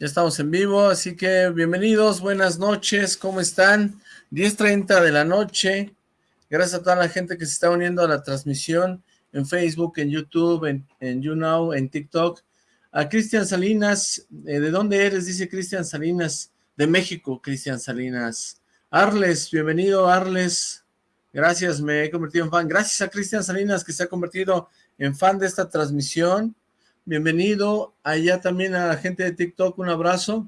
Ya estamos en vivo, así que bienvenidos, buenas noches, ¿cómo están? 10.30 de la noche. Gracias a toda la gente que se está uniendo a la transmisión en Facebook, en YouTube, en, YouNow, en TikTok. A Cristian Salinas, eh, ¿de dónde eres? Dice Cristian Salinas, de México, Cristian Salinas. Arles, bienvenido Arles. Gracias, me he convertido en fan. Gracias a Cristian Salinas que se ha convertido en fan de esta transmisión. Bienvenido. Allá también a la gente de TikTok, un abrazo.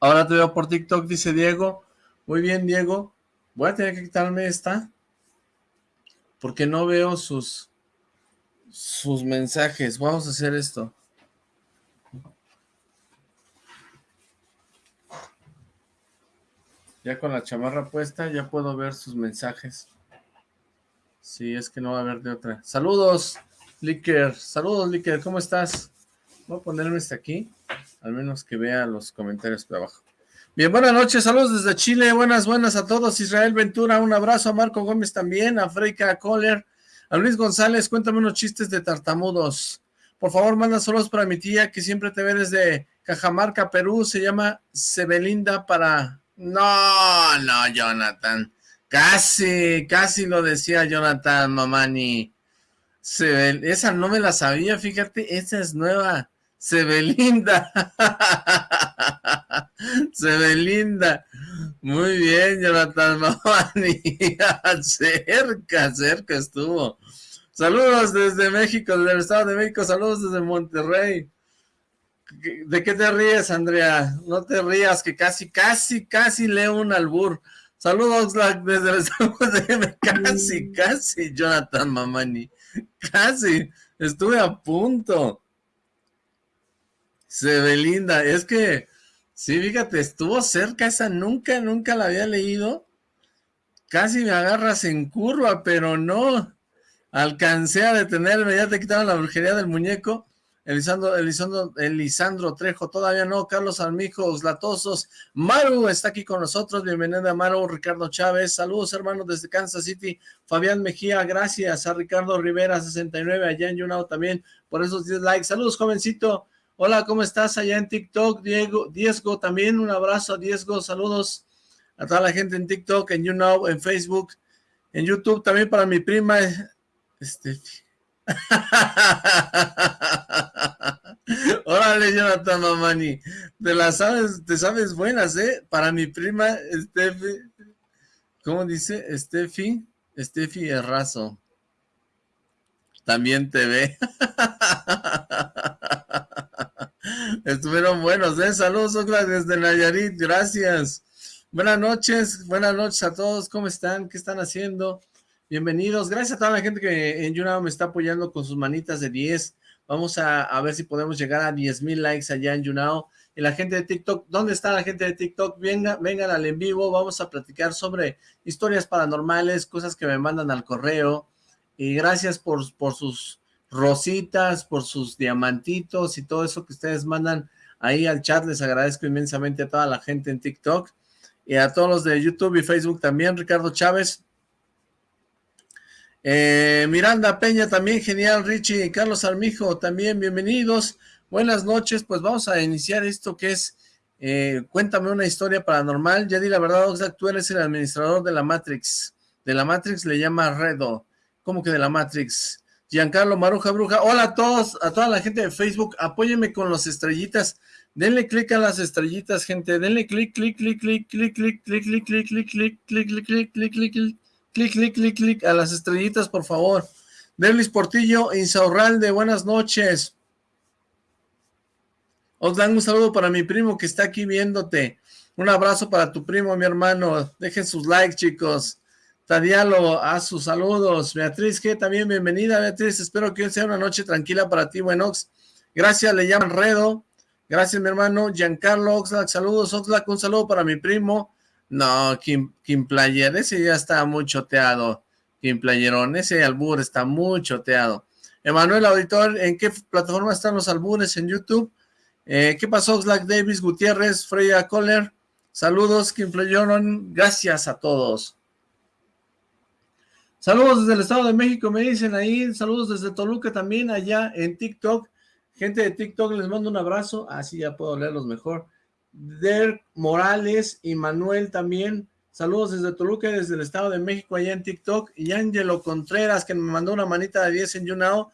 Ahora te veo por TikTok, dice Diego. Muy bien, Diego. Voy a tener que quitarme esta. Porque no veo sus, sus mensajes. Vamos a hacer esto. Ya con la chamarra puesta, ya puedo ver sus mensajes. Sí, es que no va a haber de otra. Saludos. Licker, saludos Licker, ¿cómo estás? Voy a ponerme este aquí, al menos que vea los comentarios de abajo. Bien, buenas noches, saludos desde Chile, buenas, buenas a todos, Israel Ventura, un abrazo a Marco Gómez también, a Freika Kohler, a Luis González, cuéntame unos chistes de tartamudos. Por favor, manda saludos para mi tía, que siempre te ve desde Cajamarca, Perú, se llama Sebelinda para... No, no, Jonathan, casi, casi lo decía Jonathan Mamani. Se esa no me la sabía, fíjate, esa es nueva. Se ve linda. Se ve linda. Muy bien, Jonathan Mamani. cerca, cerca estuvo. Saludos desde México, desde el Estado de México. Saludos desde Monterrey. ¿De qué te ríes, Andrea? No te rías, que casi, casi, casi leo un albur. Saludos desde el Estado de México. Casi, casi, Jonathan Mamani. Casi, estuve a punto. Se ve linda, es que, sí, fíjate, estuvo cerca esa, nunca, nunca la había leído. Casi me agarras en curva, pero no. Alcancé a detenerme, ya te quitaron la brujería del muñeco. Elisandro, Elisandro, Elisandro Trejo, todavía no, Carlos Armijos, Latosos, Maru está aquí con nosotros, bienvenida Maru, Ricardo Chávez, saludos hermanos desde Kansas City, Fabián Mejía, gracias a Ricardo Rivera, 69, allá en Yunao también, por esos 10 likes, saludos jovencito, hola, ¿cómo estás allá en TikTok? Diego, Diego también, un abrazo a Diego, saludos a toda la gente en TikTok, en YouNow, en Facebook, en YouTube, también para mi prima, este, Órale, Jonathan Mamani. Te las sabes, te sabes buenas, ¿eh? Para mi prima, Steffi. ¿Cómo dice? Steffi. Steffi Errazo. También te ve. Estuvieron buenos, ¿eh? Saludos, desde Nayarit. Gracias. Buenas noches, buenas noches a todos. ¿Cómo están? ¿Qué están haciendo? Bienvenidos, gracias a toda la gente que en YouNow me está apoyando con sus manitas de 10. Vamos a, ver si podemos llegar a 10 mil likes allá en YouNow. Y la gente de TikTok, ¿dónde está la gente de TikTok? Venga, vengan al en vivo, vamos a platicar sobre historias paranormales, cosas que me mandan al correo. Y gracias por, por sus rositas, por sus diamantitos y todo eso que ustedes mandan ahí al chat. Les agradezco inmensamente a toda la gente en TikTok y a todos los de YouTube y Facebook también. Ricardo Chávez, eh, Miranda Peña también, genial, Richie, Carlos Armijo también, bienvenidos, buenas noches, pues vamos a iniciar esto que es, eh, cuéntame una historia paranormal, ya di la verdad, Oxlack, tú eres el administrador de la Matrix, de la Matrix le llama Redo, ¿cómo que de la Matrix? Giancarlo Maruja Bruja, hola a todos, a toda la gente de Facebook, apóyenme con las estrellitas, denle clic a las estrellitas, gente, denle clic, clic, clic, clic, clic, clic, clic, clic, clic, clic, clic, clic, clic, clic, clic, clic, clic, Clic, clic, clic, a las estrellitas, por favor. Derlis Portillo, Insaurralde, buenas noches. Os dan un saludo para mi primo que está aquí viéndote. Un abrazo para tu primo, mi hermano. Dejen sus likes, chicos. Tadialo, a sus saludos. Beatriz, que también bienvenida, Beatriz. Espero que hoy sea una noche tranquila para ti, Buenox. Gracias, le llaman Redo. Gracias, mi hermano. Giancarlo Oxlack, saludos, Oxlack. Un saludo para mi primo. No, Kim, Kim Player, ese ya está muy choteado. Kim Playerón, ese albur está muy choteado. Emanuel Auditor, ¿en qué plataforma están los albures? ¿En YouTube? Eh, ¿Qué pasó, Slack Davis, Gutiérrez, Freya Kohler? Saludos, Kim Playeron, gracias a todos. Saludos desde el Estado de México, me dicen ahí. Saludos desde Toluca también, allá en TikTok. Gente de TikTok, les mando un abrazo. Así ya puedo leerlos mejor. Der Morales y Manuel también. Saludos desde Toluca, desde el Estado de México, allá en TikTok. Y Ángelo Contreras, que me mandó una manita de 10 en YouNow.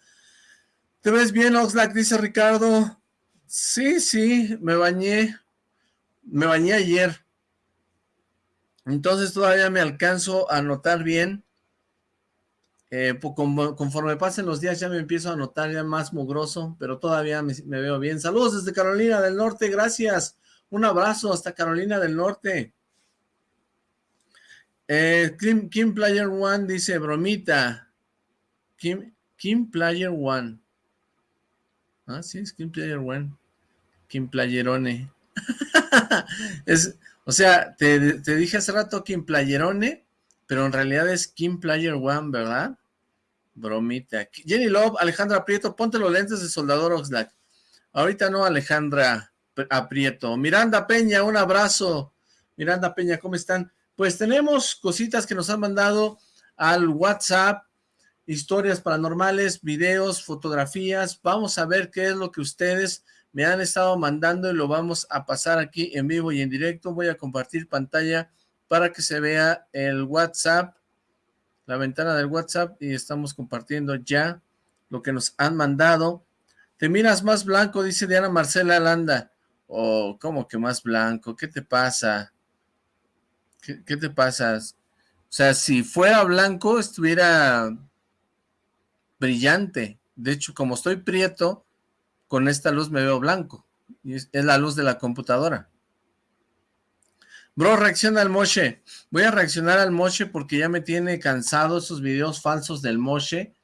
¿Te ves bien, Oxlack? Dice Ricardo. Sí, sí, me bañé. Me bañé ayer. Entonces todavía me alcanzo a notar bien. Eh, conforme pasen los días ya me empiezo a notar ya más mugroso, pero todavía me, veo bien. Saludos desde Carolina del Norte, gracias. Un abrazo hasta Carolina del Norte. Eh, Kim, Player One dice, bromita. Kim, Player One. Ah, sí, es Kim Player One. Kim Playerone. es, o sea, te, te, dije hace rato Kim Playerone, pero en realidad es Kim Player One, ¿verdad? Bromita. Jenny Love, Alejandra Prieto, ponte los lentes de Soldador Oxlack. Ahorita no, Alejandra Aprieto. Miranda Peña, un abrazo. Miranda Peña, ¿cómo están? Pues tenemos cositas que nos han mandado al WhatsApp, historias paranormales, videos, fotografías. Vamos a ver qué es lo que ustedes me han estado mandando y lo vamos a pasar aquí en vivo y en directo. Voy a compartir pantalla para que se vea el WhatsApp, la ventana del WhatsApp y estamos compartiendo ya lo que nos han mandado. Te miras más blanco, dice Diana Marcela Landa. Oh, ¿cómo que más blanco? ¿Qué te pasa? ¿Qué, te pasa? O sea, si fuera blanco, estuviera brillante. De hecho, como estoy prieto, con esta luz me veo blanco. Y es, la luz de la computadora. Bro, reacciona al Moshe. Voy a reaccionar al Moshe porque ya me tiene cansado esos videos falsos del Moshe.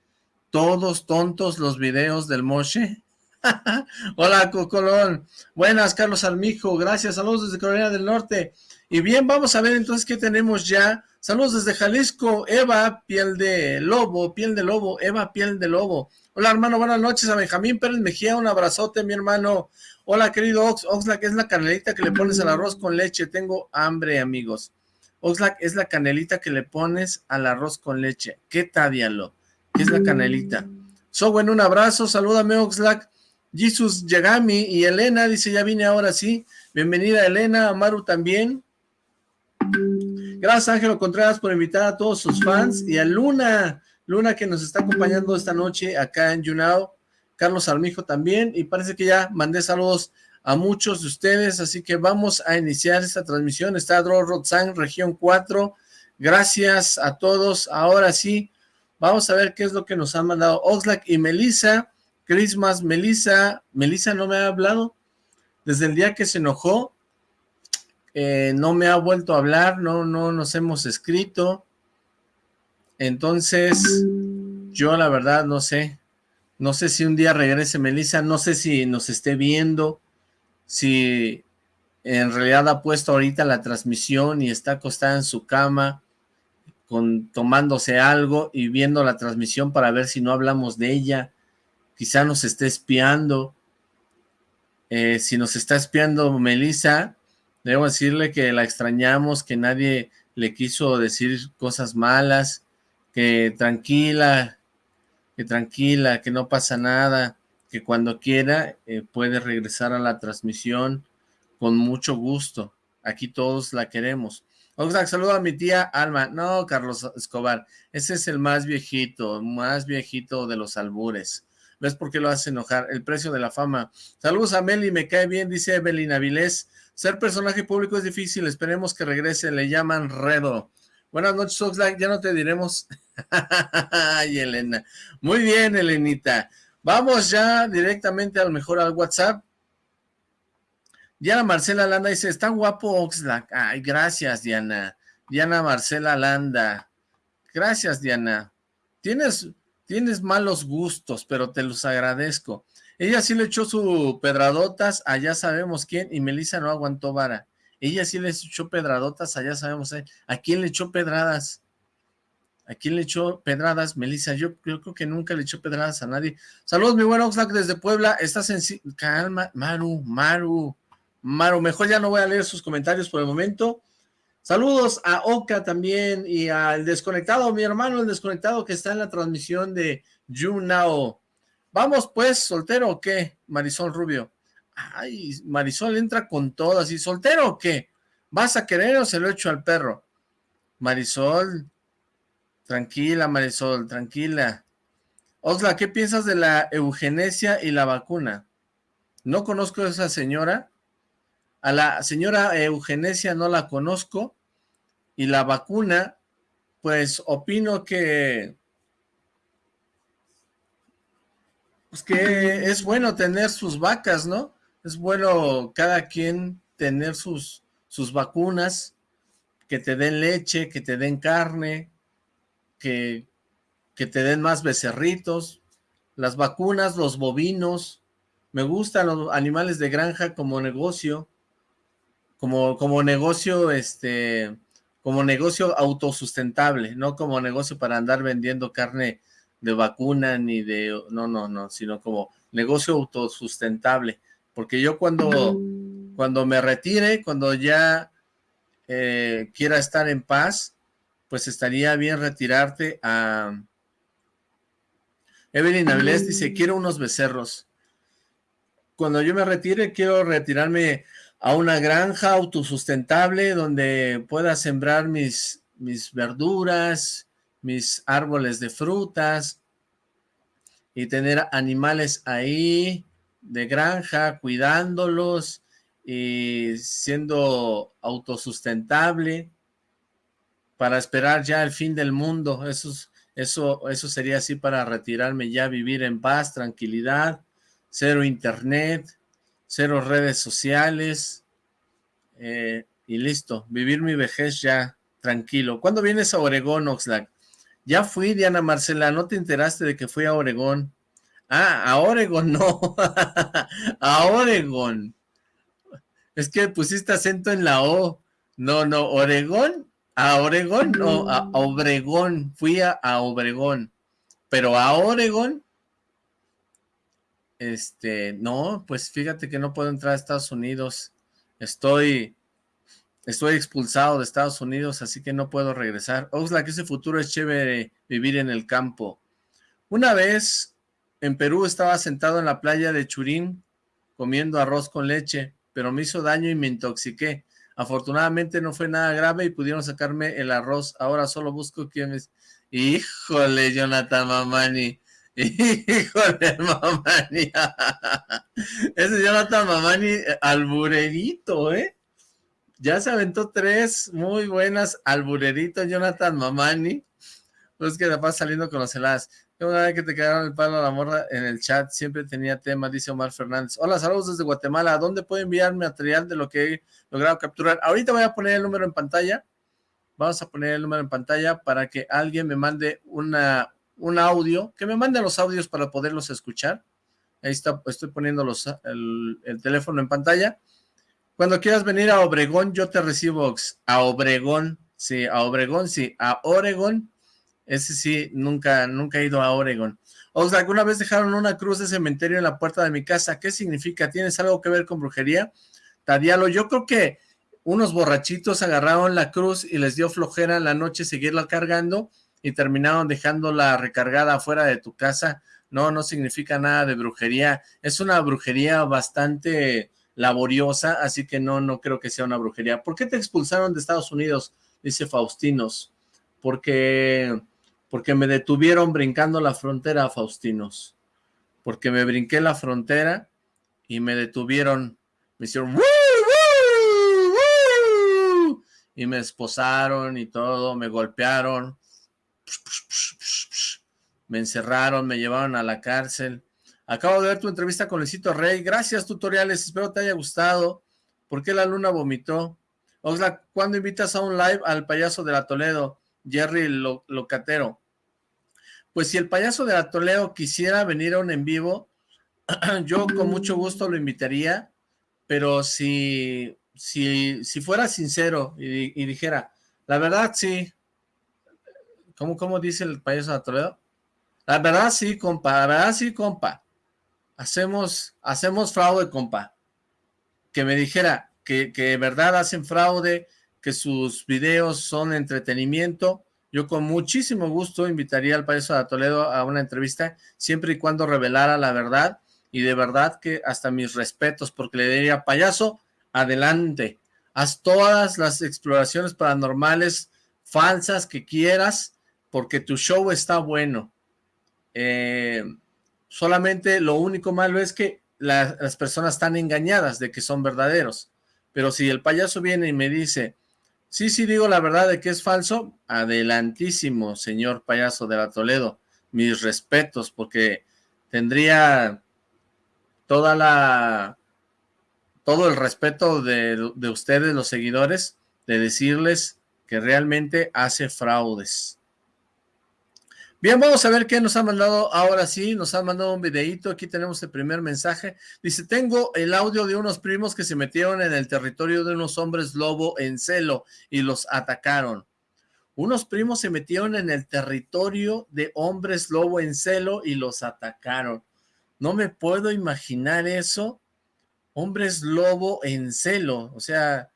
Todos tontos los videos del Moshe. Hola, Cocolón. Buenas, Carlos Armijo. Gracias. Saludos desde Carolina del Norte. Y bien, vamos a ver entonces qué tenemos ya. Saludos desde Jalisco. Eva, piel de lobo, piel de lobo. Eva, piel de lobo. Hola, hermano, buenas noches a Benjamín Pérez Mejía, un abrazote, mi hermano. Hola, querido Ox, Oxlack, es la canelita que le pones al arroz con leche. Tengo hambre, amigos. Oxlack es la canelita que le pones al arroz con leche. ¿Qué tadialo? ¿Qué es la canelita? So, bueno, un abrazo, salúdame, Oxlack. Jesus Yagami y Elena, dice, ya vine ahora sí. Bienvenida, Elena, Amaru también. Gracias, Ángelo Contreras, por invitar a todos sus fans. Y a Luna, Luna que nos está acompañando esta noche acá en YouNow, Carlos Armijo también, y parece que ya mandé saludos a muchos de ustedes, así que vamos a iniciar esta transmisión, está Dro Rotzang, región 4, gracias a todos, ahora sí, vamos a ver qué es lo que nos han mandado Oxlack y Melissa, Christmas, Melissa, Melissa no me ha hablado, desde el día que se enojó, eh, no me ha vuelto a hablar, no, no nos hemos escrito, entonces, yo la verdad no sé. No sé si un día regrese Melissa, no sé si nos esté viendo, si en realidad ha puesto ahorita la transmisión y está acostada en su cama, con, tomándose algo y viendo la transmisión para ver si no hablamos de ella. Quizá nos esté espiando. Eh, si nos está espiando Melissa, debo decirle que la extrañamos, que nadie le quiso decir cosas malas, que tranquila, que tranquila, que no pasa nada, que cuando quiera eh, puede regresar a la transmisión con mucho gusto. Aquí todos la queremos. Oxlack, saludo a mi tía Alma. No, Carlos Escobar, ese es el más viejito, más viejito de los albures. ¿Ves por qué lo hace enojar? El precio de la fama. Saludos a Meli, me cae bien, dice Evelyn Avilés. Ser personaje público es difícil, esperemos que regrese, le llaman Redo. Buenas noches, Oxlack, ya no te diremos Ay, Elena. Muy bien, Elenita. Vamos ya directamente al mejor al WhatsApp. Diana Marcela Landa dice, está guapo Oxlack. Ay, gracias, Diana. Diana Marcela Landa. Gracias, Diana. Tienes, tienes malos gustos, pero te los agradezco. Ella sí le echó su pedradotas, allá sabemos quién, y Melissa no aguantó vara. Ella sí le echó pedradotas, allá sabemos eh. a quién le echó pedradas. ¿A quién le echó pedradas? Melissa, yo, creo que nunca le echó pedradas a nadie. Saludos, mi buen Oxlack desde Puebla. Estás en... Calma, Maru, Maru, Maru. Mejor ya no voy a leer sus comentarios por el momento. Saludos a Oka también y al desconectado, mi hermano, el desconectado que está en la transmisión de YouNow. Vamos pues, ¿soltero o qué? Marisol Rubio. Ay, Marisol entra con todas. ¿Y soltero o qué? ¿Vas a querer o se lo echo al perro? Marisol, tranquila Marisol, tranquila. Osla, ¿qué piensas de la eugenesia y la vacuna? No conozco a esa señora. A la señora eugenesia no la conozco. Y la vacuna, pues opino que... Pues que es bueno tener sus vacas, ¿no? Es bueno cada quien tener sus, sus vacunas, que te den leche, que te den carne, que que te den más becerritos, las vacunas, los bovinos, me gustan los animales de granja como negocio, como, como negocio, este, como negocio autosustentable, no como negocio para andar vendiendo carne de vacuna ni de, no, no, no, sino como negocio autosustentable, porque yo cuando, cuando me retire, cuando ya eh, quiera estar en paz, pues estaría bien retirarte a, Evelyn Avilés dice, quiero unos becerros. Cuando yo me retire, quiero retirarme a una granja autosustentable donde pueda sembrar mis, mis verduras, mis árboles de frutas y tener animales ahí de granja, cuidándolos y siendo autosustentable para esperar ya el fin del mundo. Eso es, eso, eso sería así para retirarme ya, vivir en paz, tranquilidad, cero internet, cero redes sociales, eh, y listo, vivir mi vejez ya tranquilo. ¿Cuándo vienes a Oregón, Oxlack? Ya fui, Diana Marcela, ¿no te enteraste de que fui a Oregón? Ah, a Oregón, no, a Oregón. Es que pusiste acento en la O. No, no, Oregón a Oregón, no, a Obregón, fui a, Obregón, pero a Oregón, este, no, pues fíjate que no puedo entrar a Estados Unidos, estoy, estoy expulsado de Estados Unidos, así que no puedo regresar. Oxla, que ese futuro es chévere vivir en el campo. Una vez en Perú estaba sentado en la playa de Churín comiendo arroz con leche, pero me hizo daño y me intoxiqué. Afortunadamente no fue nada grave y pudieron sacarme el arroz. Ahora solo busco quienes... Híjole, Jonathan Mamani. Híjole, Mamani. Ese Jonathan Mamani, eh, alburerito, ¿eh? Ya se aventó tres muy buenas albureritos, Jonathan Mamani. Pues que la pasa saliendo con los heladas. Una vez que te quedaron el palo a la morra en el chat, siempre tenía tema, dice Omar Fernández. Hola, saludos desde Guatemala. ¿Dónde puedo enviar material de lo que he logrado capturar? Ahorita voy a poner el número en pantalla. Vamos a poner el número en pantalla para que alguien me mande una, un audio, que me mande los audios para poderlos escuchar. Ahí está, estoy poniendo los, el, el teléfono en pantalla. Cuando quieras venir a Obregón, yo te recibo a Obregón, sí, a Obregón, sí, a Oregón, ese sí, nunca, nunca he ido a Oregon. O sea, ¿alguna vez dejaron una cruz de cementerio en la puerta de mi casa? ¿Qué significa? ¿Tienes algo que ver con brujería? Tadialo, yo creo que unos borrachitos agarraron la cruz y les dio flojera en la noche seguirla cargando y terminaron dejándola recargada afuera de tu casa. No, no significa nada de brujería. Es una brujería bastante laboriosa, así que no, no creo que sea una brujería. ¿Por qué te expulsaron de Estados Unidos? Dice Faustinos. Porque porque me detuvieron brincando la frontera, Faustinos, porque me brinqué la frontera y me detuvieron, me hicieron y me esposaron y todo, me golpearon, me encerraron, me llevaron a la cárcel. Acabo de ver tu entrevista con Luisito Rey. Gracias, tutoriales. Espero te haya gustado. ¿Por qué la luna vomitó? Oxlack, ¿cuándo invitas a un live al payaso de la Toledo? Jerry Locatero. Pues si el payaso de la Toledo quisiera venir a un en vivo, yo con mucho gusto lo invitaría, pero si, si, si fuera sincero y, dijera, la verdad sí, ¿cómo, ¿cómo dice el payaso de Toledo? La verdad sí, compa, la verdad sí, compa, hacemos, hacemos fraude, compa, que me dijera que, que de verdad hacen fraude, que sus videos son entretenimiento, yo con muchísimo gusto invitaría al payaso de Toledo a una entrevista, siempre y cuando revelara la verdad, y de verdad que hasta mis respetos, porque le diría, payaso, adelante, haz todas las exploraciones paranormales falsas que quieras, porque tu show está bueno. Eh, solamente lo único malo es que las personas están engañadas de que son verdaderos. Pero si el payaso viene y me dice, sí, sí digo la verdad de que es falso, adelantísimo, señor payaso de la Toledo. Mis respetos, porque tendría toda la todo el respeto de, de ustedes, los seguidores, de decirles que realmente hace fraudes. Bien, vamos a ver qué nos ha mandado ahora sí, nos ha mandado un videito, aquí tenemos el primer mensaje, dice, tengo el audio de unos primos que se metieron en el territorio de unos hombres lobo en celo y los atacaron. Unos primos se metieron en el territorio de hombres lobo en celo y los atacaron. No me puedo imaginar eso, hombres lobo en celo, o sea,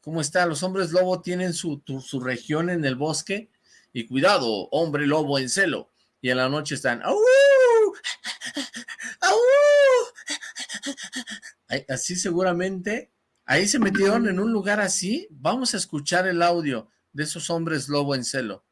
¿cómo está? Los hombres lobo tienen su, su región en el bosque, y cuidado, hombre lobo en celo. Y en la noche están, Así seguramente, ahí se metieron en un lugar así. Vamos a escuchar el audio de esos hombres lobo en celo.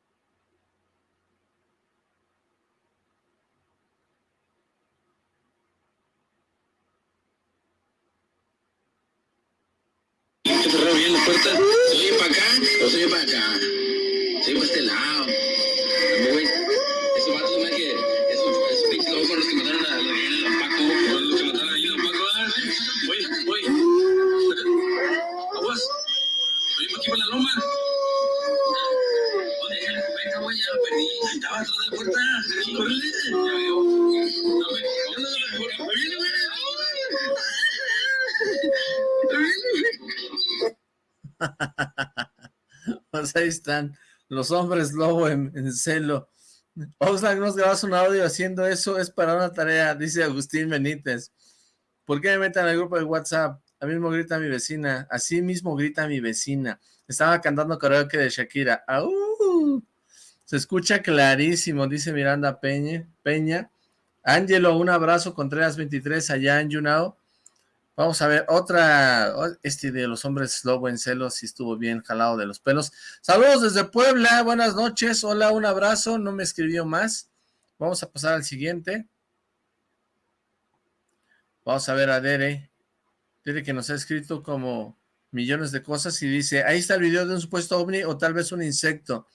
Pues ahí están los hombres lobo en, celo. Oxlack, nos grabas un audio haciendo eso, es para una tarea, dice Agustín Benítez. ¿Por qué me meten al grupo de WhatsApp? A mismo grita mi vecina, así mismo grita mi vecina. Estaba cantando karaoke de Shakira. Se escucha clarísimo, dice Miranda Peña. Peña. Ángelo, un abrazo, Contreras 23, allá en Yunao. Vamos a ver, otra, este de los hombres lobo en celos, si estuvo bien jalado de los pelos. Saludos desde Puebla, buenas noches, hola, un abrazo, no me escribió más. Vamos a pasar al siguiente. Vamos a ver a Dere. Dere que nos ha escrito como millones de cosas y dice, ahí está el video de un supuesto ovni o tal vez un insecto.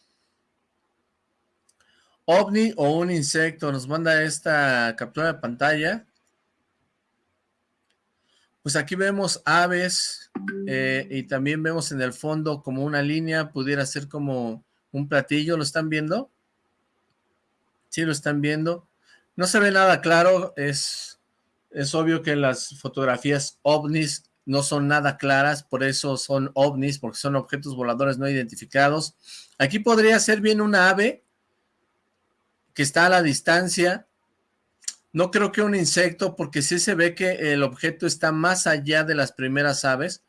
OVNI o un insecto, nos manda esta captura de pantalla. Pues aquí vemos aves eh, y también vemos en el fondo como una línea, pudiera ser como un platillo, ¿lo están viendo? Sí, lo están viendo. No se ve nada claro, es, es obvio que las fotografías ovnis no son nada claras, por eso son ovnis, porque son objetos voladores no identificados. Aquí podría ser bien una ave que está a la distancia, no creo que un insecto, porque sí se ve que el objeto está más allá de las primeras aves.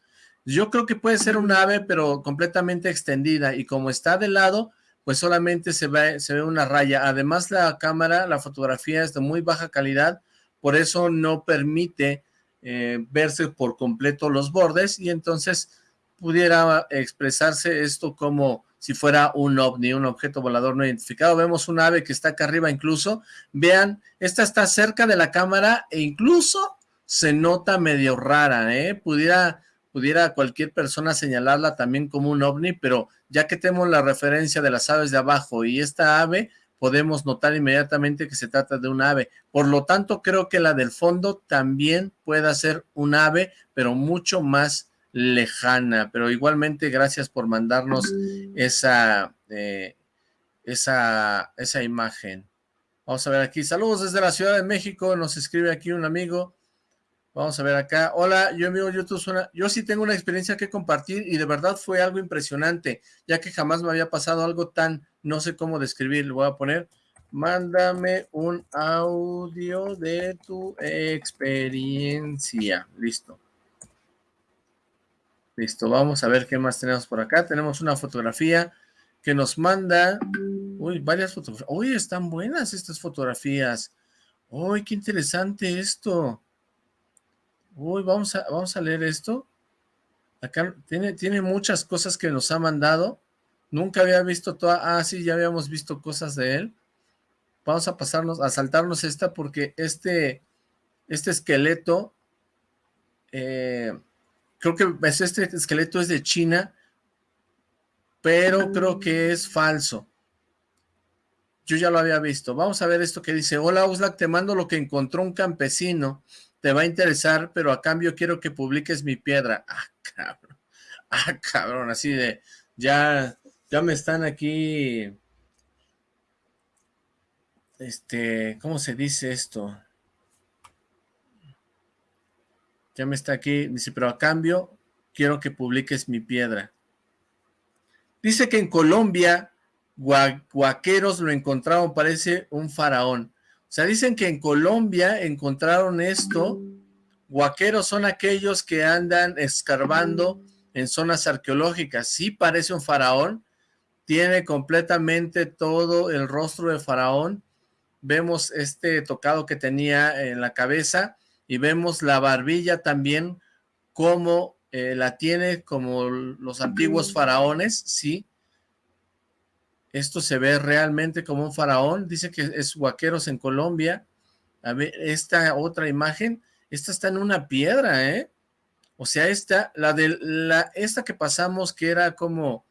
Yo creo que puede ser un ave, pero completamente extendida, y como está de lado, pues solamente se ve, se ve una raya. Además, la cámara, la fotografía es de muy baja calidad, por eso no permite eh, verse por completo los bordes, y entonces pudiera expresarse esto como si fuera un ovni, un objeto volador no identificado. Vemos un ave que está acá arriba incluso. Vean, esta está cerca de la cámara e incluso se nota medio rara, ¿eh? Pudiera, pudiera cualquier persona señalarla también como un ovni, pero ya que tenemos la referencia de las aves de abajo y esta ave, podemos notar inmediatamente que se trata de un ave. Por lo tanto, creo que la del fondo también pueda ser un ave, pero mucho más lejana, pero igualmente gracias por mandarnos esa, eh, esa, esa imagen. Vamos a ver aquí, saludos desde la Ciudad de México, nos escribe aquí un amigo, vamos a ver acá, hola, yo amigo YouTube, suena, yo sí tengo una experiencia que compartir y de verdad fue algo impresionante, ya que jamás me había pasado algo tan, no sé cómo describir, le voy a poner, mándame un audio de tu experiencia, listo. Listo, vamos a ver qué más tenemos por acá. Tenemos una fotografía que nos manda, uy, varias fotografías, uy, están buenas estas fotografías, uy, qué interesante esto, uy, vamos a, vamos a leer esto, acá tiene, tiene muchas cosas que nos ha mandado, nunca había visto toda, ah, sí, ya habíamos visto cosas de él, vamos a pasarnos, a saltarnos esta porque este, este esqueleto, eh, creo que este esqueleto es de China, pero creo que es falso. Yo ya lo había visto. Vamos a ver esto que dice, hola Uslak, te mando lo que encontró un campesino, te va a interesar, pero a cambio quiero que publiques mi piedra. Ah, cabrón, ah, cabrón, así de, ya, ya me están aquí, este, ¿cómo se dice esto? Ya me está aquí, dice, pero a cambio quiero que publiques mi piedra. Dice que en Colombia, guaqueros lo encontraron, parece un faraón. O sea, dicen que en Colombia encontraron esto. Guaqueros son aquellos que andan escarbando en zonas arqueológicas. Sí parece un faraón. Tiene completamente todo el rostro de faraón. Vemos este tocado que tenía en la cabeza y vemos la barbilla también como eh, la tiene como los antiguos faraones, sí. Esto se ve realmente como un faraón, dice que es Huaqueros en Colombia. A ver, esta otra imagen, esta está en una piedra, ¿eh? O sea, esta, la de la, esta que pasamos que era como,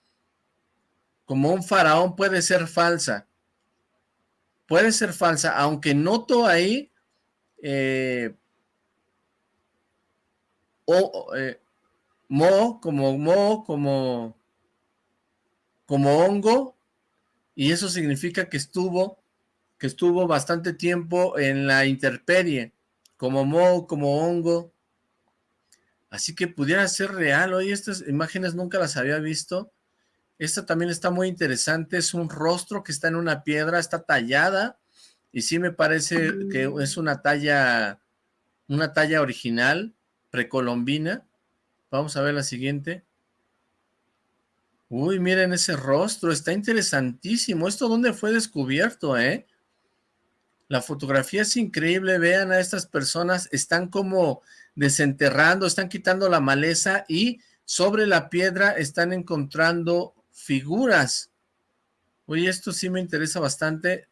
como un faraón puede ser falsa. Puede ser falsa, aunque noto ahí, eh, o, eh, mo, como mo, como, como hongo, y eso significa que estuvo, que estuvo bastante tiempo en la interperie, como mo, como hongo, así que pudiera ser real, oye, estas imágenes nunca las había visto, esta también está muy interesante, es un rostro que está en una piedra, está tallada, y sí me parece que es una talla, una talla original, precolombina, Vamos a ver la siguiente. Uy, miren ese rostro, está interesantísimo. ¿Esto dónde fue descubierto, eh? La fotografía es increíble, vean a estas personas, están como desenterrando, están quitando la maleza y sobre la piedra están encontrando figuras. Oye, esto sí me interesa bastante.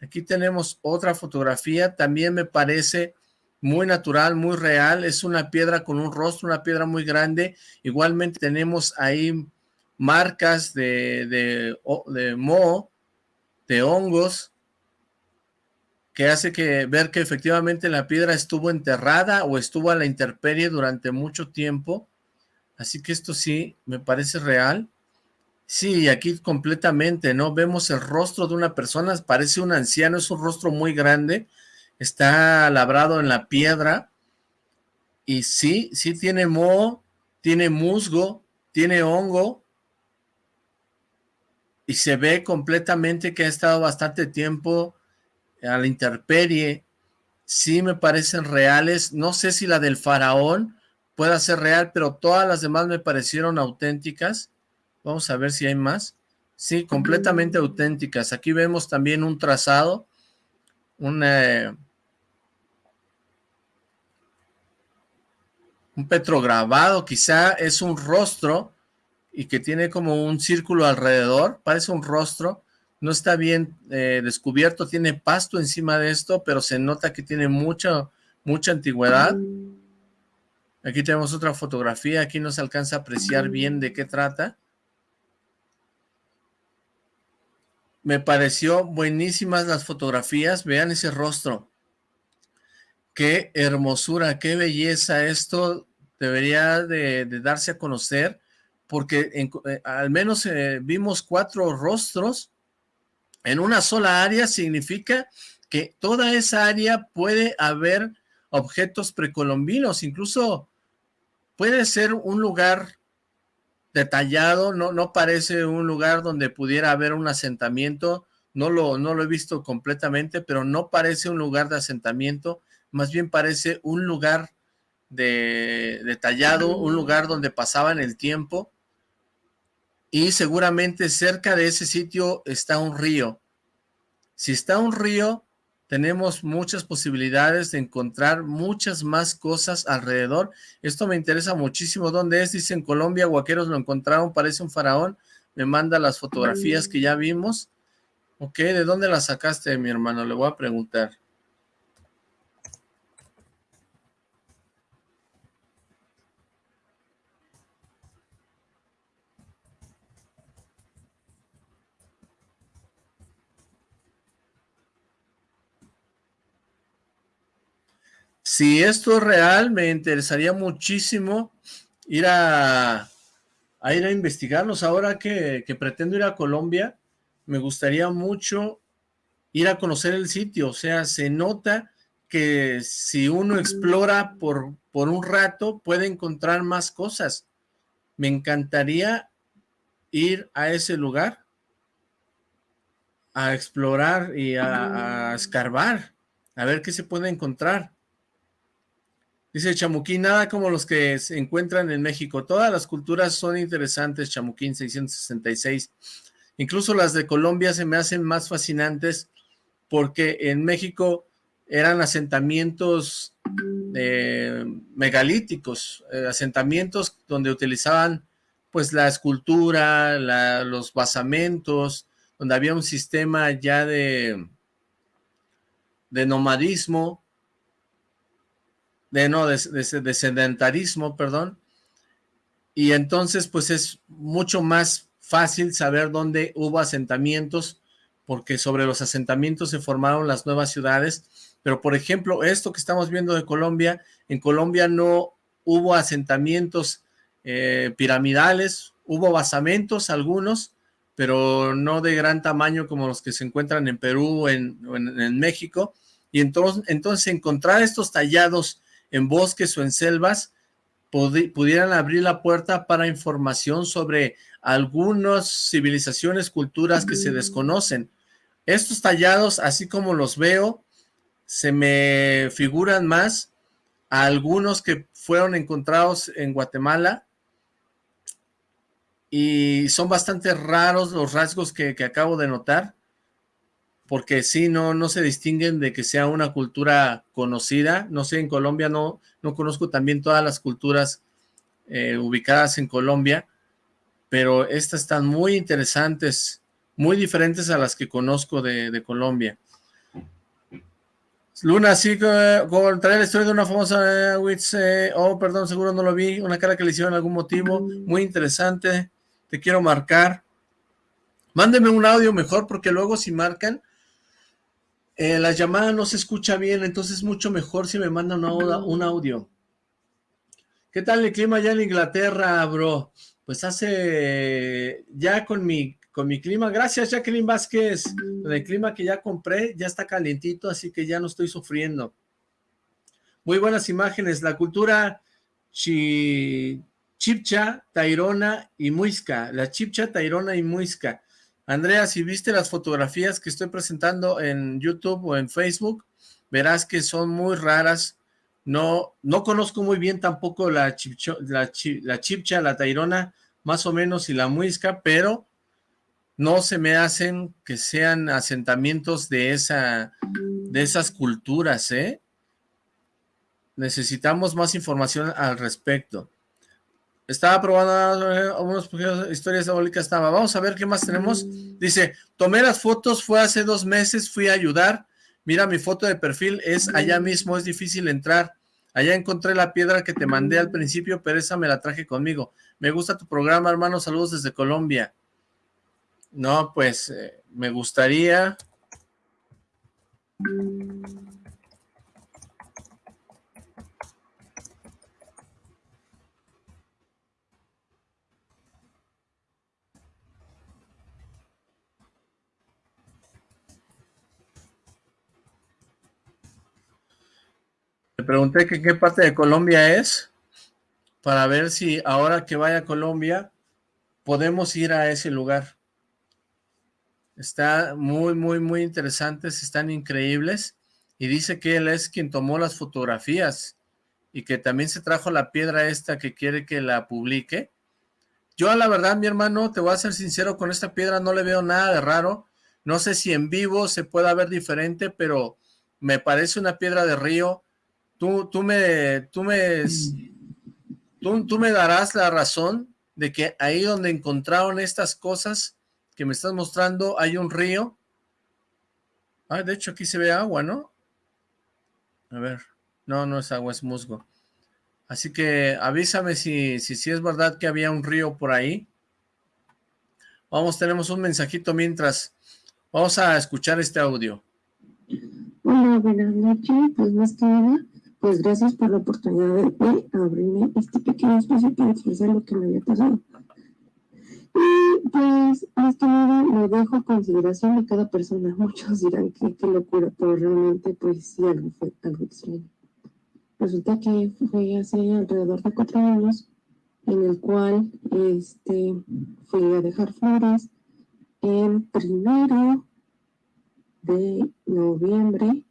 Aquí tenemos otra fotografía, también me parece muy natural, muy real, es una piedra con un rostro, una piedra muy grande, igualmente tenemos ahí marcas de, de, de moho, de hongos, que hace que ver que efectivamente la piedra estuvo enterrada o estuvo a la intemperie durante mucho tiempo, así que esto sí me parece real. Sí, aquí completamente, ¿no? Vemos el rostro de una persona, parece un anciano, es un rostro muy grande, está labrado en la piedra, y sí, sí tiene moho, tiene musgo, tiene hongo, y se ve completamente que ha estado bastante tiempo a la interperie, sí me parecen reales, no sé si la del faraón pueda ser real, pero todas las demás me parecieron auténticas, vamos a ver si hay más, sí, completamente auténticas, aquí vemos también un trazado, un, un petrograbado, quizá es un rostro y que tiene como un círculo alrededor, parece un rostro, no está bien eh, descubierto, tiene pasto encima de esto, pero se nota que tiene mucha, mucha antigüedad. Aquí tenemos otra fotografía, aquí no se alcanza a apreciar bien de qué trata. Me pareció buenísimas las fotografías, vean ese rostro. Qué hermosura, qué belleza, esto debería de, darse a conocer, porque eh, al menos eh, vimos cuatro rostros en una sola área, significa que toda esa área puede haber objetos precolombinos, incluso puede ser un lugar detallado, no, no parece un lugar donde pudiera haber un asentamiento, no lo, no lo he visto completamente, pero no parece un lugar de asentamiento, más bien parece un lugar de, detallado, un lugar donde pasaban el tiempo y seguramente cerca de ese sitio está un río. Si está un río, tenemos muchas posibilidades de encontrar muchas más cosas alrededor. Esto me interesa muchísimo. ¿Dónde es? Dice en Colombia, Guaqueros lo encontraron, parece un faraón. Me manda las fotografías que ya vimos. Ok, ¿de dónde las sacaste, mi hermano? Le voy a preguntar. Si esto es real, me interesaría muchísimo ir a, ir a investigarlos. Ahora que, pretendo ir a Colombia, me gustaría mucho ir a conocer el sitio. O sea, se nota que si uno explora por, por un rato, puede encontrar más cosas. Me encantaría ir a ese lugar, a explorar y a, a escarbar, a ver qué se puede encontrar. Dice Chamuquín, nada como los que se encuentran en México. Todas las culturas son interesantes, Chamuquín 666. Incluso las de Colombia se me hacen más fascinantes porque en México eran asentamientos eh, megalíticos, eh, asentamientos donde utilizaban pues la escultura, los basamentos, donde había un sistema ya de, de nomadismo, de no, de, sedentarismo, perdón, y entonces pues es mucho más fácil saber dónde hubo asentamientos, porque sobre los asentamientos se formaron las nuevas ciudades, pero por ejemplo, esto que estamos viendo de Colombia, en Colombia no hubo asentamientos eh, piramidales, hubo basamentos algunos, pero no de gran tamaño como los que se encuentran en Perú o en, en México, y entonces, entonces encontrar estos tallados en bosques o en selvas pudieran abrir la puerta para información sobre algunas civilizaciones, culturas que se mm. desconocen. Estos tallados, así como los veo, se me figuran más a algunos que fueron encontrados en Guatemala y son bastante raros los rasgos que, que acabo de notar porque sí, no, no se distinguen de que sea una cultura conocida. No sé, en Colombia no, no conozco también todas las culturas eh, ubicadas en Colombia, pero estas están muy interesantes, muy diferentes a las que conozco de, Colombia. Luna, sí, con traer la historia de una famosa eh, oh, perdón, seguro no lo vi, una cara que le hicieron algún motivo, muy interesante, te quiero marcar. Mándeme un audio mejor, porque luego si marcan, eh, la llamada no se escucha bien, entonces es mucho mejor si me mandan un audio. ¿Qué tal el clima allá en Inglaterra, bro? Pues hace, ya con mi, con mi clima, gracias Jacqueline Vázquez, el clima que ya compré ya está calientito, así que ya no estoy sufriendo. Muy buenas imágenes, la cultura chipcha, tairona y muisca, la chipcha, tairona y muisca. Andrea, si viste las fotografías que estoy presentando en YouTube o en Facebook, verás que son muy raras. No, no conozco muy bien tampoco la, chipcha, la tairona, más o menos, y la muisca, pero no se me hacen que sean asentamientos de, esa, de esas culturas, ¿eh? Necesitamos más información al respecto. Estaba probando eh, algunas historias diabólicas. Estaba. Vamos a ver qué más tenemos. Dice, tomé las fotos, fue hace dos meses, fui a ayudar. Mira, mi foto de perfil es allá mismo, es difícil entrar. Allá encontré la piedra que te mandé al principio, pero esa me la traje conmigo. Me gusta tu programa, hermano. Saludos desde Colombia. No, pues, eh, me gustaría... Le pregunté qué parte de Colombia es, para ver si ahora que vaya a Colombia, podemos ir a ese lugar. Está muy, muy, muy interesantes, están increíbles. Y dice que él es quien tomó las fotografías y que también se trajo la piedra esta que quiere que la publique. Yo la verdad, mi hermano, te voy a ser sincero, con esta piedra no le veo nada de raro. No sé si en vivo se pueda ver diferente, pero me parece una piedra de río. Tú, tú me, tú me, tú, tú me darás la razón de que ahí donde encontraron estas cosas que me estás mostrando hay un río. Ah, de hecho aquí se ve agua, ¿no? A ver, no, no es agua, es musgo. Así que avísame si, si, si es verdad que había un río por ahí. Vamos, tenemos un mensajito mientras. Vamos a escuchar este audio. Hola, buenas noches. Pues más que nada, pues gracias por la oportunidad de abrirme este pequeño espacio para expresar lo que me había pasado. Y pues más que nada lo dejo a consideración de cada persona. Muchos dirán que qué locura, pero realmente pues sí algo fue algo extraño. Resulta que fue hace alrededor de cuatro años en el cual este, fui a dejar flores el primero de noviembre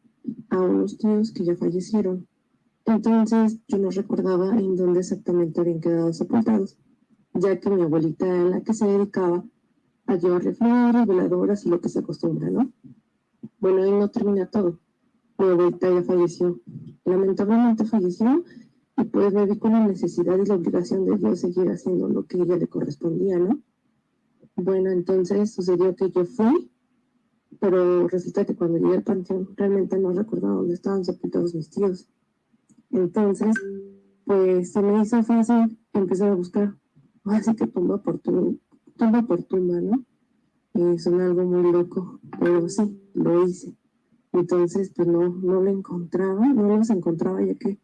a unos tíos que ya fallecieron. Entonces yo no recordaba en dónde exactamente habían quedado sepultados, ya que mi abuelita era la que se dedicaba a llevarle flores, veladoras y lo que se acostumbra, ¿no? Bueno, ahí no termina todo mi abuelita ya falleció. Lamentablemente falleció y pues me vi con la necesidad y la obligación de yo seguir haciendo lo que ella le correspondía, ¿no? Bueno, entonces sucedió que yo fui, pero resulta que cuando llegué al panteón realmente no recordaba dónde estaban sepultados mis tíos. Entonces, pues se me hizo fácil empezar a buscar, así que tumba por tumba, tumba por tumba, ¿no? Y suena algo muy loco, pero sí, lo hice. Entonces, pues no, no lo encontraba, no los encontraba ya que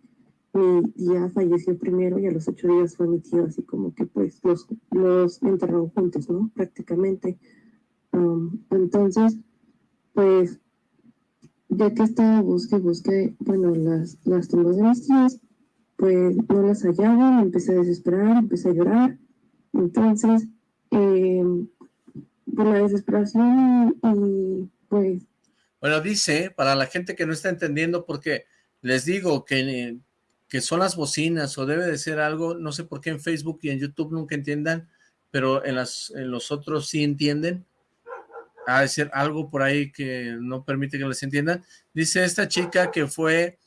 mi tía falleció primero y a los ocho días fue mi tío, así como que pues los, los enterraron juntos, ¿no? Prácticamente. Um, entonces, pues, ya que estaba busque, busque, bueno, las, las tumbas de mis tíos, pues no las hallaba, empecé a desesperar, empecé a llorar. Entonces, eh, por la desesperación y pues bueno, dice, para la gente que no está entendiendo, porque les digo que, que son las bocinas o debe de ser algo, no sé por qué en Facebook y en YouTube nunca entiendan, pero en, las, en los otros sí entienden. Ha de ser algo por ahí que no permite que les entiendan. Dice esta chica que fue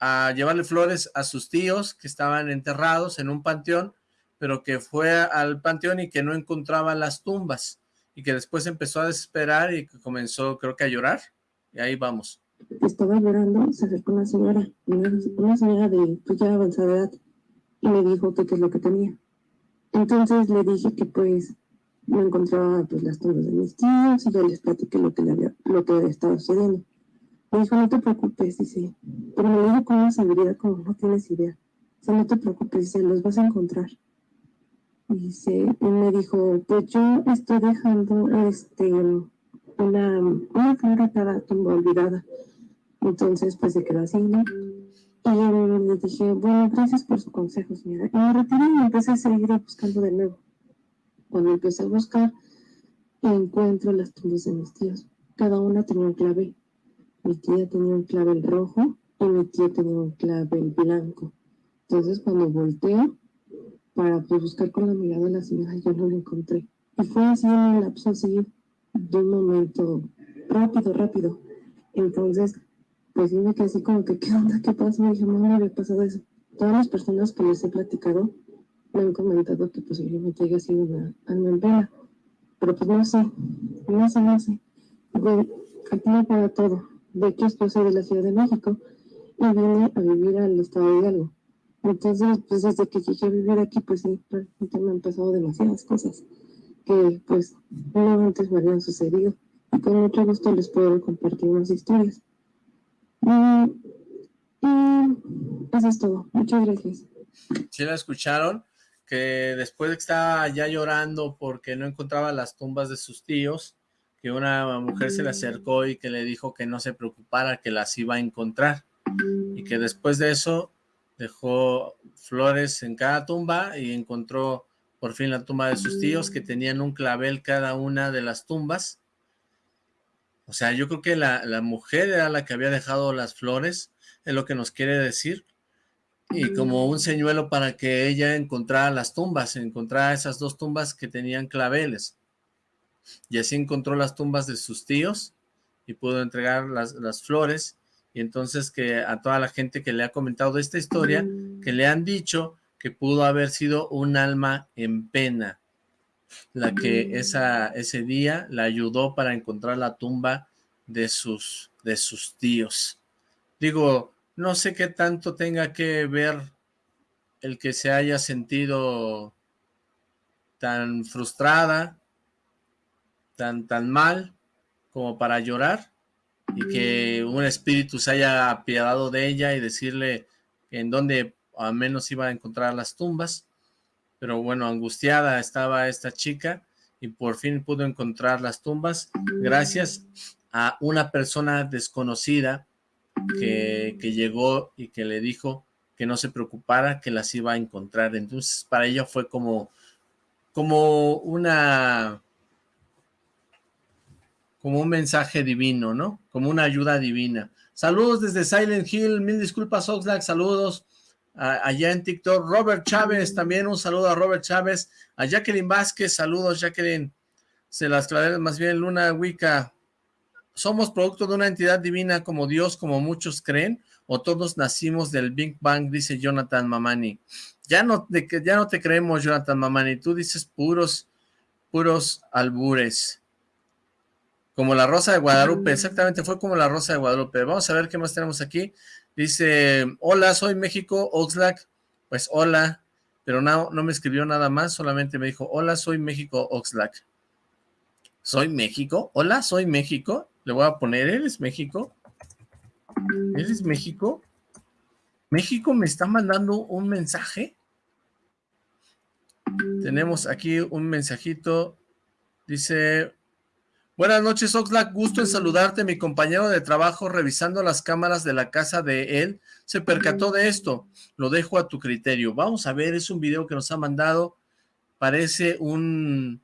a llevarle flores a sus tíos que estaban enterrados en un panteón, pero que fue al panteón y que no encontraba las tumbas y que después empezó a desesperar y que comenzó creo que a llorar y ahí vamos. Estaba llorando, se acercó una señora, una, señora de pues ya avanzada edad, y me dijo que qué es lo que tenía. Entonces le dije que pues me encontraba pues las tumbas de mis tíos y yo les platiqué lo que, le había, lo que había estado sucediendo. Me dijo, no te preocupes, dice, pero me dijo con una seguridad como no tienes idea. O sea, no te preocupes, dice, los vas a encontrar. Dice, y me dijo, pues yo estoy dejando este una, una flor cada tumba olvidada. Entonces, pues se quedó así, ¿no? Y le dije, bueno, gracias por su consejo, señora. Y me retiré y empecé a seguir buscando de nuevo. Cuando empecé a buscar, encuentro las tumbas de mis tíos. Cada una tenía un clave. Mi tía tenía un clavel rojo y mi tía tenía un clavel blanco. Entonces, cuando volteo para pues, buscar con la mirada de la señora, yo no la encontré. Y fue así un lapso así de un momento rápido, rápido. Entonces, pues yo me quedé así como que, ¿qué onda? ¿Qué pasó? Y dije, no me había pasado eso. Todas las personas que les he platicado me han comentado que posiblemente haya sido una alma en pena. Pero pues no sé, no sé, no sé. Bueno, me para todo. De hecho, yo soy de la Ciudad de México y vine a vivir al estado de Hidalgo. Entonces, pues desde que llegué a vivir aquí, pues sí, realmente me han pasado demasiadas cosas que pues no antes me habían sucedido y con mucho gusto les puedo compartir más historias. Y, eso es todo. Muchas gracias. ¿Sí la escucharon? Que después de que estaba ya llorando porque no encontraba las tumbas de sus tíos, que una mujer se le acercó y que le dijo que no se preocupara, que las iba a encontrar. Y que después de eso dejó flores en cada tumba y encontró por fin la tumba de sus tíos, que tenían un clavel cada una de las tumbas. O sea, yo creo que la, mujer era la que había dejado las flores, es lo que nos quiere decir. Y como un señuelo para que ella encontrara las tumbas, encontrara esas dos tumbas que tenían claveles. Y así encontró las tumbas de sus tíos y pudo entregar las, las flores y entonces que a toda la gente que le ha comentado de esta historia, que le han dicho que pudo haber sido un alma en pena, la que esa, ese día la ayudó para encontrar la tumba de sus, de sus tíos. Digo, no sé qué tanto tenga que ver el que se haya sentido tan frustrada, tan, tan mal, como para llorar, y que un espíritu se haya apiadado de ella y decirle en dónde al menos iba a encontrar las tumbas. Pero bueno, angustiada estaba esta chica y por fin pudo encontrar las tumbas gracias a una persona desconocida que, que llegó y que le dijo que no se preocupara, que las iba a encontrar. Entonces para ella fue como, como una como un mensaje divino, ¿no? Como una ayuda divina. Saludos desde Silent Hill, mil disculpas Oxlack, saludos allá en TikTok. Robert Chávez, también un saludo a Robert Chávez. A Jacqueline Vázquez, saludos Jacqueline. Se las clavé más bien Luna Wicca. ¿Somos producto de una entidad divina como Dios, como muchos creen? ¿O todos nacimos del Big Bang? Dice Jonathan Mamani. Ya no, de, ya no te creemos, Jonathan Mamani. Tú dices puros, puros albures. Como la Rosa de Guadalupe, exactamente, fue como la Rosa de Guadalupe. Vamos a ver qué más tenemos aquí. Dice, hola, soy México, Oxlack. Pues hola, pero no, no me escribió nada más, solamente me dijo, hola, soy México, Oxlack. ¿Soy México? Hola, soy México. Le voy a poner, ¿eres México? ¿Eres México? ¿México me está mandando un mensaje? Tenemos aquí un mensajito. Dice, Buenas noches, Oxlack. Gusto en saludarte. Mi compañero de trabajo, revisando las cámaras de la casa de él, se percató de esto. Lo dejo a tu criterio. Vamos a ver, es un video que nos ha mandado. Parece un,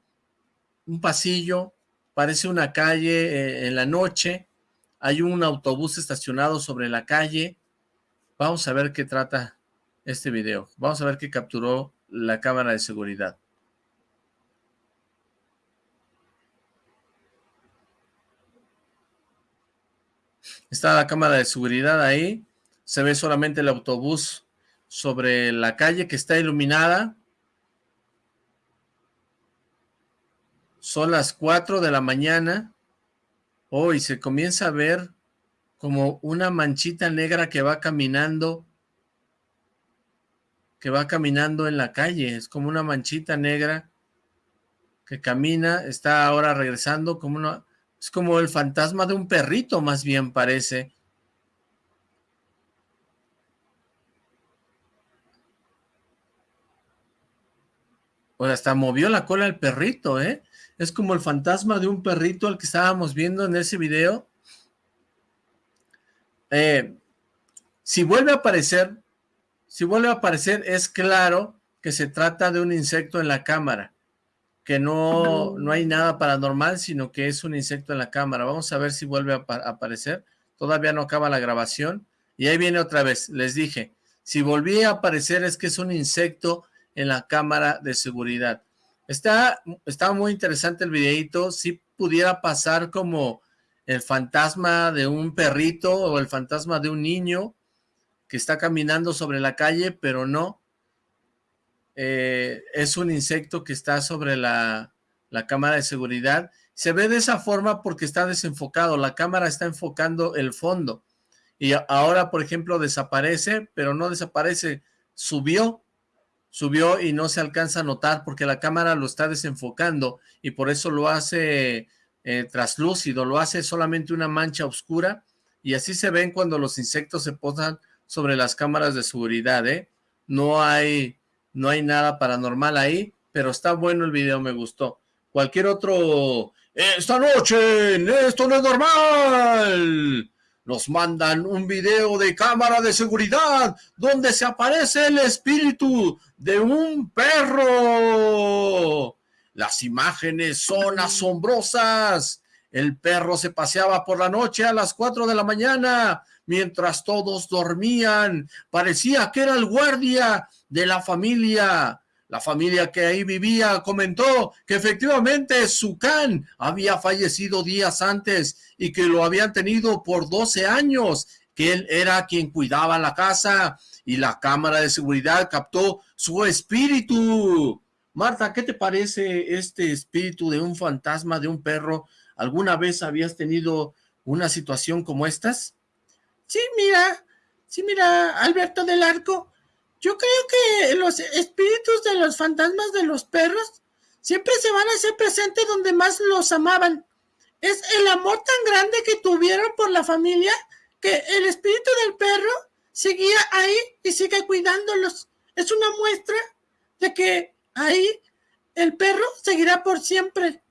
un pasillo, parece una calle eh, en la noche. Hay un autobús estacionado sobre la calle. Vamos a ver qué trata este video. Vamos a ver qué capturó la cámara de seguridad. Está la cámara de seguridad ahí. Se ve solamente el autobús sobre la calle que está iluminada. Son las 4 de la mañana. Hoy se comienza a ver como una manchita negra que va caminando que va caminando en la calle, es como una manchita negra que camina, está ahora regresando como una, es como el fantasma de un perrito, más bien parece. O hasta movió la cola el perrito, ¿eh? Es como el fantasma de un perrito al que estábamos viendo en ese video. Eh, si vuelve a aparecer, si vuelve a aparecer, es claro que se trata de un insecto en la cámara que no, no hay nada paranormal, sino que es un insecto en la cámara. Vamos a ver si vuelve a, aparecer. Todavía no acaba la grabación. Y ahí viene otra vez. Les dije, si volví a aparecer es que es un insecto en la cámara de seguridad. Está, está muy interesante el videito. Si pudiera pasar como el fantasma de un perrito o el fantasma de un niño que está caminando sobre la calle, pero no. Eh, es un insecto que está sobre la, la cámara de seguridad. Se ve de esa forma porque está desenfocado, la cámara está enfocando el fondo. Y ahora, por ejemplo, desaparece, pero no desaparece, subió, subió y no se alcanza a notar porque la cámara lo está desenfocando y por eso lo hace eh, traslúcido, lo hace solamente una mancha oscura y así se ven cuando los insectos se posan sobre las cámaras de seguridad, ¿eh? No hay no hay nada paranormal ahí, pero está bueno el video, me gustó. Cualquier otro... ¡Esta noche! ¡Esto no es normal! Nos mandan un video de cámara de seguridad donde se aparece el espíritu de un perro. Las imágenes son asombrosas. El perro se paseaba por la noche a las 4 de la mañana mientras todos dormían. Parecía que era el guardia de la familia. La familia que ahí vivía comentó que efectivamente su can había fallecido días antes y que lo habían tenido por 12 años, que él era quien cuidaba la casa y la cámara de seguridad captó su espíritu. Marta, ¿qué te parece este espíritu de un fantasma, de un perro? ¿Alguna vez habías tenido una situación como estas? Sí, mira, sí, mira, Alberto del Arco, yo creo que los espíritus de los fantasmas de los perros siempre se van a hacer presentes donde más los amaban. Es el amor tan grande que tuvieron por la familia que el espíritu del perro seguía ahí y sigue cuidándolos. Es una muestra de que ahí el perro seguirá por siempre.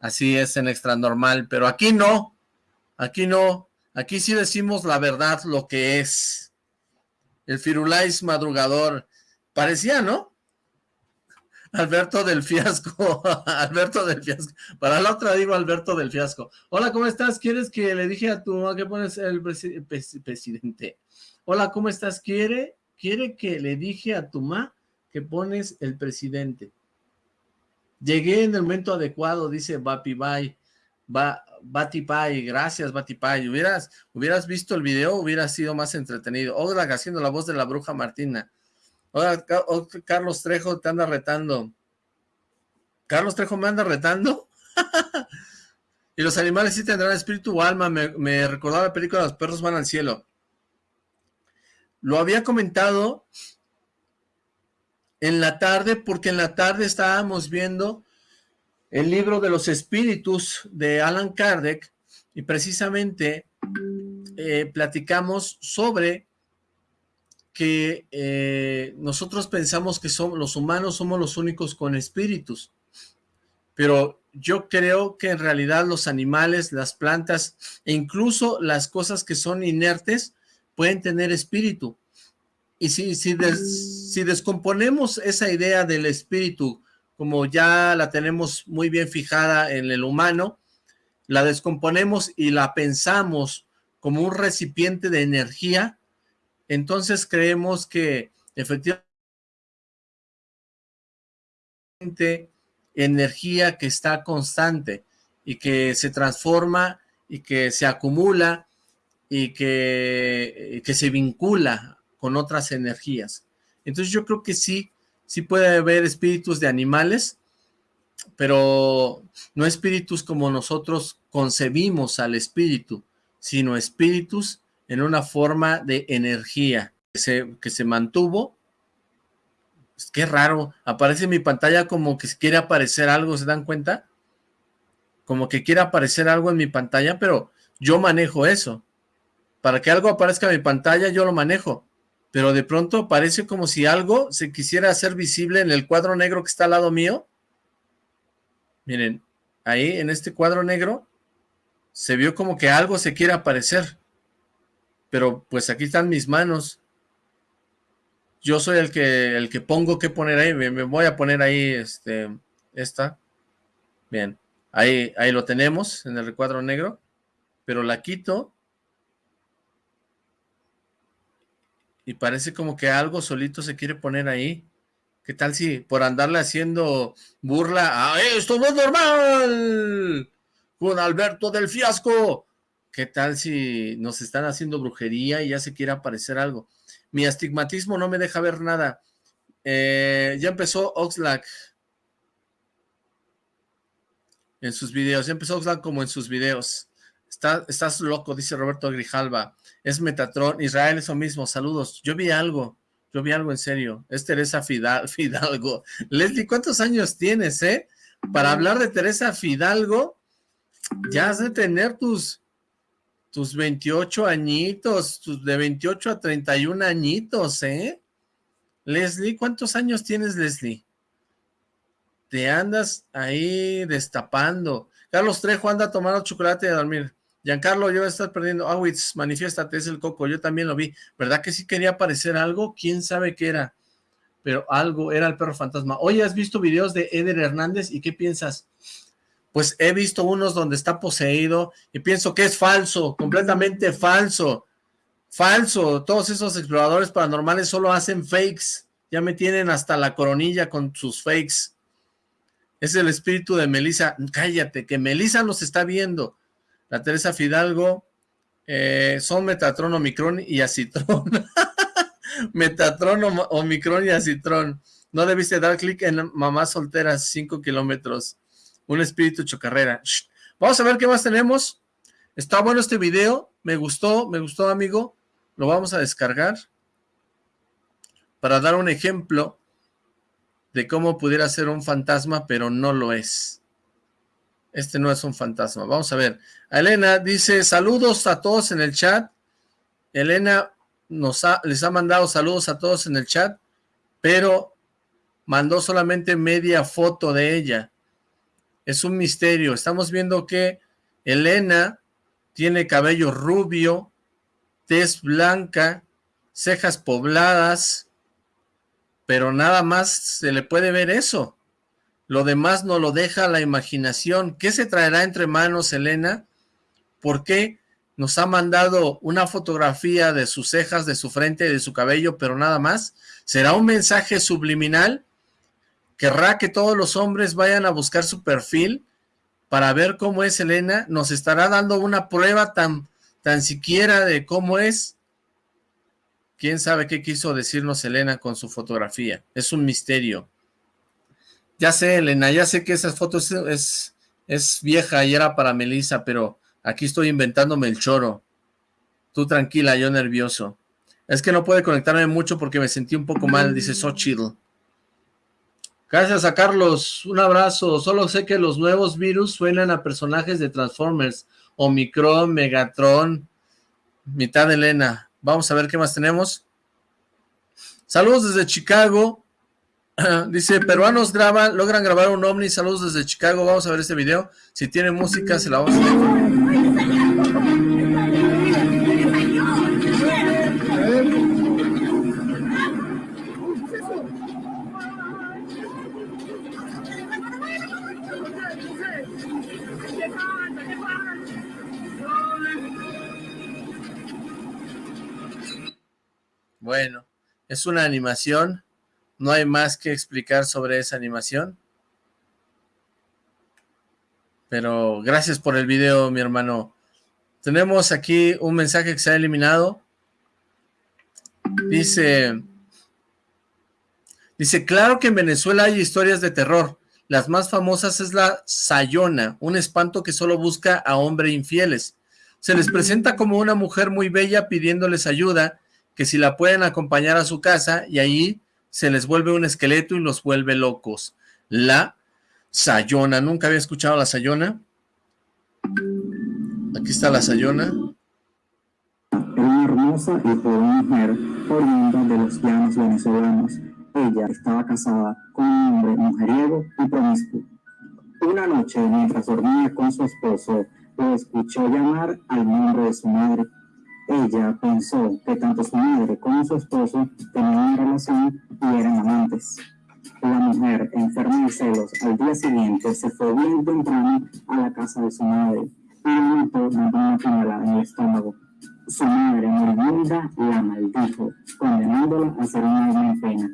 Así es en extra normal, pero aquí no, aquí no, aquí sí decimos la verdad, lo que es. El Firulais madrugador, parecía, ¿no? Alberto del Fiasco, Alberto del Fiasco, para la otra digo Alberto del Fiasco. Hola, ¿cómo estás? ¿Quieres que le dije a tu mamá que pones el presidente? Hola, ¿cómo estás? ¿Quiere, quiere que le dije a tu mamá que pones el presidente. Llegué en el momento adecuado, dice Bapi Bye. Ba, Batipai, gracias Batipai. Hubieras, hubieras visto el video, hubiera sido más entretenido. Otra haciendo la voz de la bruja Martina. Hola, Carlos Trejo te anda retando. ¿Carlos Trejo me anda retando? y los animales sí tendrán espíritu o alma. Me, me recordaba la película Los perros van al cielo. Lo había comentado en la tarde, porque en la tarde estábamos viendo el libro de los espíritus de Alan Kardec, y precisamente eh, platicamos sobre que eh, nosotros pensamos que somos, los humanos somos los únicos con espíritus, pero yo creo que en realidad los animales, las plantas e incluso las cosas que son inertes pueden tener espíritu. Y si, si, si descomponemos esa idea del espíritu, como ya la tenemos muy bien fijada en el humano, la descomponemos y la pensamos como un recipiente de energía, entonces creemos que efectivamente energía que está constante y que se transforma y que se acumula y que, que se vincula con otras energías. Entonces yo creo que sí, sí puede haber espíritus de animales, pero no espíritus como nosotros concebimos al espíritu, sino espíritus en una forma de energía que se, mantuvo. Qué raro, aparece en mi pantalla como que quiere aparecer algo, ¿se dan cuenta? Como que quiere aparecer algo en mi pantalla, pero yo manejo eso. Para que algo aparezca en mi pantalla, yo lo manejo pero de pronto parece como si algo se quisiera hacer visible en el cuadro negro que está al lado mío. Miren, ahí en este cuadro negro se vio como que algo se quiere aparecer. Pero pues aquí están mis manos. Yo soy el que, el que pongo que poner ahí. Me, voy a poner ahí este, esta. Bien, ahí, ahí lo tenemos en el recuadro negro. Pero la quito y parece como que algo solito se quiere poner ahí. ¿Qué tal si por andarle haciendo burla a esto no es normal con Alberto del Fiasco? ¿Qué tal si nos están haciendo brujería y ya se quiere aparecer algo? Mi astigmatismo no me deja ver nada. Eh, ya empezó Oxlack en sus videos. Ya empezó Oxlack como en sus videos. Estás loco, dice Roberto Grijalva es Metatron, Israel es lo mismo, saludos, yo vi algo, yo vi algo en serio, es Teresa Fidalgo. Leslie, ¿cuántos años tienes, eh? Para hablar de Teresa Fidalgo, ya has de tener tus, tus 28 añitos, tus de 28 a 31 añitos, ¿eh? Leslie, ¿cuántos años tienes, Leslie? Te andas ahí destapando. Carlos Trejo anda a tomar chocolate y a dormir. Giancarlo, yo voy a estar perdiendo. Awitz, manifiéstate, es el coco. Yo también lo vi. ¿Verdad que sí quería aparecer algo? ¿Quién sabe qué era? Pero algo, era el perro fantasma. Oye, ¿has visto videos de Eder Hernández? ¿Y qué piensas? Pues he visto unos donde está poseído y pienso que es falso, completamente falso. Falso, todos esos exploradores paranormales solo hacen fakes. Ya me tienen hasta la coronilla con sus fakes. Es el espíritu de Melisa. Cállate, que Melisa nos está viendo. La Teresa Fidalgo eh, son Metatron, Omicron y Acitrón. Metatron, Omicron y Acitrón. No debiste dar clic en mamá soltera, 5 kilómetros. Un espíritu chocarrera. Vamos a ver qué más tenemos. Está bueno este video. Me gustó, me gustó, amigo. Lo vamos a descargar. Para dar un ejemplo de cómo pudiera ser un fantasma, pero no lo es. Este no es un fantasma. Vamos a ver. Elena dice, saludos a todos en el chat. Elena nos les ha mandado saludos a todos en el chat, pero mandó solamente media foto de ella. Es un misterio. Estamos viendo que Elena tiene cabello rubio, tez blanca, cejas pobladas, pero nada más se le puede ver eso. Lo demás no lo deja la imaginación. ¿Qué se traerá entre manos, Elena? ¿Por qué nos ha mandado una fotografía de sus cejas, de su frente, de su cabello, pero nada más? ¿Será un mensaje subliminal? ¿Querrá que todos los hombres vayan a buscar su perfil para ver cómo es Elena? ¿Nos estará dando una prueba tan, tan siquiera de cómo es? ¿Quién sabe qué quiso decirnos Elena con su fotografía? Es un misterio. Ya sé, Elena, ya sé que esa foto es, es, vieja y era para Melissa, pero aquí estoy inventándome el choro. Tú tranquila, yo nervioso. Es que no puede conectarme mucho porque me sentí un poco mal, dice Xochitl. Gracias a Carlos, un abrazo. Solo sé que los nuevos virus suenan a personajes de Transformers, Omicron, Megatron, mitad Elena. Vamos a ver qué más tenemos. Saludos desde Chicago. Dice, peruanos graban, logran grabar un ovni, saludos desde Chicago, vamos a ver este video. Si tiene música, se la vamos a. Bueno, es una animación no hay más que explicar sobre esa animación. Pero gracias por el video, mi hermano. Tenemos aquí un mensaje que se ha eliminado. Dice... Dice, claro que en Venezuela hay historias de terror. Las más famosas es la Sayona, un espanto que solo busca a hombres infieles. Se les presenta como una mujer muy bella pidiéndoles ayuda, que si la pueden acompañar a su casa y ahí se les vuelve un esqueleto y los vuelve locos. La Sayona, nunca había escuchado la Sayona. Aquí está la Sayona. Una hermosa y joven mujer oriunda de los llanos venezolanos. Ella estaba casada con un hombre mujeriego y promiscuo. Una noche, mientras dormía con su esposo, lo escuchó llamar al nombre de su madre ella pensó que tanto su madre como su esposo tenían relación y eran amantes. La mujer, enferma de celos, al día siguiente se fue bien temprano a la casa de su madre y le notó una puñalada en el estómago. Su madre moribunda la maldijo, condenándola a ser una alma en pena.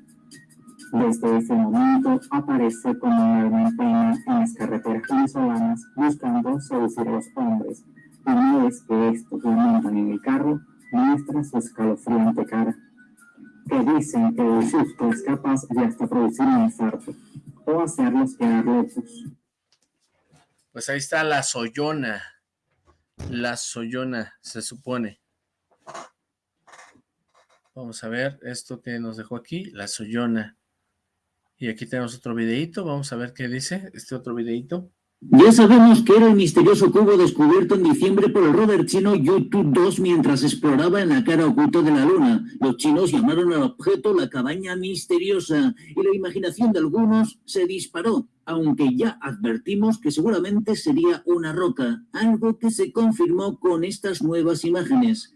Desde ese momento aparece como un alma en pena en las carreteras venezolanas buscando seducir a los hombres una vez que estos montan en el carro, muestra su escalofriante cara, que dicen que el susto es capaz de hasta producir un infarto o hacerlos quedar locos. Pues ahí está la soyona, la soyona, se supone. Vamos a ver esto que nos dejó aquí, la soyona. Y aquí tenemos otro videito, vamos a ver qué dice este otro videito. Ya sabemos que era el misterioso cubo descubierto en diciembre por el rover chino Yutu-2 mientras exploraba en la cara oculta de la luna. Los chinos llamaron al objeto la cabaña misteriosa y la imaginación de algunos se disparó, aunque ya advertimos que seguramente sería una roca, algo que se confirmó con estas nuevas imágenes.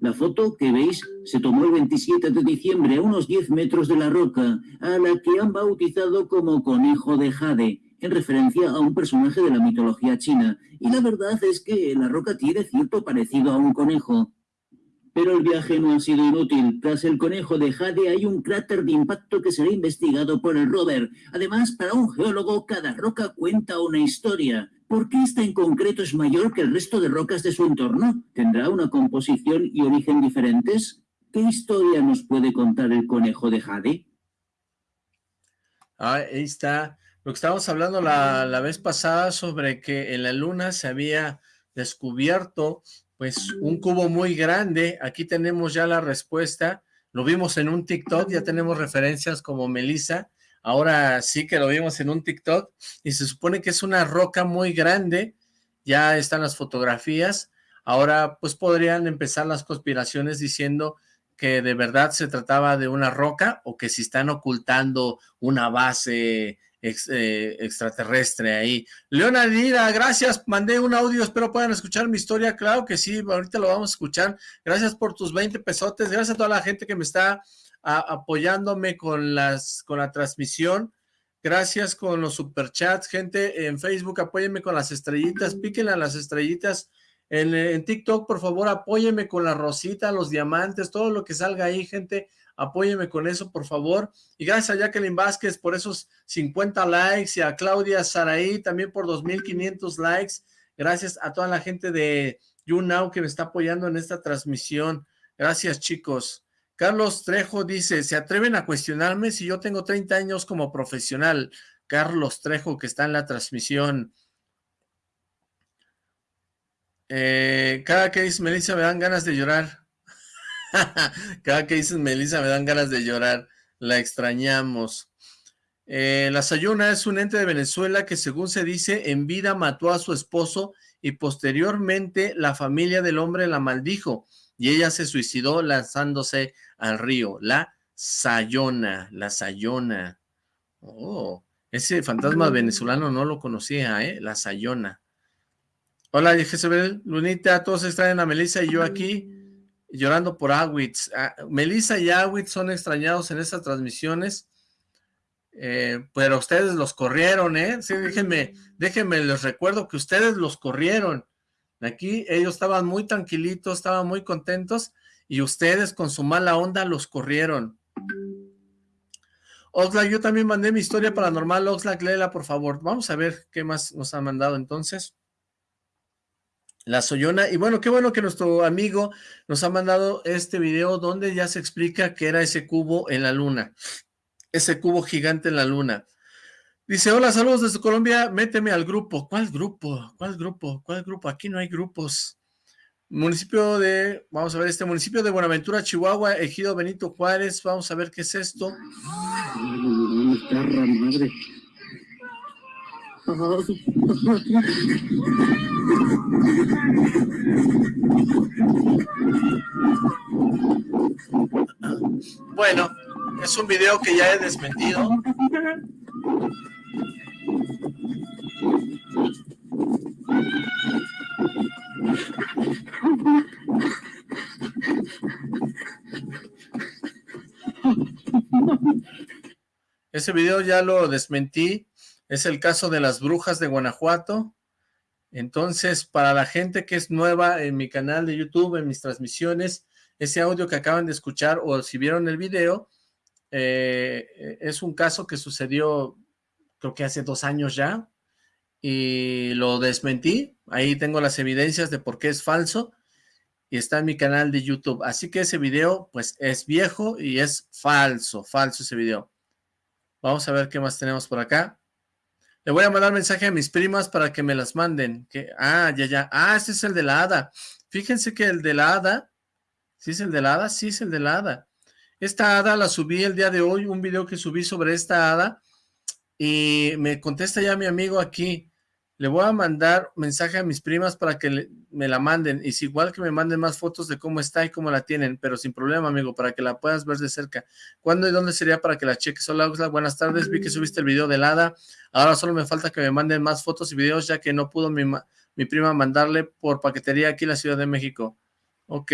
La foto que veis se tomó el 27 de diciembre a unos 10 metros de la roca, a la que han bautizado como Conejo de Jade, en referencia a un personaje de la mitología china, y la verdad es que la roca tiene cierto parecido a un conejo. Pero el viaje no ha sido inútil. Tras el conejo de Jade hay un cráter de impacto que será investigado por el rover. Además, para un geólogo, cada roca cuenta una historia. ¿Por qué esta en concreto es mayor que el resto de rocas de su entorno? ¿Tendrá una composición y origen diferentes? ¿Qué historia nos puede contar el conejo de Jade? Ah, ahí está. Lo que estábamos hablando la, la vez pasada sobre que en la luna se había descubierto pues un cubo muy grande, aquí tenemos ya la respuesta, lo vimos en un TikTok, ya tenemos referencias como Melissa, ahora sí que lo vimos en un TikTok, y se supone que es una roca muy grande, ya están las fotografías, ahora pues podrían empezar las conspiraciones diciendo que de verdad se trataba de una roca, o que si están ocultando una base eh, extraterrestre ahí. Leonardina, gracias, mandé un audio, espero puedan escuchar mi historia, claro que sí, ahorita lo vamos a escuchar, gracias por tus 20 pesotes, gracias a toda la gente que me está apoyándome con, las, con la transmisión, gracias con los superchats, gente en Facebook, apóyenme con las estrellitas, píquenle a las estrellitas, en, en TikTok, por favor, apóyenme con la rosita, los diamantes, todo lo que salga ahí, gente, apóyeme con eso, por favor. Y gracias a Jacqueline Vázquez por esos 50 likes y a Claudia Saraí también por 2.500 likes. Gracias a toda la gente de YouNow que me está apoyando en esta transmisión. Gracias, chicos. Carlos Trejo dice, ¿se atreven a cuestionarme si yo tengo 30 años como profesional? Carlos Trejo, que está en la transmisión. Eh, cada que dice Melissa me dan ganas de llorar. Cada que dices Melissa me dan ganas de llorar. La extrañamos. Eh, la Sayona es un ente de Venezuela que según se dice en vida mató a su esposo y posteriormente la familia del hombre la maldijo y ella se suicidó lanzándose al río. La Sayona, la Sayona. Oh, ese fantasma venezolano no lo conocía, ¿eh? La Sayona. Hola, Jezebel, Lunita, todos extraen a Melissa y yo aquí llorando por Awitz. Ah, Melissa y Awitz son extrañados en estas transmisiones, eh, pero ustedes los corrieron, ¿eh? Sí, déjenme, déjenme, les recuerdo que ustedes los corrieron. Aquí ellos estaban muy tranquilitos, estaban muy contentos, y ustedes con su mala onda los corrieron. Oxlack, yo también mandé mi historia paranormal. Oxlack, léela, por favor. Vamos a ver qué más nos han mandado entonces. La Soyona, y bueno, qué bueno que nuestro amigo nos ha mandado este video donde ya se explica que era ese cubo en la luna, ese cubo gigante en la luna. Dice, hola, saludos desde Colombia, méteme al grupo. ¿Cuál grupo? ¿Cuál grupo? ¿Cuál grupo? Aquí no hay grupos. Municipio de, vamos a ver, este municipio de Buenaventura, Chihuahua, Ejido Benito Juárez, vamos a ver qué es esto. Bueno, es un video que ya he desmentido. Ese video ya lo desmentí es el caso de las brujas de Guanajuato. Entonces, para la gente que es nueva en mi canal de YouTube, en mis transmisiones, ese audio que acaban de escuchar o si vieron el video, eh, es un caso que sucedió creo que hace dos años ya y lo desmentí. Ahí tengo las evidencias de por qué es falso y está en mi canal de YouTube. Así que ese video pues es viejo y es falso, falso ese video. Vamos a ver qué más tenemos por acá. Le voy a mandar mensaje a mis primas para que me las manden. Ah, ya, ya. Ah, este es el de la hada. Fíjense que el de la hada, ¿sí es el de la hada? Sí es el de la hada. Esta hada la subí el día de hoy, un video que subí sobre esta hada, y me contesta ya mi amigo aquí, le voy a mandar mensaje a mis primas para que me la manden. Y si igual que me manden más fotos de cómo está y cómo la tienen, pero sin problema, amigo, para que la puedas ver de cerca. ¿Cuándo y dónde sería para que la cheques? Hola, buenas tardes. Vi que subiste el video del hada. Ahora solo me falta que me manden más fotos y videos, ya que no pudo mi, mi prima mandarle por paquetería aquí en la Ciudad de México. Ok.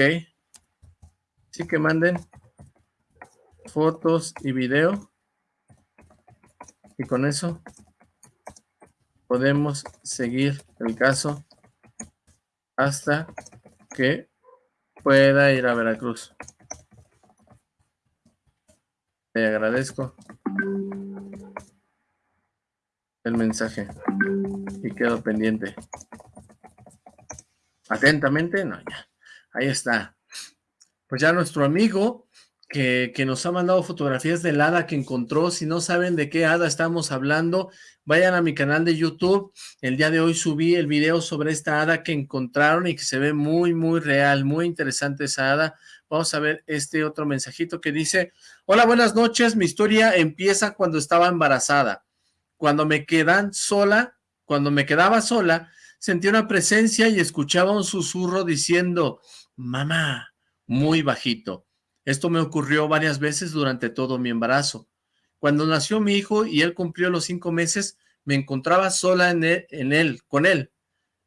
Sí que manden fotos y video. Y con eso podemos seguir el caso hasta que pueda ir a Veracruz. Te agradezco el mensaje y quedo pendiente. Atentamente, no, ya. Ahí está. Pues ya nuestro amigo que, que, nos ha mandado fotografías del hada que encontró. Si no saben de qué hada estamos hablando, vayan a mi canal de YouTube. El día de hoy subí el video sobre esta hada que encontraron y que se ve muy, muy real, muy interesante esa hada. Vamos a ver este otro mensajito que dice, Hola, buenas noches. Mi historia empieza cuando estaba embarazada. Cuando me quedan sola, cuando me quedaba sola, sentí una presencia y escuchaba un susurro diciendo, mamá, muy bajito. Esto me ocurrió varias veces durante todo mi embarazo. Cuando nació mi hijo y él cumplió los cinco meses, me encontraba sola en él, con él.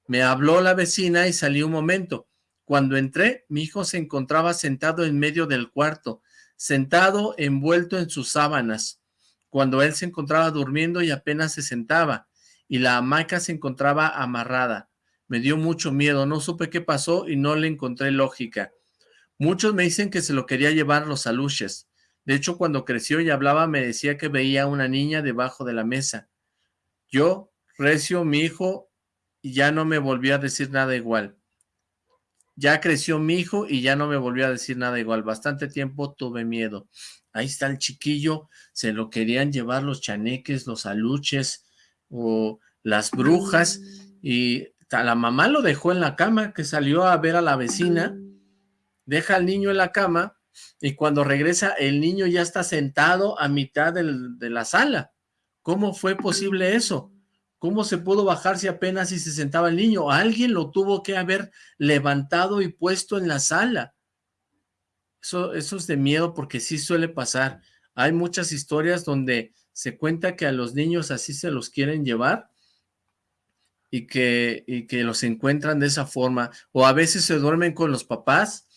Me habló la vecina y salí un momento. Cuando entré, mi hijo se encontraba sentado en medio del cuarto, sentado envuelto en sus sábanas. Cuando él se encontraba durmiendo y apenas se sentaba, y la hamaca se encontraba amarrada. Me dio mucho miedo, no supe qué pasó y no le encontré lógica. Muchos me dicen que se lo quería llevar los aluches. De hecho, cuando creció y hablaba, me decía que veía a una niña debajo de la mesa. Yo, Recio, mi hijo, y ya no me volvió a decir nada igual. Ya creció mi hijo y ya no me volvió a decir nada igual. Bastante tiempo tuve miedo. Ahí está el chiquillo, se lo querían llevar los chaneques, los aluches o las brujas y la mamá lo dejó en la cama, que salió a ver a la vecina, deja al niño en la cama y cuando regresa el niño ya está sentado a mitad del, de la sala. ¿Cómo fue posible eso? ¿Cómo se pudo bajar si apenas si se sentaba el niño? Alguien lo tuvo que haber levantado y puesto en la sala. Eso, eso es de miedo porque sí suele pasar. Hay muchas historias donde se cuenta que a los niños así se los quieren llevar y que, y que los encuentran de esa forma. O a veces se duermen con los papás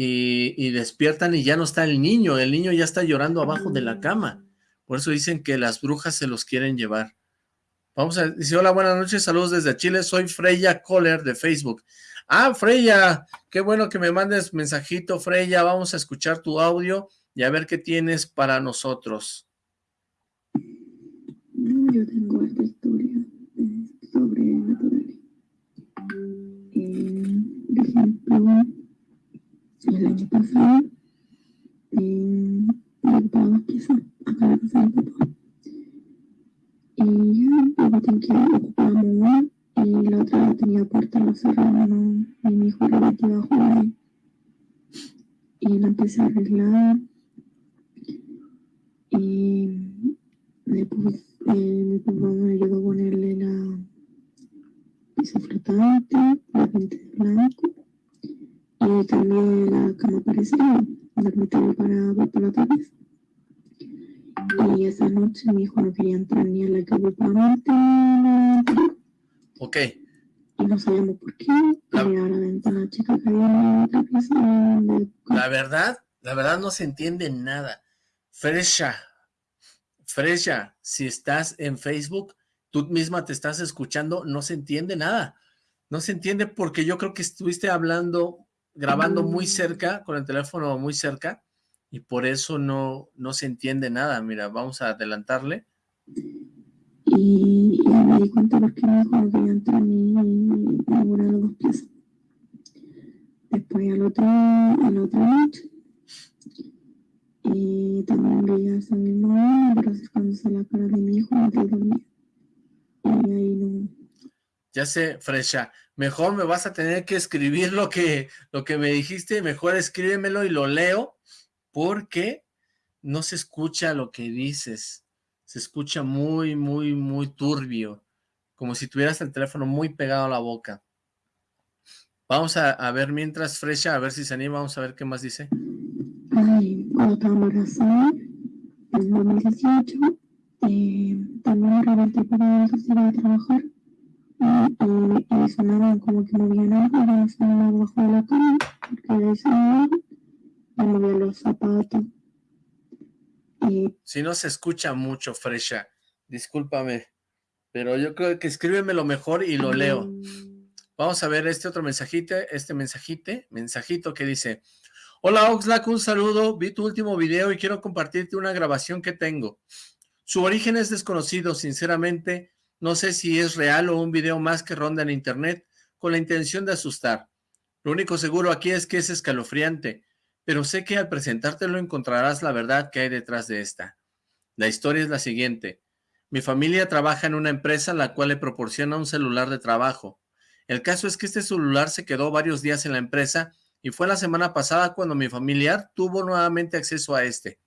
y, y, despiertan y ya no está el niño. El niño ya está llorando abajo de la cama. Por eso dicen que las brujas se los quieren llevar. Vamos a decir, hola, buenas noches, saludos desde Chile, soy Freya Kohler de Facebook. Ah, Freya, qué bueno que me mandes mensajito, Freya, vamos a escuchar tu audio y a ver qué tienes para nosotros. Yo tengo esta historia sobre naturales. Eh, por ejemplo, el año pasado, mi papá, quizá, casa de papá, y ya, tenía que ocupar mamá y la otra tenía puerta no cerrada, y mi hijo lo metí bajo ahí. Y la empecé a arreglar. Y después eh, mi papá me ayudó a ponerle la pieza flotante, la pinté de blanco. Y también la cama para, para la otra vez. Y esa noche mi hijo no quería entrar ni a la campamento. Ok. Y no sabíamos por qué. La, la ventana chica que había en la pieza. La verdad, la verdad no se entiende nada. Fresha, Fresha, si estás en Facebook, tú misma te estás escuchando, no se entiende nada. No se entiende porque yo creo que estuviste hablando, grabando muy cerca, con el teléfono muy cerca, y por eso no, no se entiende nada. Mira, vamos a adelantarle. Y ya me di cuenta porque no entrar ni ninguna de las dos piezas. Después al otro, a la otra noche, y también veía esa misma hora, pero acercándose a la cara de mi hijo mientras dormía. Y ahí no... Ya sé, Fresha, mejor me vas a tener que escribir lo que, lo que me dijiste, mejor escríbemelo y lo leo, porque no se escucha lo que dices, se escucha muy, muy, muy turbio, como si tuvieras el teléfono muy pegado a la boca. Vamos a, ver mientras Fresha, a ver si se anima, vamos a ver qué más dice. Ay, en 2018, eh, también me levanté para ir a trabajar y, como que algo, de la cama, porque mover los zapatos. Si no se escucha mucho, Fresha, discúlpame, pero yo creo que escríbeme lo mejor y lo leo. Vamos a ver este otro mensajito, este mensajite, mensajito que dice, Hola Oxlack, un saludo, vi tu último video y quiero compartirte una grabación que tengo. Su origen es desconocido, sinceramente, no sé si es real o un video más que ronda en internet con la intención de asustar. Lo único seguro aquí es que es escalofriante, pero sé que al presentártelo encontrarás la verdad que hay detrás de esta. La historia es la siguiente. Mi familia trabaja en una empresa la cual le proporciona un celular de trabajo. El caso es que este celular se quedó varios días en la empresa y fue la semana pasada cuando mi familiar tuvo nuevamente acceso a este.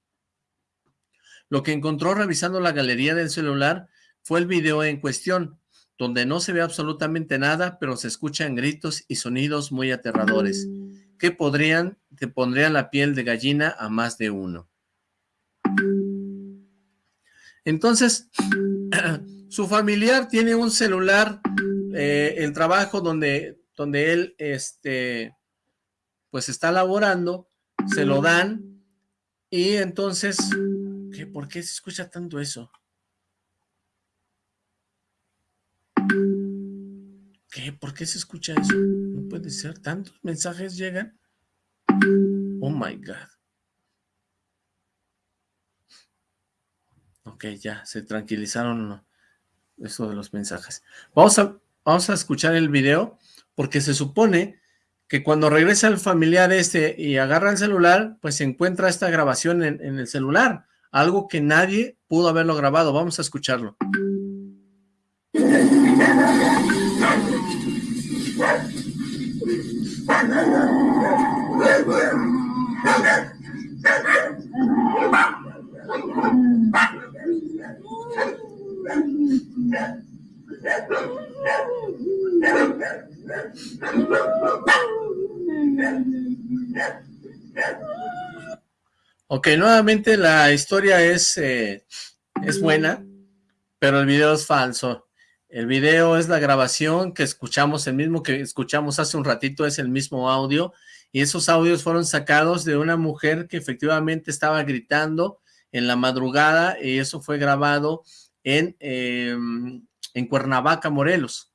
Lo que encontró revisando la galería del celular fue el video en cuestión, donde no se ve absolutamente nada, pero se escuchan gritos y sonidos muy aterradores, que podrían, te pondrían la piel de gallina a más de uno. Entonces, su familiar tiene un celular, eh, el trabajo donde, donde él, este, pues está laborando, se lo dan, y entonces, ¿qué, ¿por qué se escucha tanto eso? ¿Qué? ¿Por qué se escucha eso? No puede ser, tantos mensajes llegan. Oh my God. Ok, ya, se tranquilizaron eso de los mensajes. Vamos a, vamos a escuchar el video, porque se supone que cuando regresa el familiar este y agarra el celular, pues se encuentra esta grabación en, en el celular, algo que nadie pudo haberlo grabado. Vamos a escucharlo. Ok, nuevamente la historia es, eh, es buena, pero el video es falso. El video es la grabación que escuchamos, el mismo que escuchamos hace un ratito, es el mismo audio, y esos audios fueron sacados de una mujer que efectivamente estaba gritando en la madrugada, y eso fue grabado en, em, en Cuernavaca, Morelos.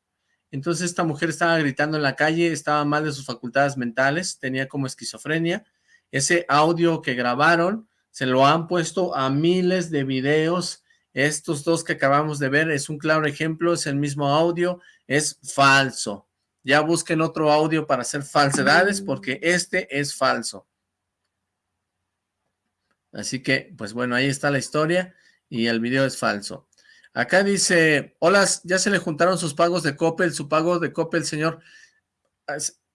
Entonces esta mujer estaba gritando en la calle, estaba mal de sus facultades mentales, tenía como esquizofrenia. Ese audio que grabaron se lo han puesto a miles de videos. Estos dos que acabamos de ver es un claro ejemplo, es el mismo audio, es falso. Ya busquen otro audio para hacer falsedades porque este es falso. Así que, pues bueno, ahí está la historia y el video es falso. Acá dice, hola, ya se le juntaron sus pagos de Coppel, su pago de Coppel, señor.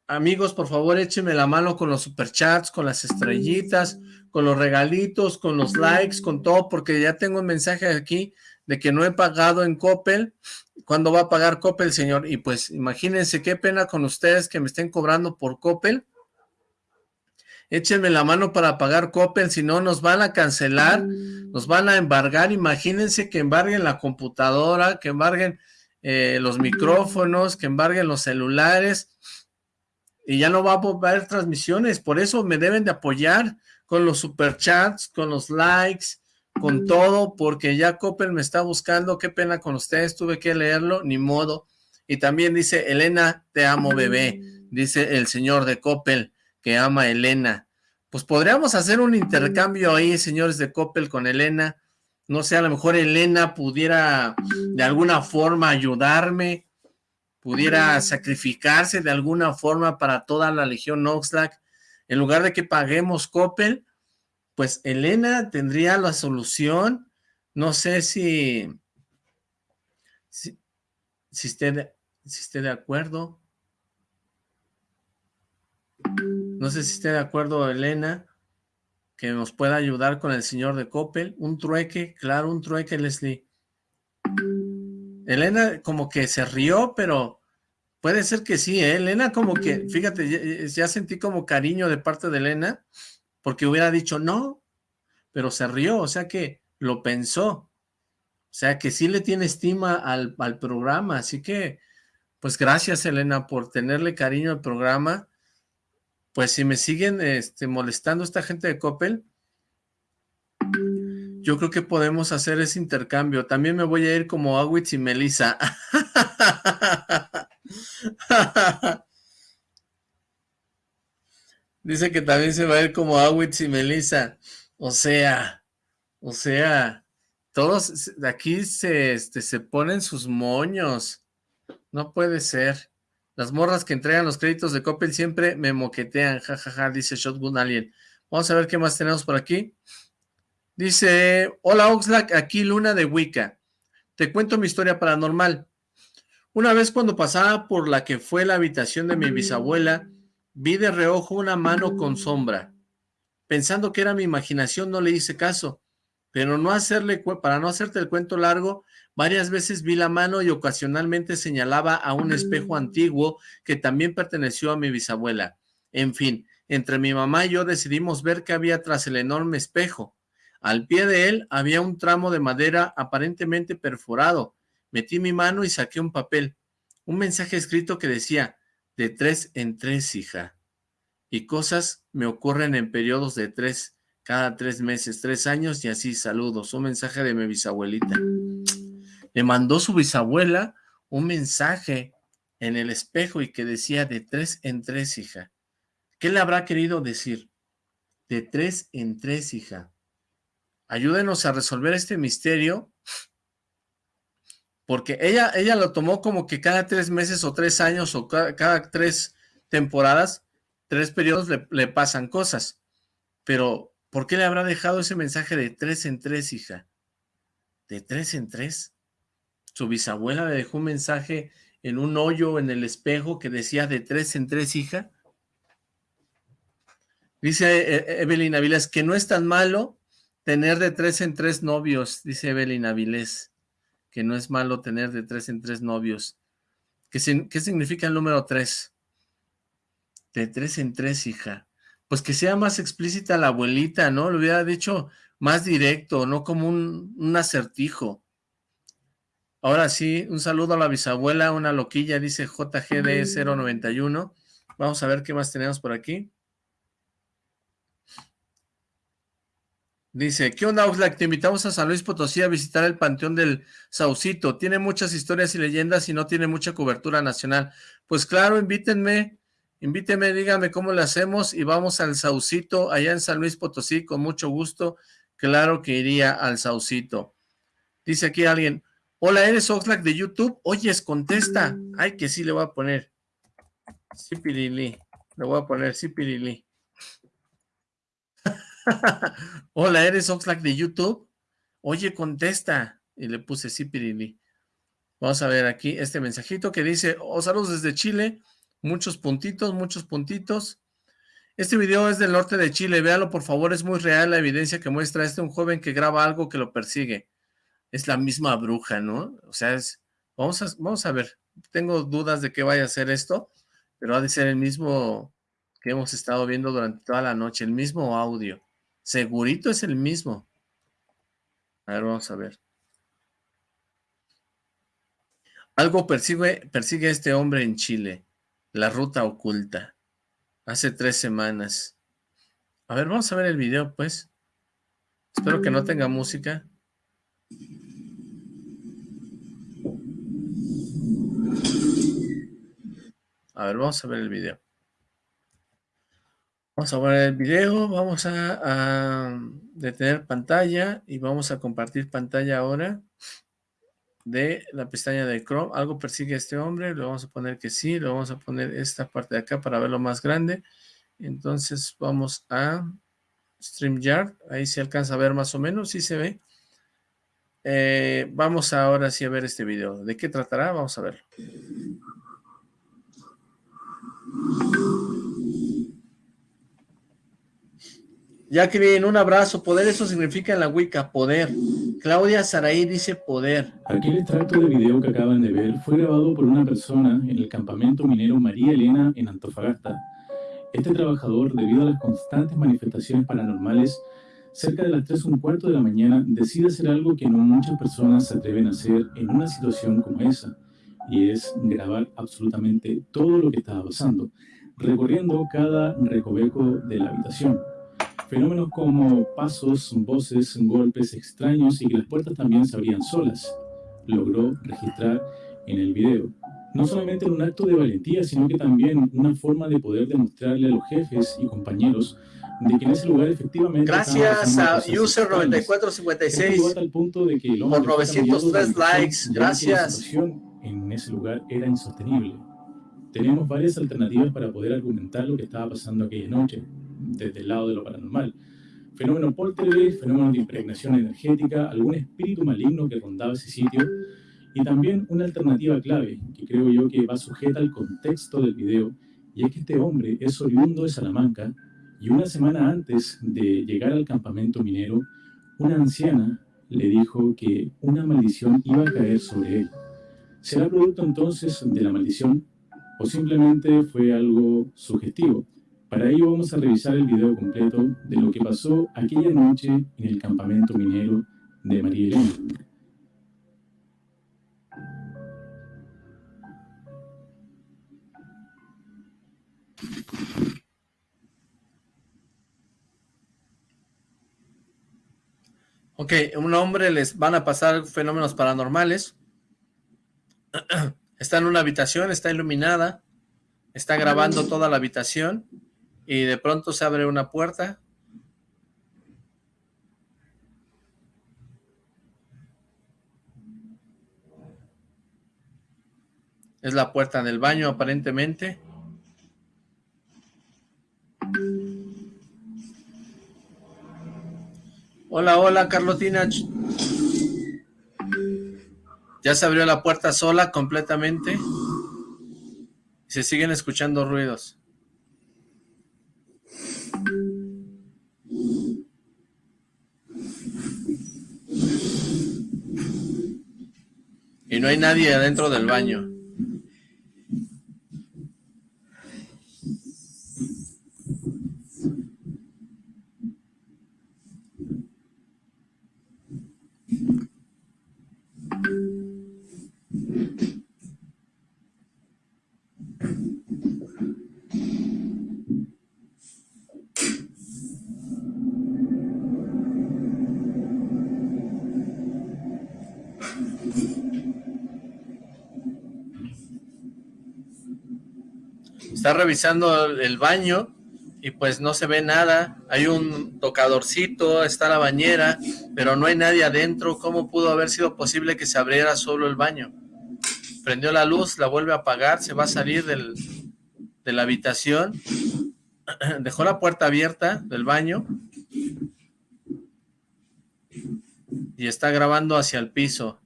Amigos, por favor, échenme la mano con los superchats, con las estrellitas, con los regalitos, con los likes, con todo, porque ya tengo un mensaje aquí de que no he pagado en Coppel. ¿Cuándo va a pagar Coppel, señor? Y pues imagínense qué pena con ustedes que me estén cobrando por Coppel. Échenme la mano para pagar Coppel, si no nos van a cancelar, nos van a embargar, imagínense que embarguen la computadora, que embarguen eh, los micrófonos, que embarguen los celulares, y ya no va a haber transmisiones, por eso me deben de apoyar con los superchats, con los likes, con todo, porque ya Coppel me está buscando, qué pena con ustedes, tuve que leerlo, ni modo, y también dice, Elena, te amo bebé, dice el señor de Coppel, que ama a Elena. Pues podríamos hacer un intercambio ahí, señores de Coppel, con Elena. No sé, a lo mejor Elena pudiera de alguna forma ayudarme, pudiera sacrificarse de alguna forma para toda la Legión Oxlack. En lugar de que paguemos Coppel, pues Elena tendría la solución. No sé si, si, esté, si esté de acuerdo. No sé si esté de acuerdo Elena, que nos pueda ayudar con el señor de Coppel. Un trueque, claro, un trueque, Leslie. Elena como que se rió, pero puede ser que sí, ¿eh? Elena como que, fíjate, ya, sentí como cariño de parte de Elena, porque hubiera dicho no, pero se rió, o sea que lo pensó. O sea que sí le tiene estima al, al programa, así que, pues gracias Elena por tenerle cariño al programa pues si me siguen este, molestando esta gente de Coppel, yo creo que podemos hacer ese intercambio. También me voy a ir como Awitz y Melissa. Dice que también se va a ir como Awitz y Melissa. O sea, o sea, todos aquí se, este, se ponen sus moños. No puede ser. Las morras que entregan los créditos de Coppel siempre me moquetean, jajaja, dice Shotgun Alien. Vamos a ver qué más tenemos por aquí. Dice, hola Oxlack, aquí Luna de Wicca. Te cuento mi historia paranormal. Una vez cuando pasaba por la que fue la habitación de mi bisabuela, vi de reojo una mano con sombra. Pensando que era mi imaginación, no le hice caso. Pero para no hacerte el cuento largo, varias veces vi la mano y ocasionalmente señalaba a un espejo antiguo que también perteneció a mi bisabuela. En fin, entre mi mamá y yo decidimos ver qué había tras el enorme espejo. Al pie de él había un tramo de madera aparentemente perforado. Metí mi mano y saqué un papel, un mensaje escrito que decía, de tres en tres, hija. Y cosas me ocurren en periodos de tres, cada tres meses, tres años y así, saludos. Un mensaje de mi bisabuelita. Le mandó su bisabuela un mensaje en el espejo y que decía de tres en tres, hija. ¿Qué le habrá querido decir? De tres en tres, hija. Ayúdenos a resolver este misterio porque ella, ella lo tomó como que cada tres meses o tres años o cada, tres temporadas, tres periodos le, le, pasan cosas. Pero, ¿por qué le habrá dejado ese mensaje de tres en tres, hija? ¿De tres en tres? Su bisabuela le dejó un mensaje en un hoyo en el espejo que decía de tres en tres, hija. Dice eh, eh, Evelyn Avilés que no es tan malo tener de tres en tres novios, dice Evelyn Avilés que no es malo tener de tres en tres novios. ¿Qué, qué significa el número tres? De tres en tres, hija. Pues que sea más explícita la abuelita, ¿no? Lo hubiera dicho más directo, no como un, un acertijo. Ahora sí, un saludo a la bisabuela, una loquilla, dice JGD091. Vamos a ver qué más tenemos por aquí. Dice, ¿qué onda Oxlack? Te invitamos a San Luis Potosí a visitar el Panteón del Saucito. Tiene muchas historias y leyendas y no tiene mucha cobertura nacional. Pues claro, invítenme, invítenme, díganme cómo le hacemos y vamos al Saucito allá en San Luis Potosí con mucho gusto. Claro que iría al Saucito. Dice aquí alguien, hola, ¿eres Oxlack de YouTube? Oyes, contesta. Ay, que sí le voy a poner. Sí, Pirili. Le voy a poner sí, Pirili. Hola, ¿eres Oxlack de YouTube? Oye, contesta. Y le puse sí, Pirili. Vamos a ver aquí este mensajito que dice, oh, saludos desde Chile, muchos puntitos, muchos puntitos. Este video es del norte de Chile, véalo por favor, es muy real la evidencia que muestra este un joven que graba algo que lo persigue. Es la misma bruja, ¿no? O sea, es, vamos a, vamos a ver, tengo dudas de que vaya a ser esto, pero ha de ser el mismo que hemos estado viendo durante toda la noche, el mismo audio. Segurito es el mismo. A ver, vamos a ver. Algo persigue, persigue a este hombre en Chile. La ruta oculta. Hace tres semanas. A ver, vamos a ver el video, pues. Espero que no tenga música. A ver, vamos a ver el video. Vamos a ver el video, vamos a, detener pantalla y vamos a compartir pantalla ahora de la pestaña de Chrome. Algo persigue a este hombre, le vamos a poner que sí, le vamos a poner esta parte de acá para verlo más grande. Entonces vamos a StreamYard, ahí se alcanza a ver más o menos, sí se ve. Eh, vamos ahora sí a ver este video. ¿De qué tratará? Vamos a verlo. Jacqueline, un abrazo. Poder, eso significa en la Wicca, poder. Claudia Saraí dice poder. Aquel extracto de video que acaban de ver fue grabado por una persona en el campamento minero María Elena en Antofagasta. Este trabajador, debido a las constantes manifestaciones paranormales, cerca de las 3 un cuarto de la mañana, decide hacer algo que no muchas personas se atreven a hacer en una situación como esa, y es grabar absolutamente todo lo que estaba pasando, recorriendo cada recoveco de la habitación. Fenómenos como pasos, voces, golpes extraños y que las puertas también se abrían solas, logró registrar en el video. no solamente en un acto de valentía, sino que también una forma de poder demostrarle a los jefes y compañeros de que en ese lugar efectivamente... Gracias a User9456 al punto de que por 903 likes, gracias. En ese lugar era insostenible. Teníamos varias alternativas para poder argumentar lo que estaba pasando aquella noche, desde el lado de lo paranormal. Fenómeno poltergeist, fenómeno de impregnación energética, algún espíritu maligno que rondaba ese sitio, y también una alternativa clave, que creo yo que va sujeta al contexto del video, y es que este hombre es oriundo de Salamanca, y una semana antes de llegar al campamento minero, una anciana le dijo que una maldición iba a caer sobre él. ¿Será producto entonces de la maldición o simplemente fue algo sugestivo? Para ello vamos a revisar el video completo de lo que pasó aquella noche en el campamento minero de María Elena. Ok, un hombre les van a pasar fenómenos paranormales. Está en una habitación, está iluminada, está grabando toda la habitación y de pronto se abre una puerta. Es la puerta del baño aparentemente. Hola, hola, Carlotina. Ya se abrió la puerta sola completamente. Se siguen escuchando ruidos. Y no hay nadie adentro del baño. Está revisando el baño y pues no se ve nada. Hay un tocadorcito, está la bañera, pero no hay nadie adentro. ¿Cómo pudo haber sido posible que se abriera solo el baño? Prendió la luz, la vuelve a apagar, se va a salir del, de la habitación. Dejó la puerta abierta del baño. Y está grabando hacia el piso.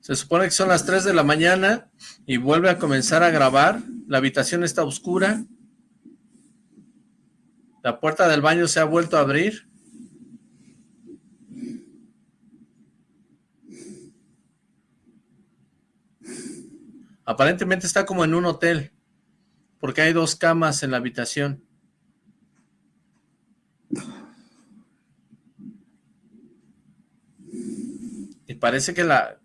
Se supone que son las 3 de la mañana y vuelve a comenzar a grabar. La habitación está oscura. La puerta del baño se ha vuelto a abrir. Aparentemente está como en un hotel, porque hay dos camas en la habitación. Parece que la,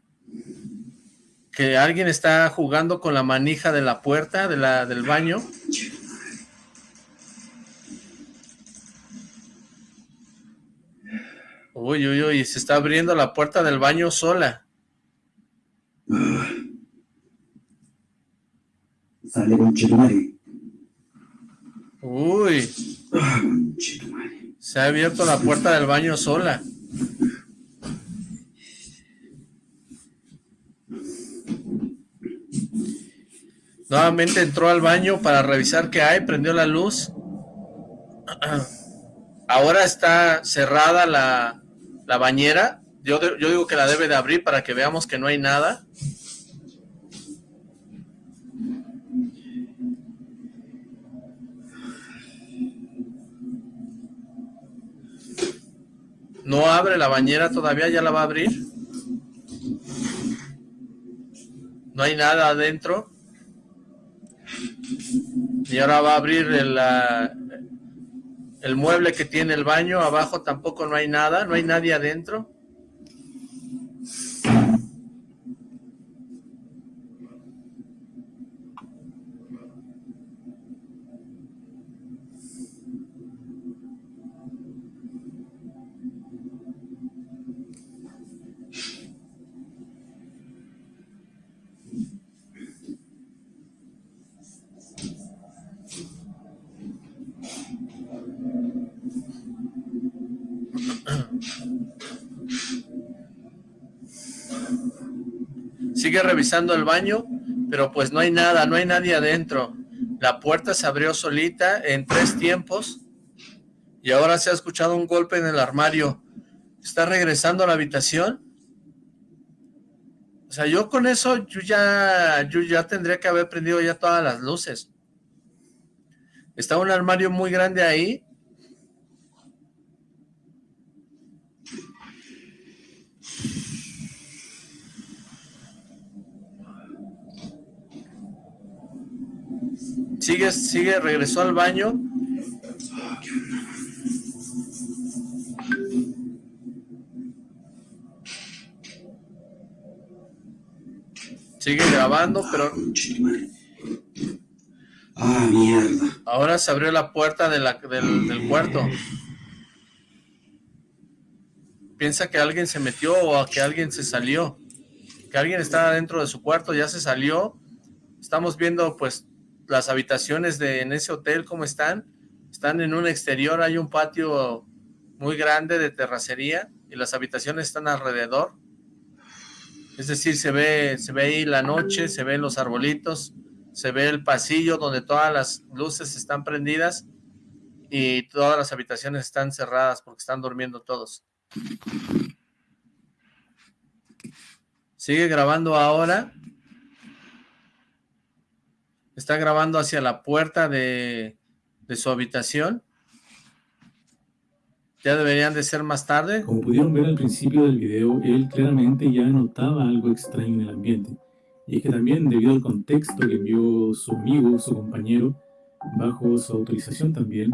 que alguien está jugando con la manija de la puerta de la, del baño. Uy, uy, uy, se está abriendo la puerta del baño sola. Sale con Uy. Se ha abierto la puerta del baño sola. Nuevamente entró al baño para revisar qué hay, prendió la luz. Ahora está cerrada la, la bañera. Yo, yo digo que la debe de abrir para que veamos que no hay nada. No abre la bañera todavía, ya la va a abrir. No hay nada adentro. Y ahora va a abrir el, el mueble que tiene el baño. Abajo tampoco no hay nada, no hay nadie adentro. Sigue revisando el baño, pero pues no hay nada, no hay nadie adentro. La puerta se abrió solita en tres tiempos y ahora se ha escuchado un golpe en el armario. ¿Está regresando a la habitación? O sea, yo con eso, yo ya, yo ya tendría que haber prendido ya todas las luces. Está un armario muy grande ahí. Sigue, sigue, regresó al baño Sigue grabando, pero... Ah, mierda. Ahora se abrió la puerta del, del cuarto. Piensa que alguien se metió o que alguien se salió. Que alguien estaba dentro de su cuarto, ya se salió. Estamos viendo pues las habitaciones de en ese hotel, cómo están. Están en un exterior, hay un patio muy grande de terracería y las habitaciones están alrededor. Es decir, se ve, se ve ahí la noche, se ven los arbolitos, se ve el pasillo donde todas las luces están prendidas y todas las habitaciones están cerradas porque están durmiendo todos. Sigue grabando ahora. Está grabando hacia la puerta de, de su habitación. ¿Ya deberían de ser más tarde? Como pudieron ver al principio del video, él claramente ya notaba algo extraño en el ambiente. Y es que también, debido al contexto que envió su amigo, su compañero, bajo su autorización también,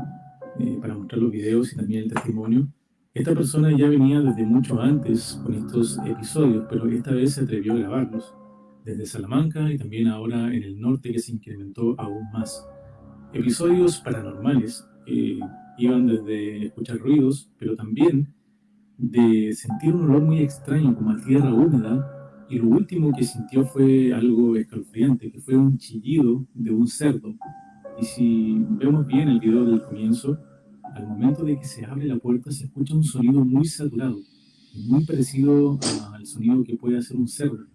eh, para mostrar los videos y también el testimonio, esta persona ya venía desde mucho antes con estos episodios, pero esta vez se atrevió a grabarlos, desde Salamanca y también ahora en el norte que se incrementó aún más. Episodios paranormales, eh, iban desde escuchar ruidos, pero también de sentir un olor muy extraño como a tierra húmeda y lo último que sintió fue algo escalofriante, que fue un chillido de un cerdo. Y si vemos bien el video del comienzo, al momento de que se abre la puerta se escucha un sonido muy saturado, muy parecido al sonido que puede hacer un cerdo.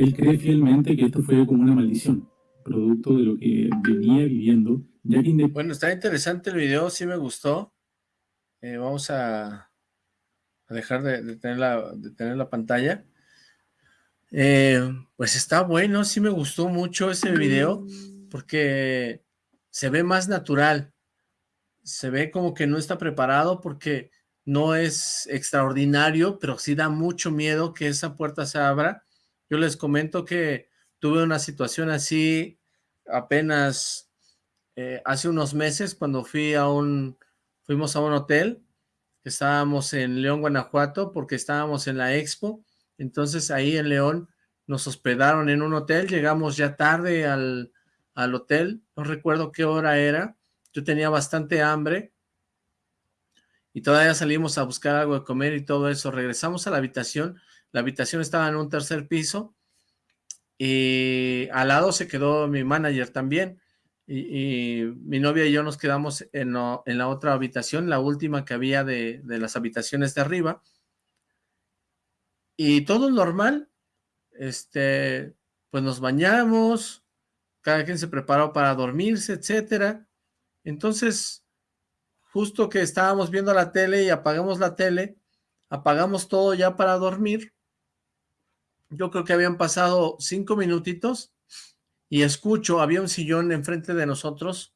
Él cree fielmente que esto fue como una maldición, producto de lo que venía viviendo. Bueno, está interesante el video, sí me gustó. Eh, vamos a, dejar de, tener la, de, tener la, pantalla. Eh, pues está bueno, sí me gustó mucho ese video, porque se ve más natural. Se ve como que no está preparado porque no es extraordinario, pero sí da mucho miedo que esa puerta se abra yo les comento que tuve una situación así apenas eh, hace unos meses cuando fui a un, fuimos a un hotel, estábamos en León, Guanajuato, porque estábamos en la Expo, entonces ahí en León nos hospedaron en un hotel, llegamos ya tarde al, al hotel, no recuerdo qué hora era, yo tenía bastante hambre, y todavía salimos a buscar algo de comer y todo eso, regresamos a la habitación, la habitación estaba en un tercer piso y al lado se quedó mi manager también. Y, mi novia y yo nos quedamos en, la otra habitación, la última que había de, las habitaciones de arriba. Y todo normal, este, pues nos bañamos, cada quien se preparó para dormirse, etcétera. Entonces, justo que estábamos viendo la tele y apagamos la tele, apagamos todo ya para dormir, yo creo que habían pasado cinco minutitos y escucho, había un sillón enfrente de nosotros,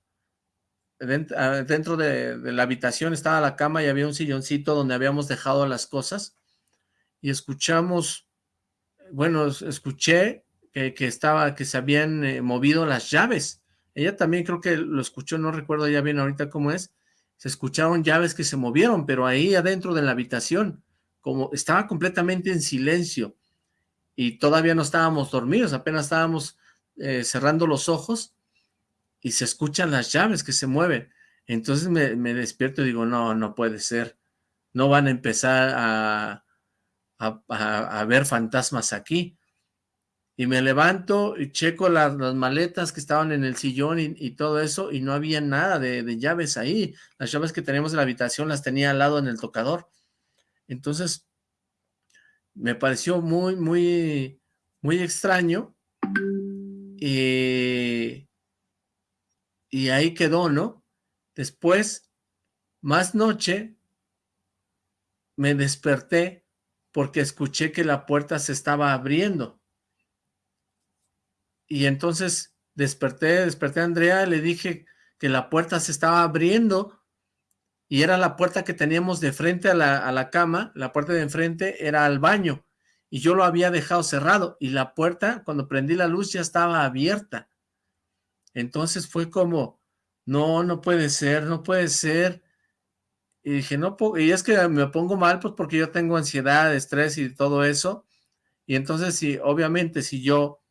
ah, dentro de, la habitación estaba la cama y había un silloncito donde habíamos dejado las cosas y escuchamos, bueno, escuché que, estaba, que se habían eh, movido las llaves. Ella también creo que lo escuchó, no recuerdo ya bien ahorita cómo es. Se escucharon llaves que se movieron, pero ahí adentro de la habitación, como estaba completamente en silencio y todavía no estábamos dormidos, apenas estábamos eh, cerrando los ojos y se escuchan las llaves que se mueven. Entonces me, despierto y digo, no, no puede ser. No van a empezar a, a, ver fantasmas aquí. y me levanto y checo las, maletas que estaban en el sillón y, todo eso, y no había nada de, de, llaves ahí. Las llaves que teníamos en la habitación las tenía al lado en el tocador. Entonces, me pareció muy, muy, muy extraño. Y, y ahí quedó, ¿no? Después, más noche, me desperté porque escuché que la puerta se estaba abriendo. Y entonces desperté, desperté a Andrea, le dije que la puerta se estaba abriendo y era la puerta que teníamos de frente a la, a la cama, la puerta de enfrente era al baño y yo lo había dejado cerrado y la puerta, cuando prendí la luz, ya estaba abierta. Entonces fue como, no, no puede ser, no puede ser. Y dije, no, y es que me pongo mal, pues porque yo tengo ansiedad, estrés y todo eso. Y entonces, sí, obviamente, si yo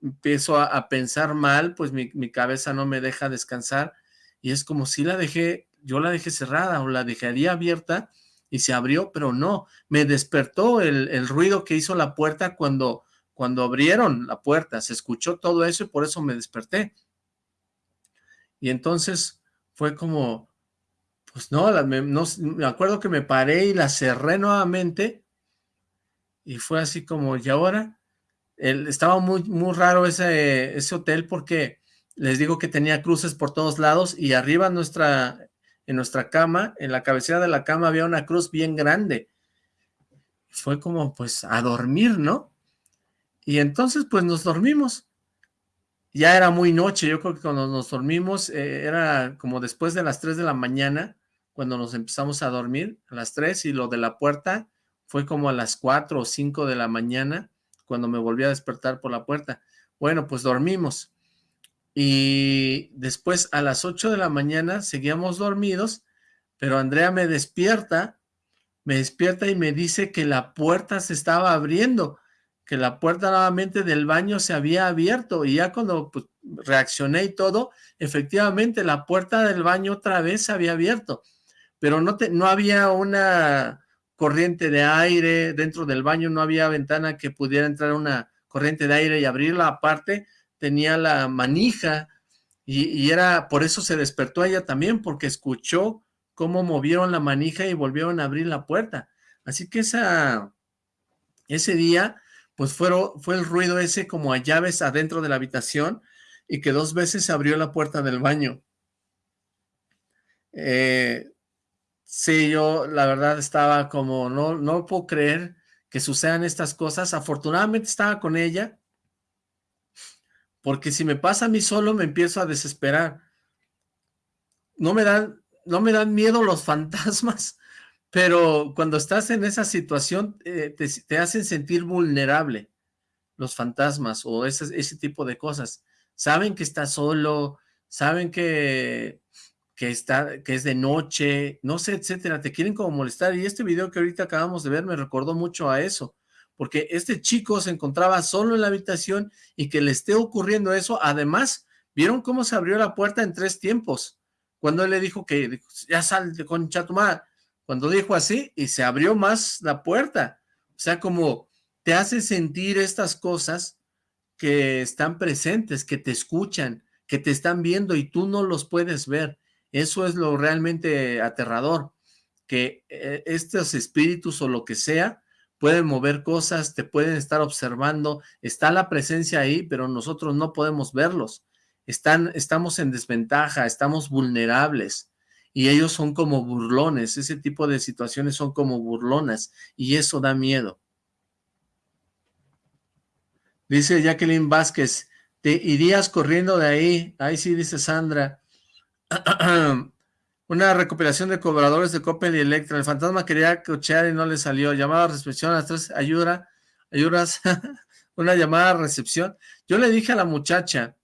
empiezo a, pensar mal, pues mi, mi, cabeza no me deja descansar. Y es como si la dejé, yo la dejé cerrada o la dejaría abierta y se abrió, pero no, me despertó el, el ruido que hizo la puerta cuando, cuando abrieron la puerta. Se escuchó todo eso y por eso me desperté. Y entonces fue como, pues no, me, me acuerdo que me paré y la cerré nuevamente y fue así como, ¿y ahora? El, estaba muy, muy raro ese, ese hotel porque les digo que tenía cruces por todos lados y arriba nuestra, en nuestra cama, en la cabecera de la cama había una cruz bien grande. Fue como pues a dormir, ¿no? Y entonces pues nos dormimos. Ya era muy noche, yo creo que cuando nos dormimos eh, era como después de las 3 de la mañana cuando nos empezamos a dormir, a las 3, y lo de la puerta fue como a las 4 o 5 de la mañana, cuando me volví a despertar por la puerta. Bueno, pues dormimos. Y después a las 8 de la mañana seguíamos dormidos, pero Andrea me despierta, me despierta y me dice que la puerta se estaba abriendo, que la puerta nuevamente del baño se había abierto y ya cuando pues, reaccioné y todo, efectivamente la puerta del baño otra vez se había abierto pero no, te, no había una corriente de aire dentro del baño, no había ventana que pudiera entrar una corriente de aire y abrirla aparte, tenía la manija y, era, por eso se despertó ella también, porque escuchó cómo movieron la manija y volvieron a abrir la puerta. Así que esa, ese día, pues fue, fue el ruido ese como a llaves adentro de la habitación y que dos veces se abrió la puerta del baño. Eh, Sí, yo la verdad estaba como, no, no puedo creer que sucedan estas cosas. Afortunadamente estaba con ella, porque si me pasa a mí solo me empiezo a desesperar. No me dan, no me dan miedo los fantasmas, pero cuando estás en esa situación eh, te, hacen sentir vulnerable los fantasmas o ese, ese tipo de cosas. Saben que estás solo, saben que que, está, que es de noche, no sé, etcétera, te quieren como molestar. Y este video que ahorita acabamos de ver me recordó mucho a eso, porque este chico se encontraba solo en la habitación y que le esté ocurriendo eso, además, ¿vieron cómo se abrió la puerta en tres tiempos? Cuando él le dijo que ya sal de concha tu cuando dijo así, y se abrió más la puerta, o sea, como te hace sentir estas cosas que están presentes, que te escuchan, que te están viendo y tú no los puedes ver. Eso es lo realmente aterrador, que eh, estos espíritus o lo que sea pueden mover cosas, te pueden estar observando, está la presencia ahí, pero nosotros no podemos verlos. Están, estamos en desventaja, estamos vulnerables y ellos son como burlones, ese tipo de situaciones son como burlonas y eso da miedo. Dice Jacqueline Vázquez, te irías corriendo de ahí, ahí sí dice Sandra, una recopilación de cobradores de Coppel y Electra. El fantasma quería cochear y no le salió. Llamada a recepción a las tres, ayuda, ayudas, una llamada a recepción. Yo le dije a la muchacha,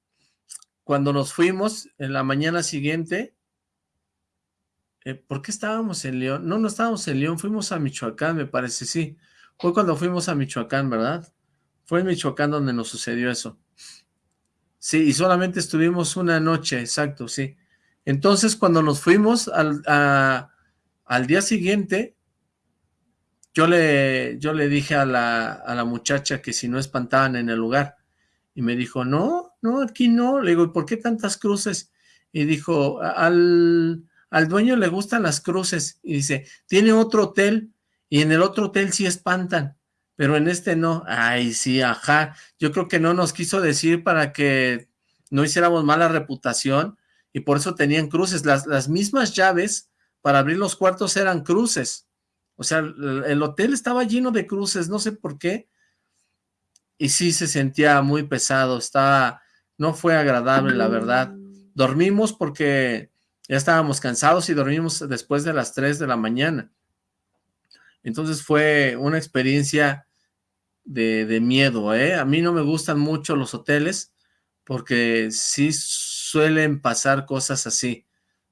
cuando nos fuimos, en la mañana siguiente, eh, ¿por qué estábamos en León? No, no estábamos en León, fuimos a Michoacán, me parece, sí. Fue cuando fuimos a Michoacán, ¿verdad? Fue en Michoacán donde nos sucedió eso. Sí, y solamente estuvimos una noche, exacto, sí. Entonces, cuando nos fuimos al, al día siguiente, yo le, yo le dije a la, a la, muchacha que si no espantaban en el lugar. Y me dijo, no, no, aquí no. Le digo, ¿por qué tantas cruces? Y dijo, al, al dueño le gustan las cruces. Y dice, tiene otro hotel y en el otro hotel sí espantan, pero en este no. Ay, sí, ajá. Yo creo que no nos quiso decir para que no hiciéramos mala reputación y por eso tenían cruces. Las, las mismas llaves para abrir los cuartos eran cruces. O sea, el hotel estaba lleno de cruces, no sé por qué, y sí se sentía muy pesado, estaba, no fue agradable la verdad. Dormimos porque ya estábamos cansados y dormimos después de las 3 de la mañana. Entonces fue una experiencia de, de miedo, ¿eh? A mí no me gustan mucho los hoteles porque sí suelen pasar cosas así.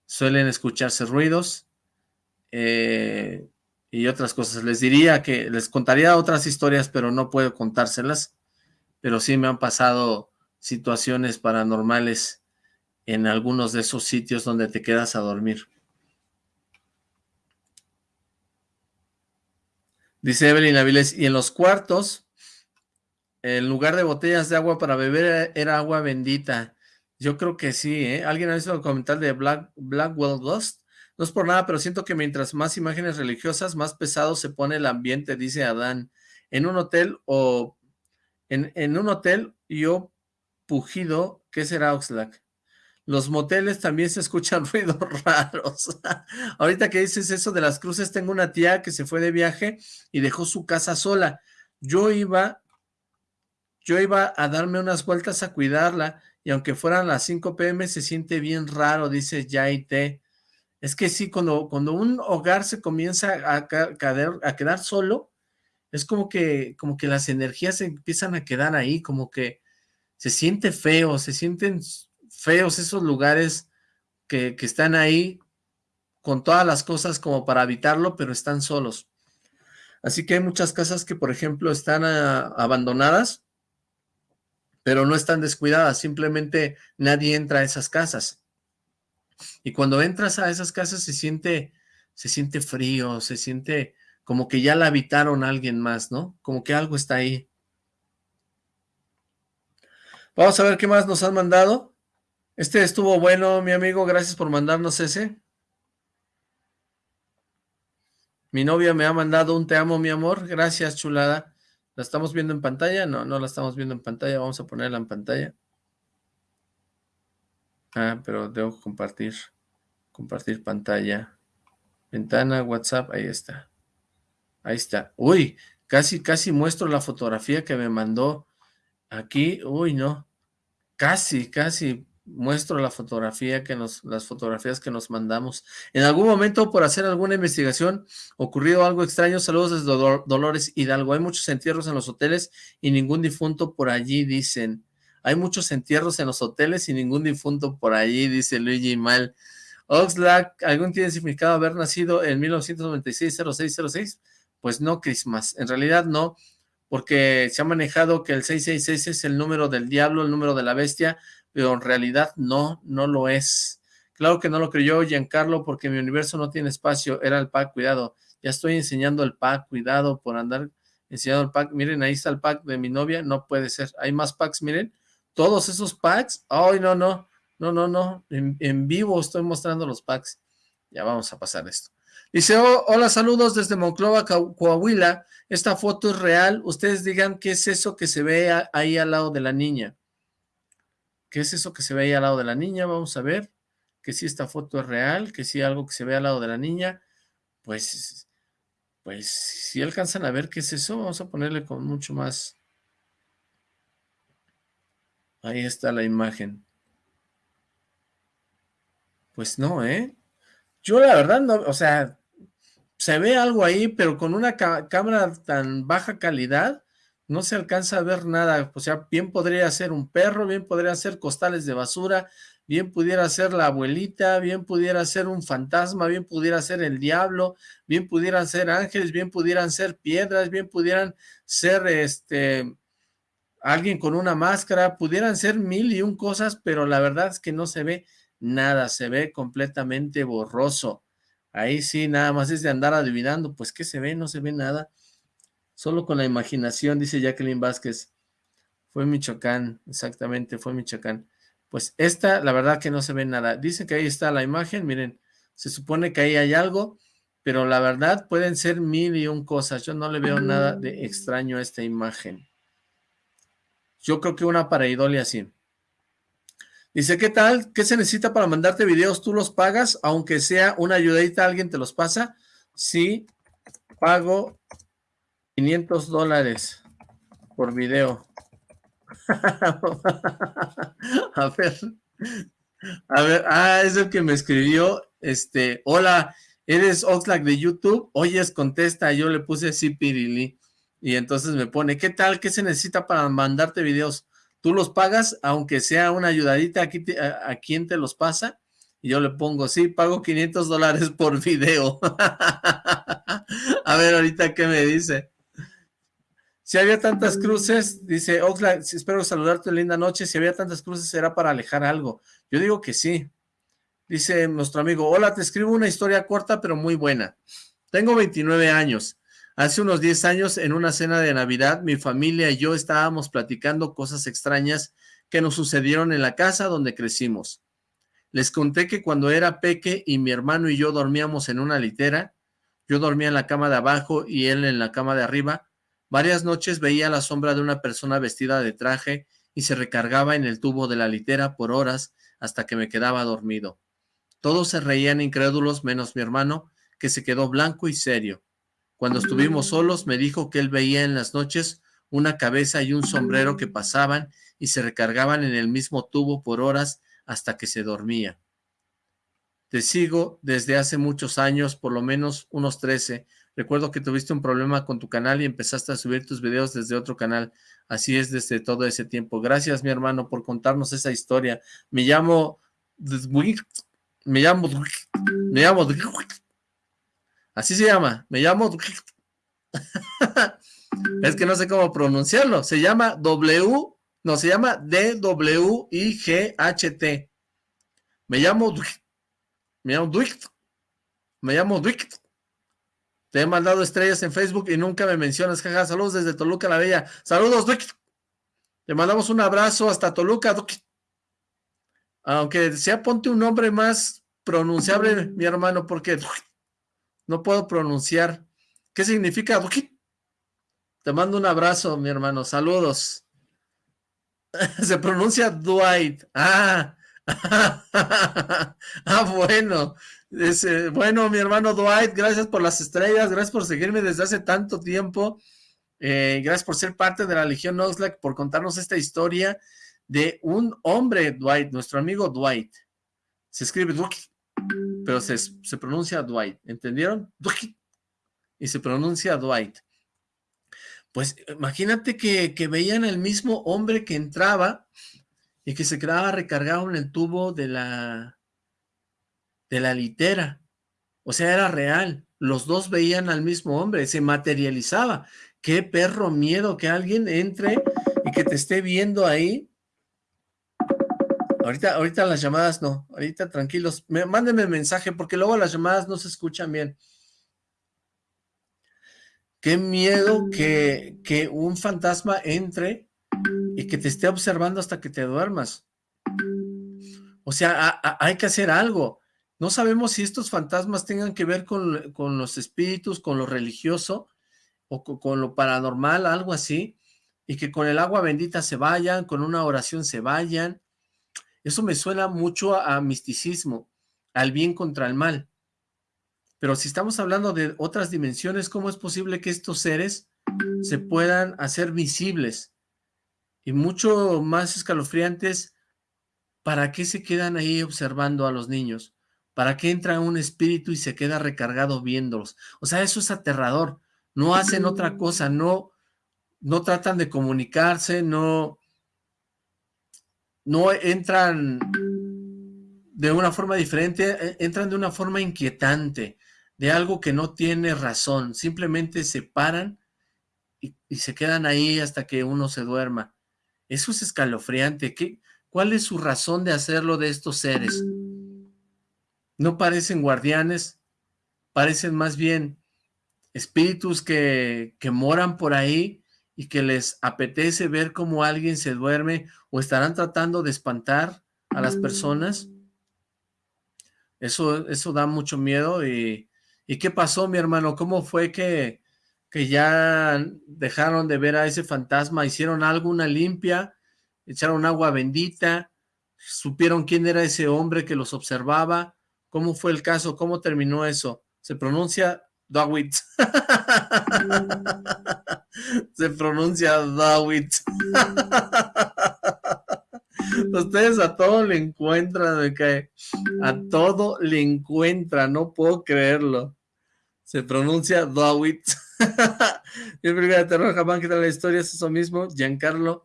Suelen escucharse ruidos eh, y otras cosas. Les diría que les contaría otras historias, pero no puedo contárselas pero sí me han pasado situaciones paranormales en algunos de esos sitios donde te quedas a dormir. Dice Evelyn Avilés, y en los cuartos, en lugar de botellas de agua para beber era agua bendita. Yo creo que sí, ¿eh? ¿Alguien ha visto el comentario de Black, Blackwell Ghost? No es por nada, pero siento que mientras más imágenes religiosas, más pesado se pone el ambiente, dice Adán. En un hotel o en, un hotel, yo pujido, ¿qué será Oxlack? Los moteles también se escuchan ruidos raros. Ahorita que dices eso de las cruces, tengo una tía que se fue de viaje y dejó su casa sola. Yo iba, yo iba a darme unas vueltas a cuidarla y aunque fueran las 5 pm se siente bien raro, dice Yaite. Es que sí, cuando, cuando un hogar se comienza a, a quedar solo, es como que, como que las energías empiezan a quedar ahí, como que se siente feo, se sienten feos esos lugares que, están ahí con todas las cosas como para habitarlo, pero están solos. Así que hay muchas casas que, por ejemplo, están ah, abandonadas, pero no están descuidadas, simplemente nadie entra a esas casas. Y cuando entras a esas casas se siente, se siente frío, se siente como que ya la habitaron alguien más, ¿no? Como que algo está ahí. Vamos a ver qué más nos han mandado. Este estuvo bueno, mi amigo, gracias por mandarnos ese. Mi novia me ha mandado un te amo, mi amor. Gracias, chulada. ¿La estamos viendo en pantalla? No, no la estamos viendo en pantalla. Vamos a ponerla en pantalla. Ah, pero debo compartir. Compartir pantalla. Ventana, WhatsApp, ahí está. Ahí está. Uy, casi, casi muestro la fotografía que me mandó aquí. Uy, no. Casi, casi muestro la fotografía que nos, las fotografías que nos mandamos. En algún momento, por hacer alguna investigación, ocurrido algo extraño. Saludos desde Dolores Hidalgo. Hay muchos entierros en los hoteles y ningún difunto por allí, dicen. Hay muchos entierros en los hoteles y ningún difunto por allí, dice Luigi Mal. Oxlack, ¿algún tiene significado haber nacido en 1996-0606? Pues no, Christmas, en realidad no, porque se ha manejado que el 666 es el número del diablo, el número de la bestia, pero en realidad no, no lo es. Claro que no lo creyó Giancarlo porque mi universo no tiene espacio, era el pack, cuidado. Ya estoy enseñando el pack, cuidado por andar enseñando el pack. Miren, ahí está el pack de mi novia, no puede ser. Hay más packs, miren. Todos esos packs, ay, no, no, no, no, no. En, en vivo estoy mostrando los packs. Ya vamos a pasar esto. Dice, oh, hola, saludos desde Monclova, Coahuila. Esta foto es real. Ustedes digan qué es eso que se ve ahí al lado de la niña. ¿Qué es eso que se ve ahí al lado de la niña? Vamos a ver. Que si esta foto es real, que si algo que se ve al lado de la niña. Pues, pues, si alcanzan a ver qué es eso, vamos a ponerle con mucho más. Ahí está la imagen. Pues no, ¿eh? Yo la verdad no, o sea, se ve algo ahí, pero con una cámara tan baja calidad, no se alcanza a ver nada, o sea, bien podría ser un perro, bien podría ser costales de basura, bien pudiera ser la abuelita, bien pudiera ser un fantasma, bien pudiera ser el diablo, bien pudieran ser ángeles, bien pudieran ser piedras, bien pudieran ser este alguien con una máscara, pudieran ser mil y un cosas, pero la verdad es que no se ve nada, se ve completamente borroso. Ahí sí, nada más es de andar adivinando, pues ¿qué se ve? No se ve nada. Solo con la imaginación, dice Jacqueline Vázquez. Fue Michoacán, exactamente, fue Michoacán. Pues esta, la verdad que no se ve nada. Dice que ahí está la imagen, miren, se supone que ahí hay algo, pero la verdad pueden ser mil y un cosas. Yo no le veo nada de extraño a esta imagen. Yo creo que una pareidolia sí. Dice, ¿qué tal? ¿Qué se necesita para mandarte videos? ¿Tú los pagas? Aunque sea una ayudadita, ¿alguien te los pasa? Sí, pago 500 dólares por video. a ver, a ver, ah, es el que me escribió, este, hola, ¿eres Oxlack de YouTube? Oyes, contesta, yo le puse sí, Pirili, y entonces me pone, ¿qué tal? ¿Qué se necesita para mandarte videos? Tú los pagas, aunque sea una ayudadita, aquí a, a, quién te los pasa? Y yo le pongo, sí, pago 500 dólares por video. a ver ahorita qué me dice. Si había tantas cruces, dice Oxlack, espero saludarte, linda noche, si había tantas cruces era para alejar algo. Yo digo que sí. Dice nuestro amigo, hola, te escribo una historia corta pero muy buena. Tengo 29 años. Hace unos 10 años, en una cena de Navidad, mi familia y yo estábamos platicando cosas extrañas que nos sucedieron en la casa donde crecimos. Les conté que cuando era peque y mi hermano y yo dormíamos en una litera, yo dormía en la cama de abajo y él en la cama de arriba, Varias noches veía la sombra de una persona vestida de traje y se recargaba en el tubo de la litera por horas hasta que me quedaba dormido. Todos se reían incrédulos menos mi hermano, que se quedó blanco y serio. Cuando estuvimos solos me dijo que él veía en las noches una cabeza y un sombrero que pasaban y se recargaban en el mismo tubo por horas hasta que se dormía. Te sigo desde hace muchos años, por lo menos unos trece, Recuerdo que tuviste un problema con tu canal y empezaste a subir tus videos desde otro canal. Así es desde todo ese tiempo. Gracias, mi hermano, por contarnos esa historia. Me llamo... Me llamo... Me llamo... Así se llama. Me llamo... Es que no sé cómo pronunciarlo. Se llama W... No, se llama D-W-I-G-H-T. Me llamo... Me llamo Me llamo te he mandado estrellas en Facebook y nunca me mencionas, jaja. Saludos desde Toluca la Bella. Saludos, Duki. Te mandamos un abrazo hasta Toluca, Duki. Aunque sea, ponte un nombre más pronunciable, mi hermano, porque no puedo pronunciar. ¿Qué significa Duki? Te mando un abrazo, mi hermano. Saludos. Se pronuncia Dwight. Ah. ah, bueno bueno, mi hermano Dwight, gracias por las estrellas, gracias por seguirme desde hace tanto tiempo, eh, gracias por ser parte de la Legión Oxlack, por contarnos esta historia de un hombre, Dwight, nuestro amigo Dwight. Se escribe Dwight, pero se, pronuncia Dwight, ¿entendieron? Dwight, y se pronuncia Dwight. Pues imagínate que, que veían el mismo hombre que entraba y que se quedaba recargado en el tubo de la, de la litera. O sea, era real. Los dos veían al mismo hombre, se materializaba. Qué perro miedo que alguien entre y que te esté viendo ahí. Ahorita, ahorita las llamadas no, ahorita tranquilos. Me, mándenme mensaje porque luego las llamadas no se escuchan bien. Qué miedo que, que un fantasma entre y que te esté observando hasta que te duermas. O sea, hay que hacer algo. No sabemos si estos fantasmas tengan que ver con, los espíritus, con lo religioso, o con, lo paranormal, algo así, y que con el agua bendita se vayan, con una oración se vayan. Eso me suena mucho a, a misticismo, al bien contra el mal. Pero si estamos hablando de otras dimensiones, ¿cómo es posible que estos seres se puedan hacer visibles? Y mucho más escalofriantes, ¿para qué se quedan ahí observando a los niños? ¿Para qué entra un espíritu y se queda recargado viéndolos? O sea, eso es aterrador. No hacen otra cosa, no, no tratan de comunicarse, no, no entran de una forma diferente, e, entran de una forma inquietante, de algo que no tiene razón. Simplemente se paran y, y se quedan ahí hasta que uno se duerma. Eso es escalofriante. ¿Qué, ¿Cuál es su razón de hacerlo de estos seres? No parecen guardianes, parecen más bien espíritus que, que moran por ahí y que les apetece ver cómo alguien se duerme o estarán tratando de espantar a las personas. Eso, eso da mucho miedo y, ¿y qué pasó mi hermano? ¿Cómo fue que, que ya dejaron de ver a ese fantasma? ¿Hicieron algo, una limpia? ¿Echaron agua bendita? ¿Supieron quién era ese hombre que los observaba? ¿Cómo fue el caso? ¿Cómo terminó eso? Se pronuncia Dawit. Se pronuncia Dawit. Ustedes a todo le encuentran, me cae. A todo le encuentran, no puedo creerlo. Se pronuncia Dawit. Mi película de terror jamás que la historia es eso mismo. Giancarlo.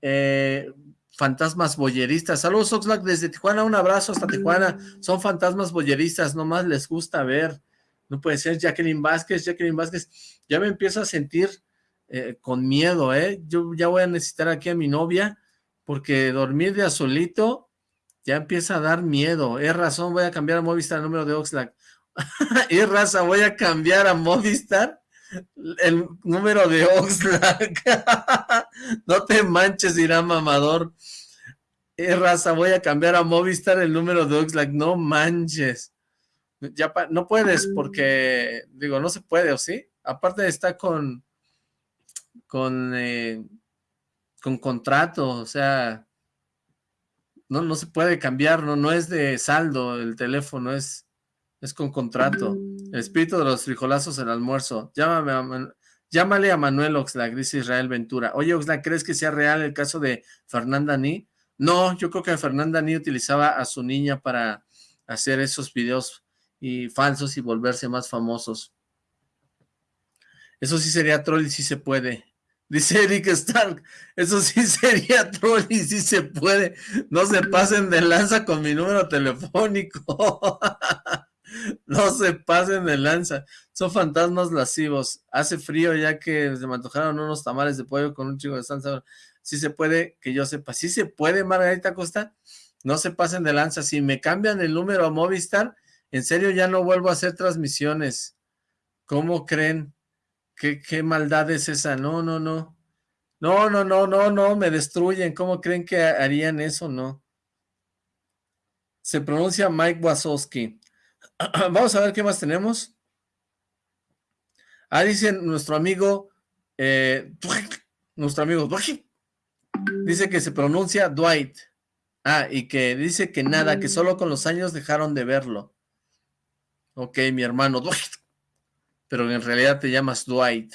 Eh, fantasmas boyeristas. Saludos Oxlack desde Tijuana, un abrazo hasta Tijuana. Son fantasmas boyeristas, nomás les gusta ver. No puede ser Jacqueline Vázquez, Jacqueline Vázquez. Ya me empiezo a sentir eh, con miedo, ¿eh? Yo ya voy a necesitar aquí a mi novia porque dormir de azulito ya empieza a dar miedo. Es razón, voy a cambiar a Movistar el número de Oxlack. es raza, voy a cambiar a Movistar el número de Oxlack. no te manches, irá mamador. Es raza, voy a cambiar a Movistar el número de Oxlack. No manches. Ya no puedes porque, digo, no se puede, ¿o sí? Aparte está con, con, eh, con contrato, o sea, no, no se puede cambiar, no, no es de saldo el teléfono, es, es con contrato. El espíritu de los frijolazos, el almuerzo. Llámame a, llámale a Manuel Oxlack, dice Israel Ventura. Oye, Oxlack, ¿crees que sea real el caso de Fernanda Ni? No, yo creo que Fernanda Ni utilizaba a su niña para hacer esos videos y falsos y volverse más famosos. Eso sí sería troll y sí se puede. Dice Eric Stark, eso sí sería troll y sí se puede. No se pasen de lanza con mi número telefónico. no se pasen de lanza. Son fantasmas lascivos. Hace frío ya que se me antojaron unos tamales de pollo con un chico de salsa. Sí se puede, que yo sepa. Sí se puede, Margarita Costa. No se pasen de lanza. Si me cambian el número a Movistar, en serio ya no vuelvo a hacer transmisiones. ¿Cómo creen? ¿Qué, maldad es esa? No, no, no. No, no, no, no, no, me destruyen. ¿Cómo creen que harían eso? No. Se pronuncia Mike Wazowski. Vamos a ver qué más tenemos. Ah, dice nuestro amigo, eh, nuestro amigo, dice que se pronuncia Dwight. Ah, y que dice que nada, que solo con los años dejaron de verlo. Ok, mi hermano Dwight pero en realidad te llamas Dwight.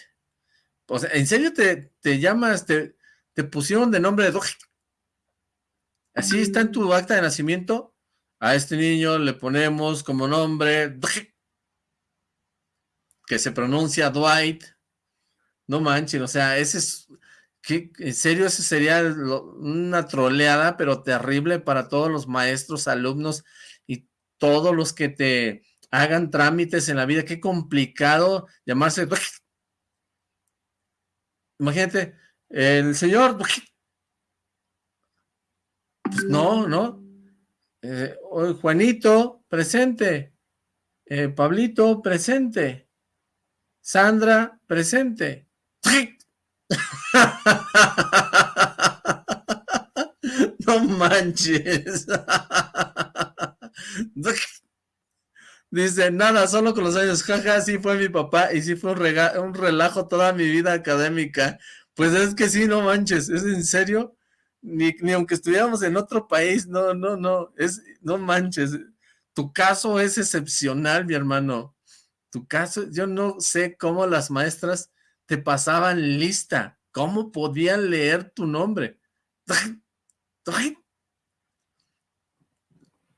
O sea, ¿en serio te, te llamas, te, te, pusieron de nombre de Dwight? Así está en tu acta de nacimiento. A este niño le ponemos como nombre que se pronuncia Dwight. No manchen, o sea, ese es, ¿qué, en serio, ese sería una troleada, pero terrible para todos los maestros, alumnos y todos los que te hagan trámites en la vida. Qué complicado llamarse... Imagínate, el señor... Pues no, ¿no? Eh, Juanito, presente. Eh, Pablito, presente. Sandra, presente. no manches. Dice, nada, solo con los años, jaja, sí fue mi papá y sí fue un, un relajo toda mi vida académica. Pues es que sí, no manches, ¿es en serio? Ni, ni aunque estuviéramos en otro país, no, no, no, es, no manches. Tu caso es excepcional, mi hermano. Tu caso, yo no sé cómo las maestras te pasaban lista, cómo podían leer tu nombre.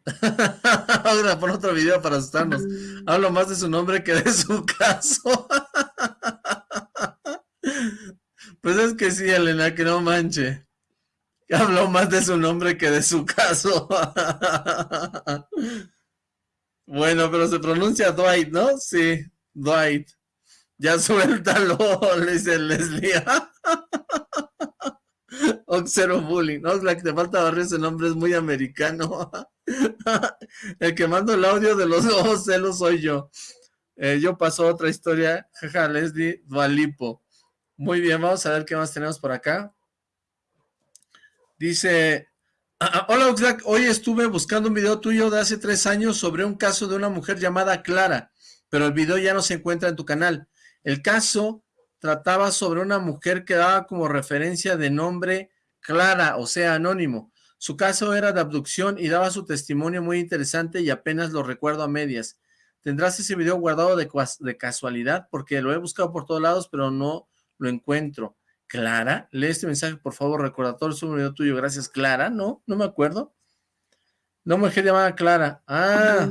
Ahora por otro video para asustarnos. Hablo más de su nombre que de su caso. pues es que sí, Elena, que no manche. Hablo más de su nombre que de su caso. bueno, pero se pronuncia Dwight, ¿no? Sí, Dwight. Ya suéltalo, le dice Leslie. Oxero Bullying. Oxlack, te falta barrer ese nombre, es muy americano. el que mando el audio de los ojos celos soy yo. Eh, yo paso otra historia. Jaja, Leslie Dualipo. Muy bien, vamos a ver qué más tenemos por acá. Dice, ah, ah, hola Oxlack, hoy estuve buscando un video tuyo de hace tres años sobre un caso de una mujer llamada Clara, pero el video ya no se encuentra en tu canal. El caso trataba sobre una mujer que daba como referencia de nombre Clara, o sea, anónimo. Su caso era de abducción y daba su testimonio muy interesante y apenas lo recuerdo a medias. ¿Tendrás ese video guardado de, de casualidad? Porque lo he buscado por todos lados, pero no lo encuentro. Clara, lee este mensaje, por favor, recordatorio, es un video tuyo, gracias. Clara, no, no me acuerdo. No, mujer llamada Clara. Ah,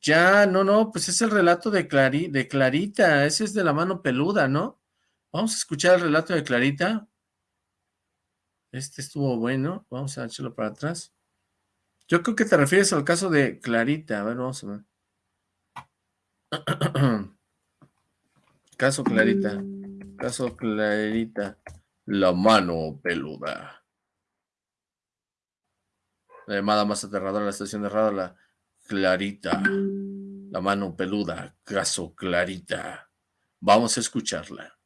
ya, no, no, pues es el relato de, de Clarita, ese es de la mano peluda, ¿no? Vamos a escuchar el relato de Clarita. Este estuvo bueno, vamos a echarlo para atrás. Yo creo que te refieres al caso de Clarita, a ver, vamos a ver. caso Clarita. Caso Clarita. La mano peluda. La llamada más aterradora de la estación de radio, la Clarita. La mano peluda. Caso Clarita. Vamos a escucharla.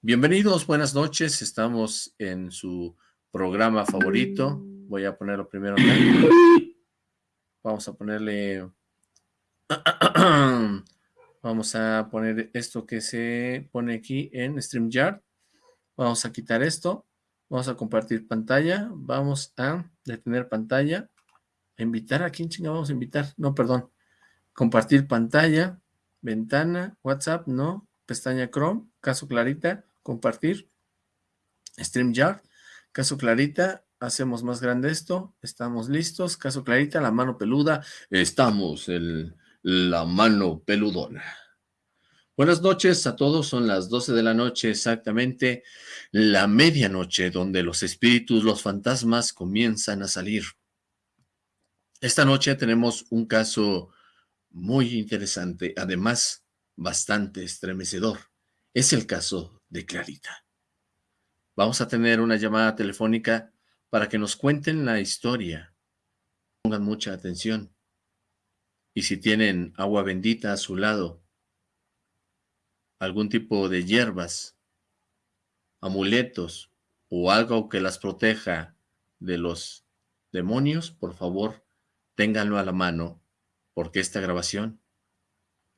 Bienvenidos, buenas noches. Estamos en su programa favorito. Voy a ponerlo primero Vamos a ponerle... Vamos a poner esto que se pone aquí en StreamYard. Vamos a quitar esto. Vamos a compartir pantalla. Vamos a detener pantalla. invitar. ¿A quién chinga vamos a invitar? No, perdón. Compartir pantalla. Ventana. WhatsApp. No. Pestaña Chrome. Caso Clarita. Compartir. StreamYard. Caso Clarita. Hacemos más grande esto. Estamos listos. Caso Clarita. La mano peluda. Estamos. El la mano peludona. Buenas noches a todos, son las 12 de la noche exactamente, la medianoche donde los espíritus, los fantasmas comienzan a salir. Esta noche tenemos un caso muy interesante, además bastante estremecedor. Es el caso de Clarita. Vamos a tener una llamada telefónica para que nos cuenten la historia. Pongan mucha atención. Y si tienen agua bendita a su lado, algún tipo de hierbas, amuletos o algo que las proteja de los demonios, por favor, ténganlo a la mano, porque esta grabación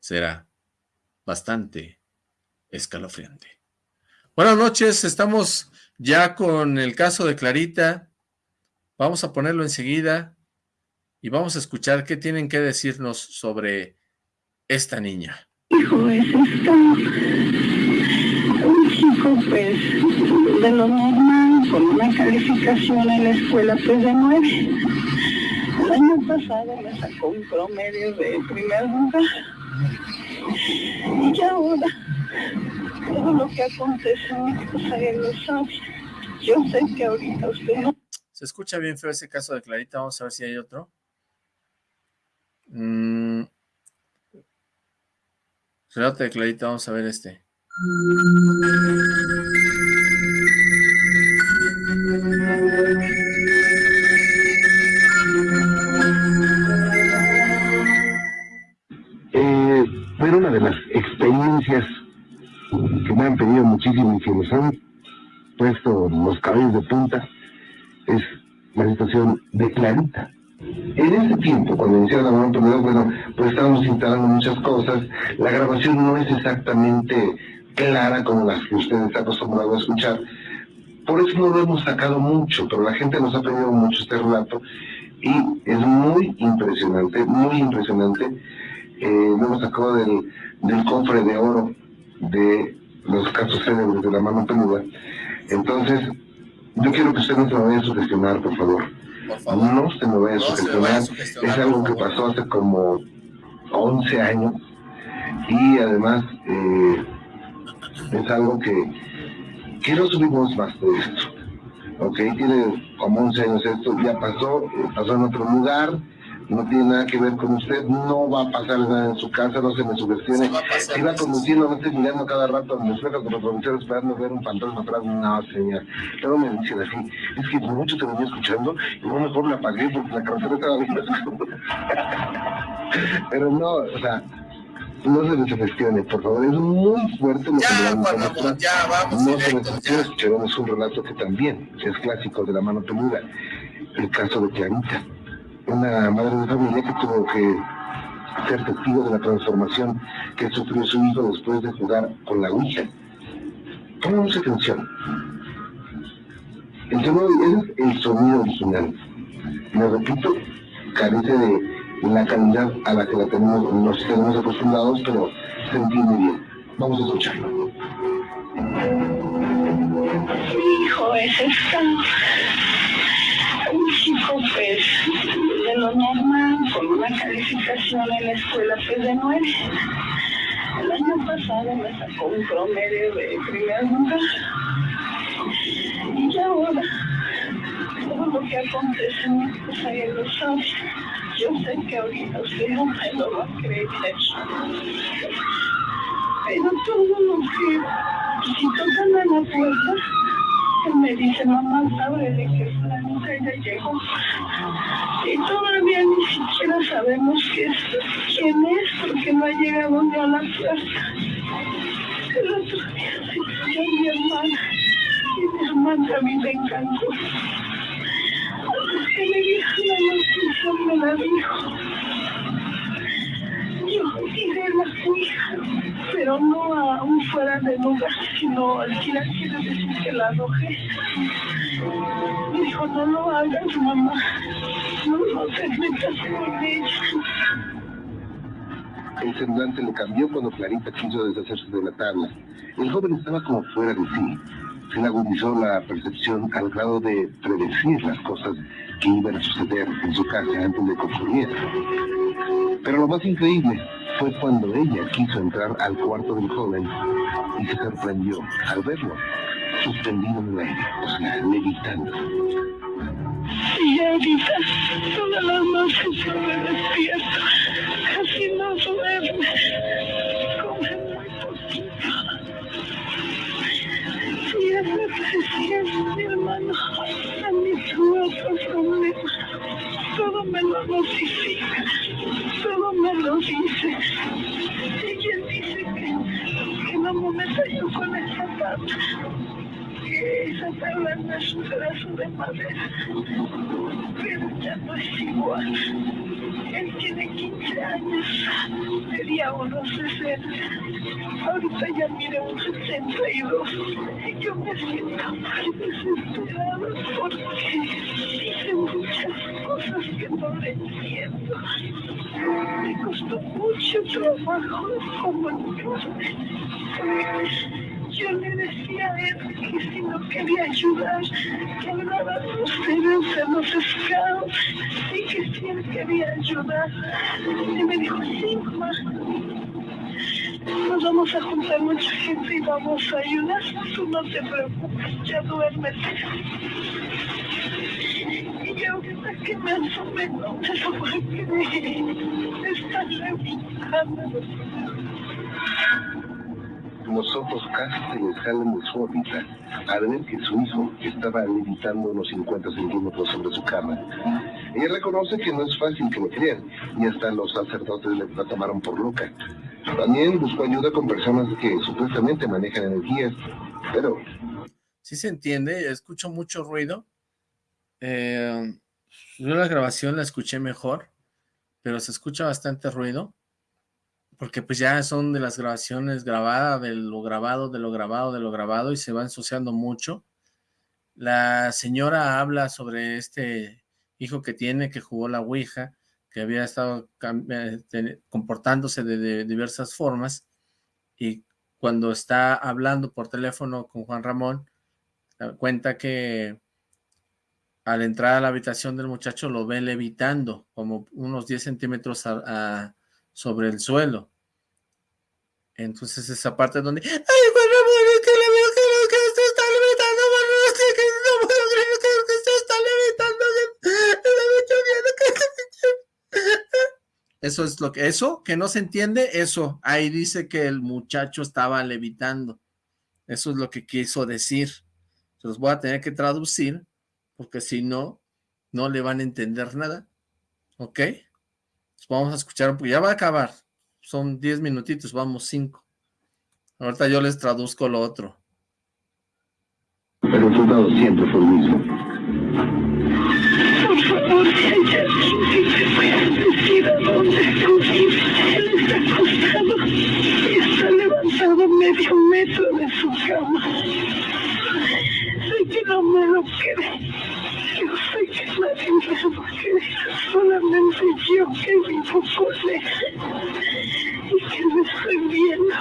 será bastante escalofriante. Buenas noches, estamos ya con el caso de Clarita. Vamos a ponerlo enseguida y vamos a escuchar qué tienen que decirnos sobre esta niña. Hijo, es esto un chico pues de lo normal, con una calificación en la escuela pues de nueve. El año pasado me sacó un promedio de primer lugar. Y ahora, todo lo que acontece, pues él lo sabe. Yo sé que ahorita usted no... Se escucha bien feo ese caso de Clarita, vamos a ver si hay otro. Mm. De Clarita, vamos a ver este. Eh, pero una de las experiencias que me han pedido muchísimo y que nos han puesto los cabellos de punta es la situación de Clarita. En ese tiempo, cuando iniciaron la mano bueno, pues estábamos instalando muchas cosas. La grabación no es exactamente clara como las que ustedes están acostumbrados a escuchar. Por eso no lo hemos sacado mucho, pero la gente nos ha pedido mucho este relato y es muy impresionante, muy impresionante. Eh, lo hemos sacado del, cofre de oro de los casos célebres de la mano peluda. Entonces, yo quiero que ustedes no se me vayan a sugestionar, por favor no se me vaya a sugestionar. Es algo que pasó hace como 11 años. Y además eh, es algo que, que no subimos más de esto. Ok, tiene como 11 años esto, ya pasó, eh, pasó en otro lugar, no tiene nada que ver con usted, no va a pasar nada en su casa, no se me subestione. Si va conduciendo, no esté mirando cada rato a mi suelo como productor esperando ver un fantasma atrás, no, señor. Luego me dicen así, es que por mucho te venía escuchando y no mejor la apagué porque la carretera estaba bien Pero no, o sea, no se desafestione, por favor, es muy fuerte lo ya, que le van a Ya, vamos No se desafestione, escucharemos un relato que también es clásico de la mano peluda, el caso de Clarita, una madre de familia que tuvo que ser testigo de la transformación que sufrió su hijo después de jugar con la Ouija. Pongamos atención. El sonido, es el sonido original. Me repito, carece de la calidad a la que la tenemos, nos tenemos acostumbrados, pero se entiende bien. Vamos a escucharlo. Mi hijo es estado. Lo normal, con una calificación en la escuela, pues, de nueve. El año pasado me sacó un promedio de primer lugar. Y ahora, todo lo que acontece, pues, ahí lo sabe. Yo sé que ahorita usted no me lo va a creer. Pero todo lo que, si tocan a la puerta, me dice, mamá, de que planeta ya llegó. Y todavía ni siquiera sabemos qué es, quién es, porque no ha llegado ni a la puerta. El otro día a mi hermana, y mi hermana a mí me encantó que me dijo la noticia, me la dijo. Yo tiré la cuija, pero no aún fuera de lugar, sino al tirar quiere decir que la arrojé. Dijo, no lo hagas, mamá, no, no te metas con ella. El semblante le cambió cuando Clarita quiso deshacerse de la tabla. El joven estaba como fuera de sí se le agudizó la percepción al grado de predecir las cosas que iban a suceder en su casa antes de que Pero lo más increíble fue cuando ella quiso entrar al cuarto del joven y se sorprendió al verlo suspendido en el aire, o sea, levitando. Y ahorita todas las noches se me despierto, casi no duerme. mi hermano, a mí tuvo otro problema. Todo me lo notifica, todo me lo dice. Y quien dice que, que no me meta yo con esa tabla, que esa tabla no es un pedazo de madera, pero ya no es igual. Él tiene 15 años, sería unos 60. Ahorita ya mire un 62. Y yo me siento muy desesperada porque dice muchas cosas que no le entiendo. Me costó mucho trabajo como yo le decía a él que si no quería ayudar, que hablaba de ustedes a los scouts y que si él quería ayudar. Y me dijo, sí, mamá, nos vamos a juntar mucha gente y vamos a ayudar. Tú no te preocupes, ya duérmete. Y ahorita que me asomé, no me lo voy a creer. Está levitando los ojos casi se le salen de su órbita al ver que su hijo estaba levitando unos 50 centímetros sobre su cama. Ella reconoce que no es fácil que lo crean, y hasta los sacerdotes la tomaron por loca. También buscó ayuda con personas que supuestamente manejan energías, pero... Sí se entiende, escucho mucho ruido. Eh, yo la grabación la escuché mejor, pero se escucha bastante ruido porque pues ya son de las grabaciones grabadas, de lo grabado, de lo grabado, de lo grabado, y se va ensuciando mucho. La señora habla sobre este hijo que tiene, que jugó la Ouija, que había estado eh, comportándose de, diversas formas, y cuando está hablando por teléfono con Juan Ramón, eh, cuenta que al entrar a la habitación del muchacho lo ve levitando como unos 10 centímetros sobre el suelo. Entonces esa parte donde, Eso es lo que, eso, que no se entiende, eso, ahí dice que el muchacho estaba levitando. Eso es lo que quiso decir. Se los voy a tener que traducir, porque si no, no le van a entender nada. ¿Ok? Vamos a escuchar, porque ya va a acabar. Son 10 minutitos, vamos 5. Ahorita yo les traduzco lo otro. El resultado siempre fue el mismo. Por favor, si te puedes decir a dónde acudir. Él está acostado y está levantado medio metro de su cama. Sé que no me lo cree. Yo sé que nadie me cree. Solamente yo que vivo con él. Y que me estoy viendo.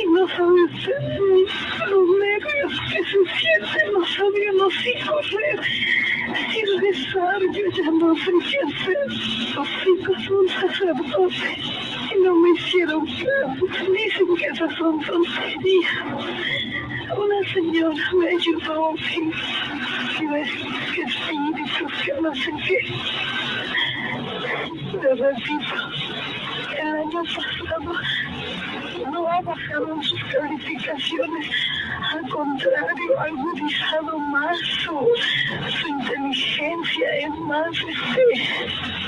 Y no sabe usted ni los nervios que se sienten. No sabíamos si correr y rezar. Yo ya no sé qué hacer. Los hijos son sacerdotes y no me hicieron caso. Dicen que esas son tonterías. Una señora me ayudó y me que espíritus que no sé qué. Le repito, el año pasado no ha bajado sus calificaciones, al contrario, ha agudizado más su, su inteligencia, es más este,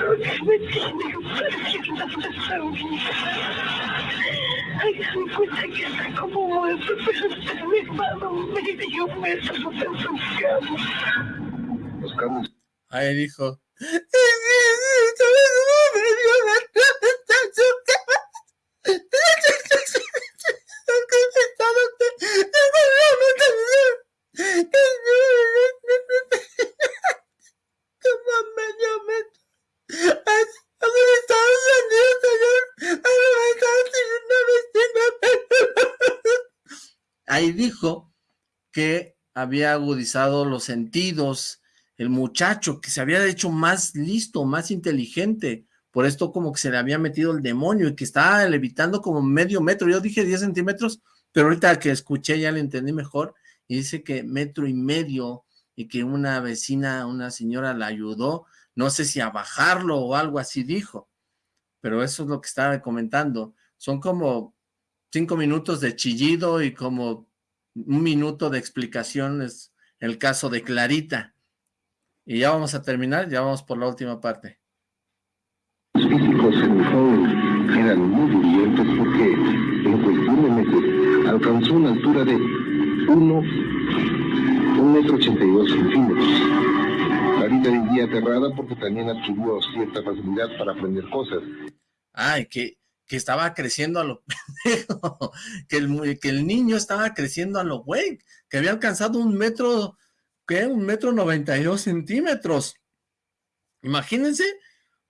lo que me tiene perdiendo vida. Hágase cuenta que está como muerto, pero está elevado medio metro de su cama. Los Ahí dijo. Ahí dijo que había agudizado los sentidos, el muchacho que se había hecho más listo, más inteligente, por esto como que se le había metido el demonio y que estaba levitando como medio metro, yo dije 10 centímetros, pero ahorita que escuché ya le entendí mejor, y dice que metro y medio, y que una vecina, una señora la ayudó, no sé si a bajarlo o algo así dijo, pero eso es lo que estaba comentando, son como cinco minutos de chillido y como un minuto de explicación es el caso de Clarita, y ya vamos a terminar, ya vamos por la última parte. físicos en el joven eran muy brillantes porque en cuestión de meses alcanzó una altura de 1, 1 metro 82 centímetros. Clarita vivía aterrada porque también adquirió cierta facilidad para aprender cosas. Ay, que, que estaba creciendo a lo pendejo, que el, que el niño estaba creciendo a lo güey, que había alcanzado un metro, ¿qué? Un metro noventa y dos centímetros. Imagínense,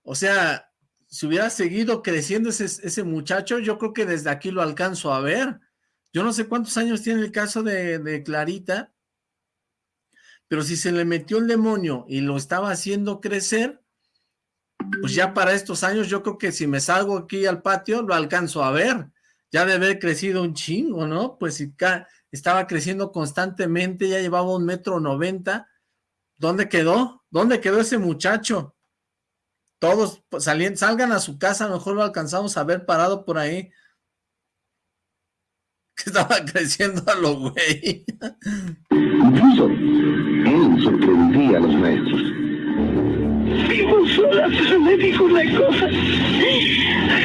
o sea, si hubiera seguido creciendo ese, ese muchacho, yo creo que desde aquí lo alcanzo a ver. Yo no sé cuántos años tiene el caso de, de Clarita, pero si se le metió el demonio y lo estaba haciendo crecer, pues ya para estos años yo creo que si me salgo aquí al patio lo alcanzo a ver. Ya de haber crecido un chingo, ¿no? Pues si estaba creciendo constantemente, ya llevaba un metro noventa. ¿Dónde quedó? ¿Dónde quedó ese muchacho? Todos pues, salgan a su casa, mejor lo alcanzamos a ver parado por ahí. Que estaba creciendo a lo güey. Incluso él sorprendía a los maestros. Vivo sola, pero me dijo una cosa.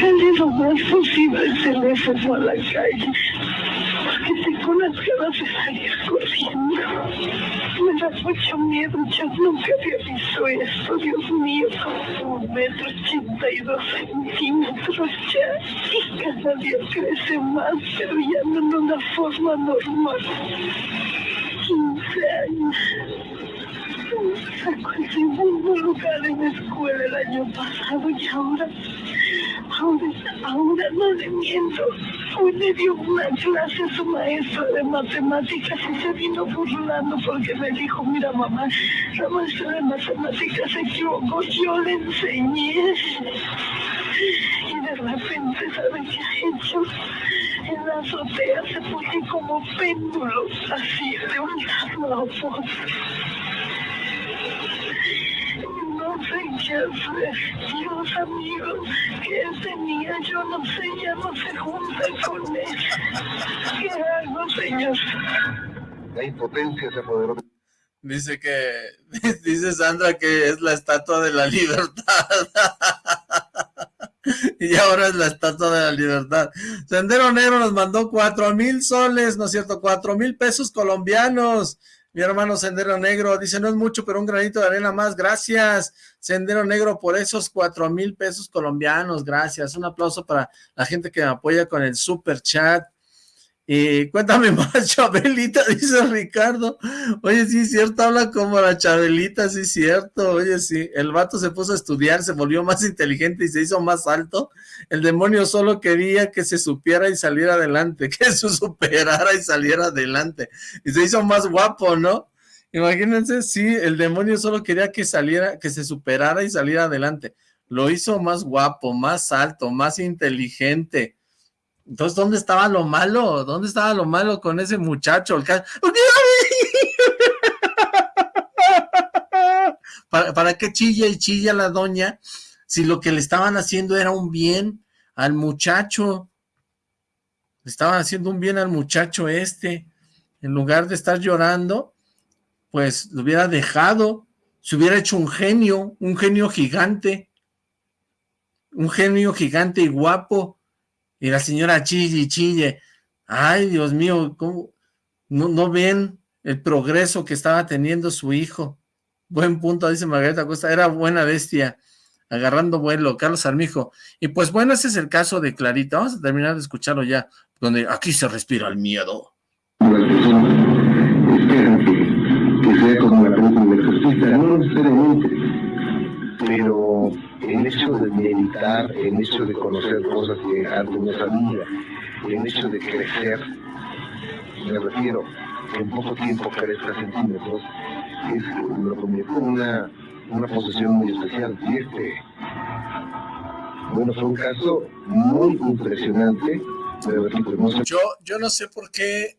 Jale lo más posible el teléfono a la calle. Porque tengo unas ganas de salir corriendo. Me da mucho miedo, yo nunca había visto esto, Dios mío, como un metro ochenta y dos centímetros ya. Y cada día crece más, pero ya no en una forma normal. 15 años. Segundo lugar en la escuela el año pasado y ahora, ahora, ahora no le miento. Hoy le dio una clase a su maestra de matemáticas y se vino burlando porque me dijo, mira mamá, la maestra de matemáticas se equivocó, yo le enseñé. Y de repente, ¿sabe qué ha hecho? En la azotea se pone como péndulo, así, de un lado a otro. Sé hacer. Dios, amigos, que tenía, yo no sé, ya no se junta con él. ¿Qué hago, señor? La impotencia se apoderó de Dice que, dice Sandra que es la estatua de la libertad. y ahora es la Estatua de la Libertad. Sendero Negro nos mandó cuatro mil soles, ¿no es cierto? Cuatro mil pesos colombianos. Mi hermano Sendero Negro dice, no es mucho, pero un granito de arena más. Gracias, Sendero Negro, por esos cuatro mil pesos colombianos. Gracias. Un aplauso para la gente que me apoya con el super chat. Y cuéntame más, Chabelita, dice Ricardo. Oye, sí es cierto, habla como la Chabelita, sí es cierto. Oye, sí, el vato se puso a estudiar, se volvió más inteligente y se hizo más alto. El demonio solo quería que se supiera y saliera adelante, que se superara y saliera adelante. Y se hizo más guapo, ¿no? Imagínense, sí, el demonio solo quería que saliera, que se superara y saliera adelante. Lo hizo más guapo, más alto, más inteligente entonces, ¿dónde estaba lo malo? ¿Dónde estaba lo malo con ese muchacho? El ¿Para, ¿Para qué chilla y chilla la doña si lo que le estaban haciendo era un bien al muchacho? Le estaban haciendo un bien al muchacho este. En lugar de estar llorando, pues lo hubiera dejado. Se hubiera hecho un genio, un genio gigante. Un genio gigante y guapo y la señora chille y chille. Ay, Dios mío, ¿cómo? No, ven el progreso que estaba teniendo su hijo. Buen punto, dice Margarita Costa, era buena bestia, agarrando vuelo, Carlos Armijo. Y pues bueno, ese es el caso de Clarita. Vamos a terminar de escucharlo ya, donde aquí se respira el miedo. Esperan que, sea como la película de justicia, no necesariamente, pero el hecho de meditar, el hecho de conocer cosas que antes no sabía, el hecho de crecer, me refiero, en poco tiempo crezca centímetros, es, lo convierte en una, una posesión muy especial. Y este, bueno, fue un caso muy impresionante, pero no sé. Yo, yo no sé por qué,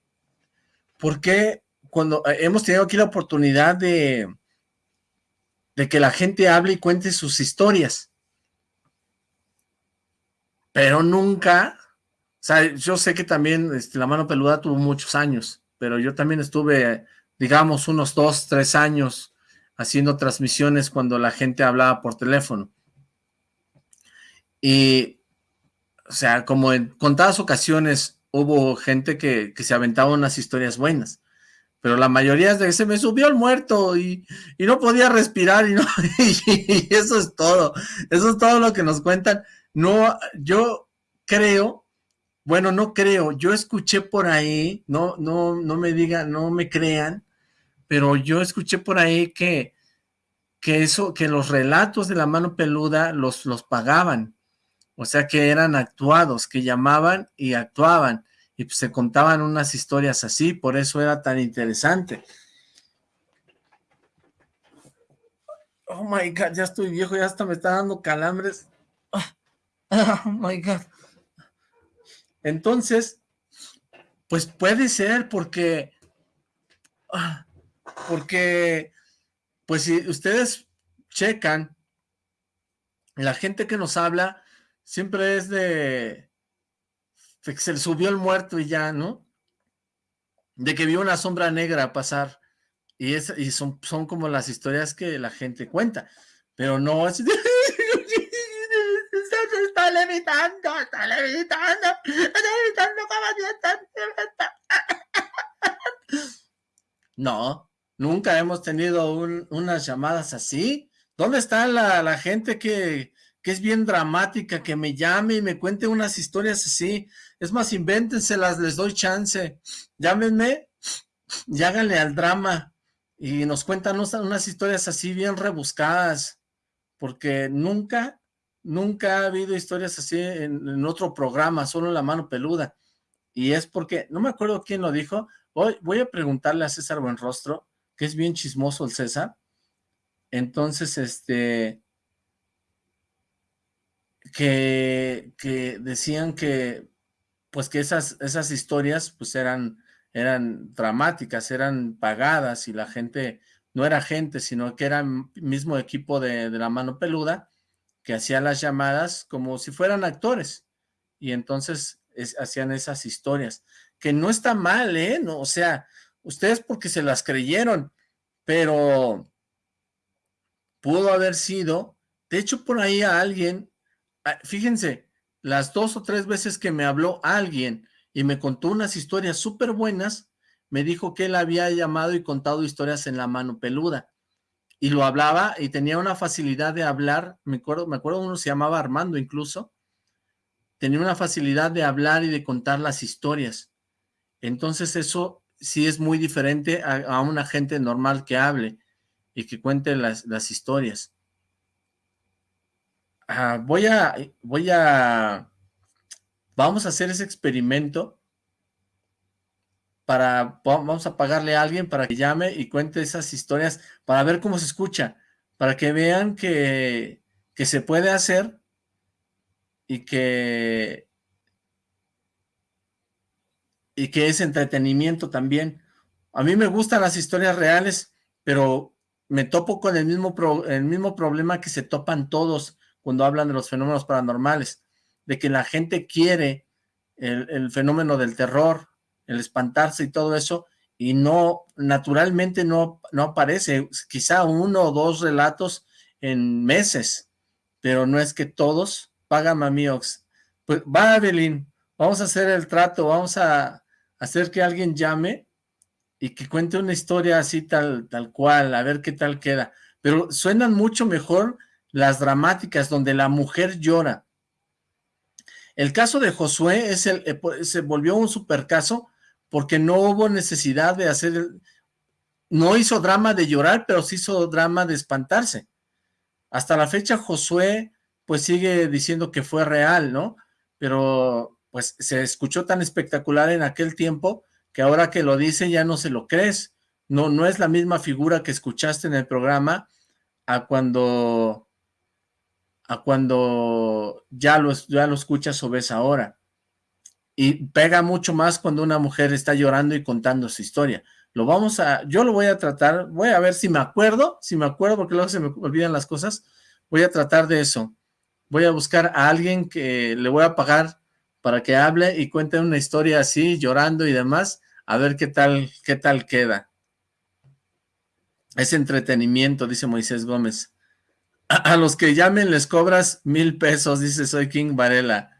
por qué cuando eh, hemos tenido aquí la oportunidad de, de que la gente hable y cuente sus historias. Pero nunca, o sea, yo sé que también este, la mano peluda tuvo muchos años, pero yo también estuve, digamos, unos dos, tres años haciendo transmisiones cuando la gente hablaba por teléfono. Y, o sea, como en contadas ocasiones hubo gente que, que se aventaba unas historias buenas, pero la mayoría es de se me subió el muerto y, no podía respirar y, no, y, eso es todo, eso es todo lo que nos cuentan. No, yo creo, bueno, no creo, yo escuché por ahí, no, no, no me digan, no me crean, pero yo escuché por ahí que, que eso, que los relatos de la mano peluda los, los pagaban, o sea que eran actuados, que llamaban y actuaban, y pues se contaban unas historias así, por eso era tan interesante. Oh my God, ya estoy viejo, ya hasta me está dando calambres. Oh my God. Entonces, pues puede ser porque, ah, porque, pues si ustedes checan, la gente que nos habla siempre es de, se le subió el muerto y ya, ¿no? De que vio una sombra negra pasar. Y, es, y son, son como las historias que la gente cuenta. Pero no levitando No, nunca hemos tenido unas llamadas así. ¿Dónde está la, la gente que, que es bien dramática, que me llame y me cuente unas historias así. Es más, invéntenselas, les doy chance. Llámenme y háganle al drama y nos cuentan unas historias así bien rebuscadas, porque nunca, nunca ha habido historias así en, otro programa, solo en La Mano Peluda. Y es porque, no me acuerdo quién lo dijo, hoy voy a preguntarle a César Buenrostro, que es bien chismoso el César. Entonces, este, que, decían que pues que esas, esas historias pues eran, eran dramáticas, eran pagadas y la gente no era gente, sino que era mismo equipo de, la mano peluda que hacía las llamadas como si fueran actores y entonces hacían esas historias, que no está mal, ¿eh? No, o sea, ustedes porque se las creyeron, pero pudo haber sido, de hecho por ahí a alguien fíjense, las dos o tres veces que me habló alguien y me contó unas historias súper buenas, me dijo que él había llamado y contado historias en la mano peluda. Y lo hablaba y tenía una facilidad de hablar, me acuerdo, me acuerdo uno se llamaba Armando incluso, tenía una facilidad de hablar y de contar las historias. Entonces eso sí es muy diferente a, una gente normal que hable y que cuente las, historias. Voy a, voy a, vamos a hacer ese experimento para, vamos a pagarle a alguien para que llame y cuente esas historias para ver cómo se escucha, para que vean que, que se puede hacer y que, y que es entretenimiento también. A mí me gustan las historias reales, pero me topo con el mismo, el mismo problema que se topan todos cuando hablan de los fenómenos paranormales, de que la gente quiere el, el fenómeno del terror, el espantarse y todo eso, y no, naturalmente no, no aparece, quizá uno o dos relatos en meses, pero no es que todos, pagan mamiox. Pues va, Evelyn, vamos a hacer el trato, vamos a hacer que alguien llame y que cuente una historia así tal, tal cual, a ver qué tal queda. Pero suenan mucho mejor las dramáticas, donde la mujer llora. El caso de Josué es el, eh, se volvió un super caso porque no hubo necesidad de hacer, no hizo drama de llorar, pero sí hizo drama de espantarse. Hasta la fecha Josué pues sigue diciendo que fue real, ¿no? Pero pues se escuchó tan espectacular en aquel tiempo que ahora que lo dice ya no se lo crees. No, no es la misma figura que escuchaste en el programa a cuando, a cuando ya lo, ya lo escuchas o ves ahora. Y pega mucho más cuando una mujer está llorando y contando su historia. Lo vamos a, yo lo voy a tratar, voy a ver si me acuerdo, si me acuerdo, porque luego se me olvidan las cosas, voy a tratar de eso voy a buscar a alguien que le voy a pagar para que hable y cuente una historia así, llorando y demás, a ver qué tal, qué tal queda. Es entretenimiento, dice Moisés Gómez. A, los que llamen les cobras mil pesos, dice Soy King Varela.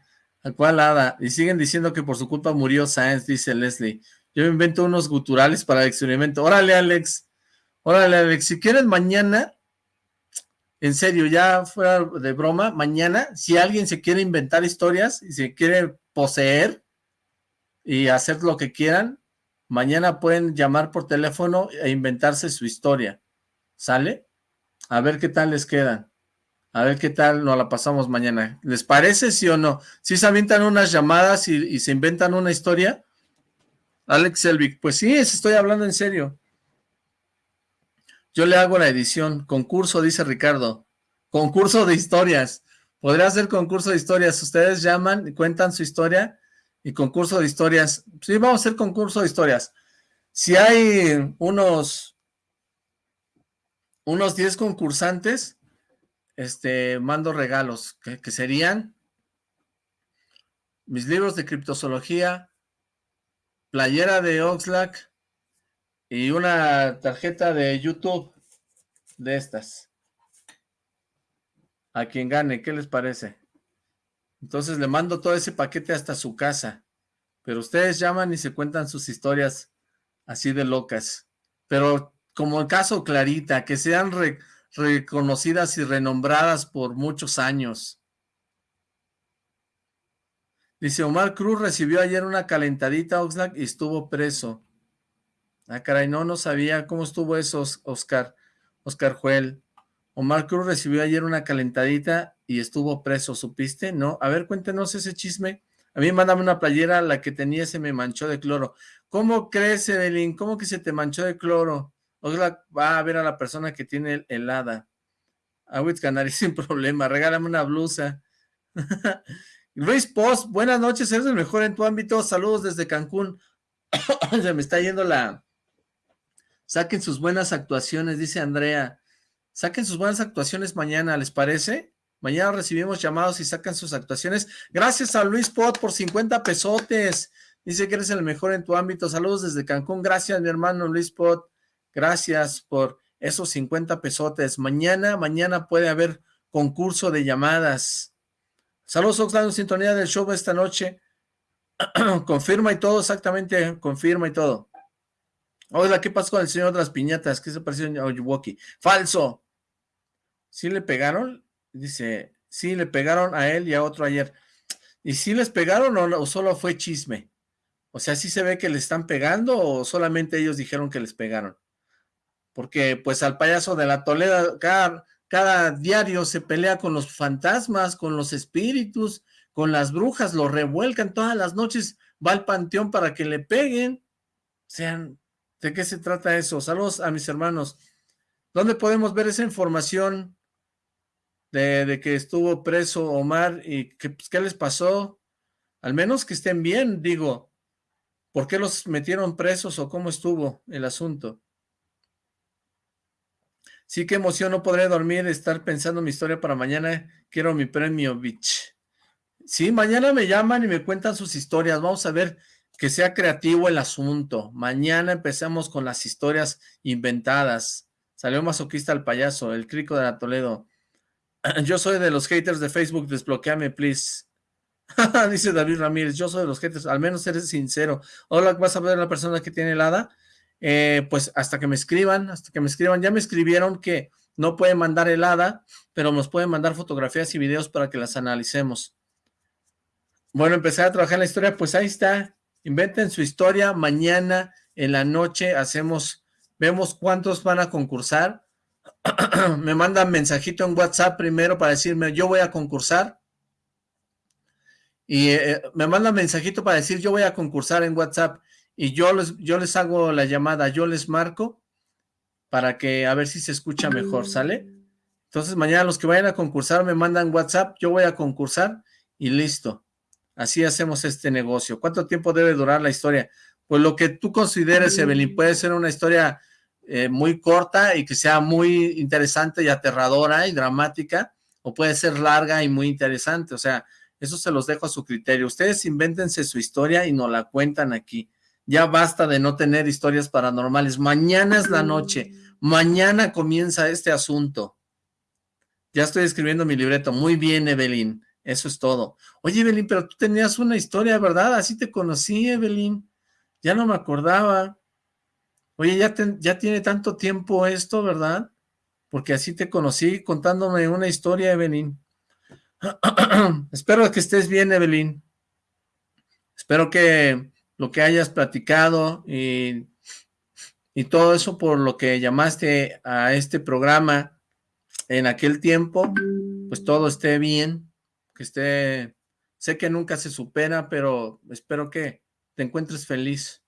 ¿A cuál hada? Y siguen diciendo que por su culpa murió Sáenz, dice Leslie. Yo invento unos guturales para el experimento. Órale, Alex. Órale, Alex. Si quieres mañana, en serio, ya fuera de broma, mañana, si alguien se quiere inventar historias y se quiere poseer y hacer lo que quieran, mañana pueden llamar por teléfono e inventarse su historia. ¿Sale? A ver qué tal les quedan. A ver qué tal nos la pasamos mañana. ¿Les parece, sí o no? Si se avientan unas llamadas y, y se inventan una historia. Alex Selvig, pues sí, estoy hablando en serio. Yo le hago la edición. Concurso, dice Ricardo. Concurso de historias. Podría ser concurso de historias. Ustedes llaman y cuentan su historia y concurso de historias. Sí, vamos a hacer concurso de historias. Si hay unos unos 10 concursantes, este, mando regalos, que, que serían mis libros de criptozoología, playera de Oxlack, y una tarjeta de YouTube de estas. A quien gane, ¿qué les parece? Entonces le mando todo ese paquete hasta su casa. Pero ustedes llaman y se cuentan sus historias así de locas. Pero como el caso Clarita, que sean reconocidas y renombradas por muchos años. Dice, Omar Cruz recibió ayer una calentadita Oxlack y estuvo preso. Ah, caray, no, no sabía cómo estuvo eso, Oscar, Oscar Juel. Omar Cruz recibió ayer una calentadita y estuvo preso, ¿supiste? No, a ver, cuéntenos ese chisme. A mí mándame una playera, la que tenía se me manchó de cloro. ¿Cómo crees, Evelyn? ¿Cómo que se te manchó de cloro? Oxlack va a ver a la persona que tiene helada. Agüit Canari sin problema, regálame una blusa. Luis Post, buenas noches, eres el mejor en tu ámbito. Saludos desde Cancún. se me está yendo la, Saquen sus buenas actuaciones, dice Andrea. Saquen sus buenas actuaciones mañana, ¿les parece? Mañana recibimos llamados y sacan sus actuaciones. Gracias a Luis Pot por 50 pesotes. Dice que eres el mejor en tu ámbito. Saludos desde Cancún. Gracias, mi hermano Luis Pot. Gracias por esos 50 pesotes. Mañana, mañana puede haber concurso de llamadas. Saludos, Oxlack, sintonía del show esta noche. confirma y todo, exactamente, confirma y todo. Hola, ¿qué pasó con el señor de las piñatas? ¿Qué se pareció a Oyuwoki? ¡Falso! ¿Sí le pegaron? Dice, sí, le pegaron a él y a otro ayer. ¿Y si les pegaron o, o solo fue chisme? O sea, ¿sí se ve que le están pegando o solamente ellos dijeron que les pegaron? Porque pues al payaso de la Toleda cada, diario se pelea con los fantasmas, con los espíritus, con las brujas, lo revuelcan todas las noches, va al panteón para que le peguen. Sean, ¿de qué se trata eso? Saludos a mis hermanos. ¿Dónde podemos ver esa información de, que estuvo preso Omar y pues, qué les pasó? Al menos que estén bien, digo. ¿Por qué los metieron presos o cómo estuvo el asunto? Sí, qué emoción, no podré dormir, estar pensando mi historia para mañana. Quiero mi premio, bitch. Sí, mañana me llaman y me cuentan sus historias. Vamos a ver que sea creativo el asunto. Mañana empezamos con las historias inventadas. Salió masoquista el payaso, el crico de la Toledo. Yo soy de los haters de Facebook, desbloqueame, please. Dice David Ramírez, yo soy de los haters, al menos eres sincero. Hola, ¿vas a ver la persona que tiene helada? Eh, pues hasta que me escriban, hasta que me escriban. Ya me escribieron que no pueden mandar helada, pero nos pueden mandar fotografías y videos para que las analicemos. Bueno, empezar a trabajar en la historia, pues ahí está. Inventen su historia. Mañana en la noche hacemos, vemos cuántos van a concursar. me mandan mensajito en WhatsApp primero para decirme, yo voy a concursar. Y eh, me mandan mensajito para decir, yo voy a concursar en WhatsApp. Y yo les, yo les hago la llamada, yo les marco para que a ver si se escucha mejor, ¿sale? Entonces mañana los que vayan a concursar me mandan WhatsApp, yo voy a concursar y listo. Así hacemos este negocio. ¿Cuánto tiempo debe durar la historia? Pues lo que tú consideres, Evelyn, puede ser una historia eh, muy corta y que sea muy interesante y aterradora y dramática, o puede ser larga y muy interesante. O sea, eso se los dejo a su criterio. Ustedes invéntense su historia y nos la cuentan aquí. Ya basta de no tener historias paranormales. Mañana es la noche. Mañana comienza este asunto. Ya estoy escribiendo mi libreto. Muy bien, Evelyn. Eso es todo. Oye, Evelyn, pero tú tenías una historia, ¿verdad? Así te conocí, Evelyn. Ya no me acordaba. Oye, ya, ya tiene tanto tiempo esto, ¿verdad? Porque así te conocí contándome una historia, Evelyn. Espero que estés bien, Evelyn. Espero que lo que hayas platicado y, y todo eso por lo que llamaste a este programa en aquel tiempo, pues todo esté bien que esté, sé que nunca se supera, pero espero que te encuentres feliz.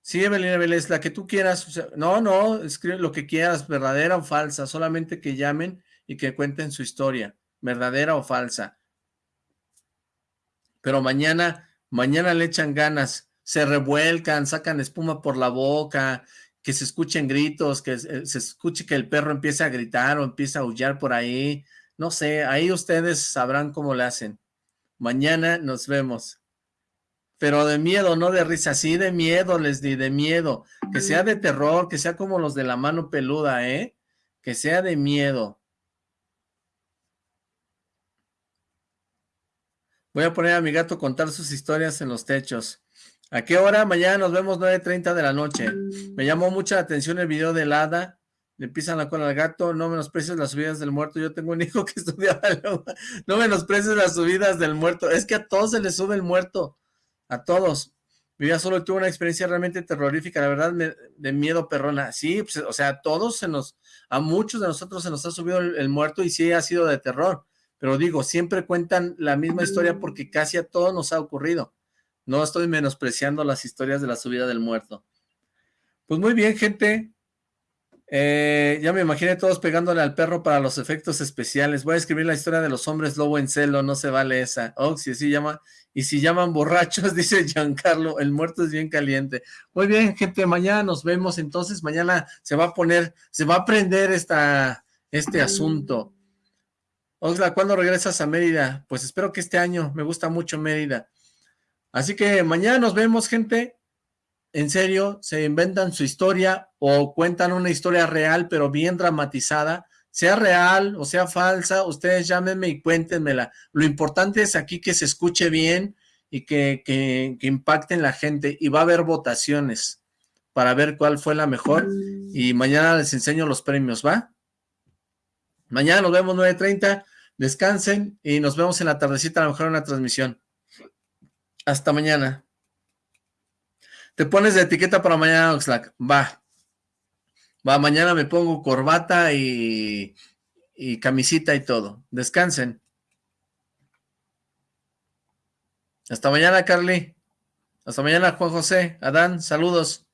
Sí, Evelyn es la que tú quieras, no, no, escribe lo que quieras, verdadera o falsa, solamente que llamen y que cuenten su historia, verdadera o falsa. Pero mañana, mañana le echan ganas, se revuelcan, sacan espuma por la boca, que se escuchen gritos, que se escuche que el perro empiece a gritar o empieza a aullar por ahí, no sé, ahí ustedes sabrán cómo le hacen. Mañana nos vemos. Pero de miedo, no de risa, sí de miedo les di, de miedo. Que sea de terror, que sea como los de la mano peluda, ¿eh? Que sea de miedo. Voy a poner a mi gato contar sus historias en los techos. ¿A qué hora? Mañana nos vemos 9.30 de la noche. Me llamó mucha atención el video de Lada le pisan la cola al gato, no menosprecies las subidas del muerto, yo tengo un hijo que estudia, no menosprecies las subidas del muerto, es que a todos se les sube el muerto, a todos, mi vida solo tuvo una experiencia realmente terrorífica, la verdad, de miedo perrona, sí, pues, o sea, a todos se nos, a muchos de nosotros se nos ha subido el, muerto y sí ha sido de terror, pero digo, siempre cuentan la misma historia porque casi a todos nos ha ocurrido, no estoy menospreciando las historias de la subida del muerto. Pues muy bien, gente, eh, ya me imaginé todos pegándole al perro para los efectos especiales. Voy a escribir la historia de los hombres lobo en celo, no se vale esa. Oh, si así llama. Y si llaman borrachos, dice Giancarlo, el muerto es bien caliente. Muy bien, gente, mañana nos vemos. Entonces, mañana se va a poner, se va a prender esta, este asunto. Oxla, ¿cuándo regresas a Mérida? Pues espero que este año, me gusta mucho Mérida. Así que mañana nos vemos, gente en serio, se inventan su historia o cuentan una historia real, pero bien dramatizada, sea real o sea falsa, ustedes llámenme y cuéntenmela. Lo importante es aquí que se escuche bien y que, que, que impacte en la gente y va a haber votaciones para ver cuál fue la mejor y mañana les enseño los premios, ¿va? Mañana nos vemos 9.30, descansen y nos vemos en la tardecita a lo mejor en una transmisión. Hasta mañana. Te pones de etiqueta para mañana, Oxlack. Va. Va, mañana me pongo corbata y, y camisita y todo. Descansen. Hasta mañana, Carly. Hasta mañana, Juan José. Adán, saludos.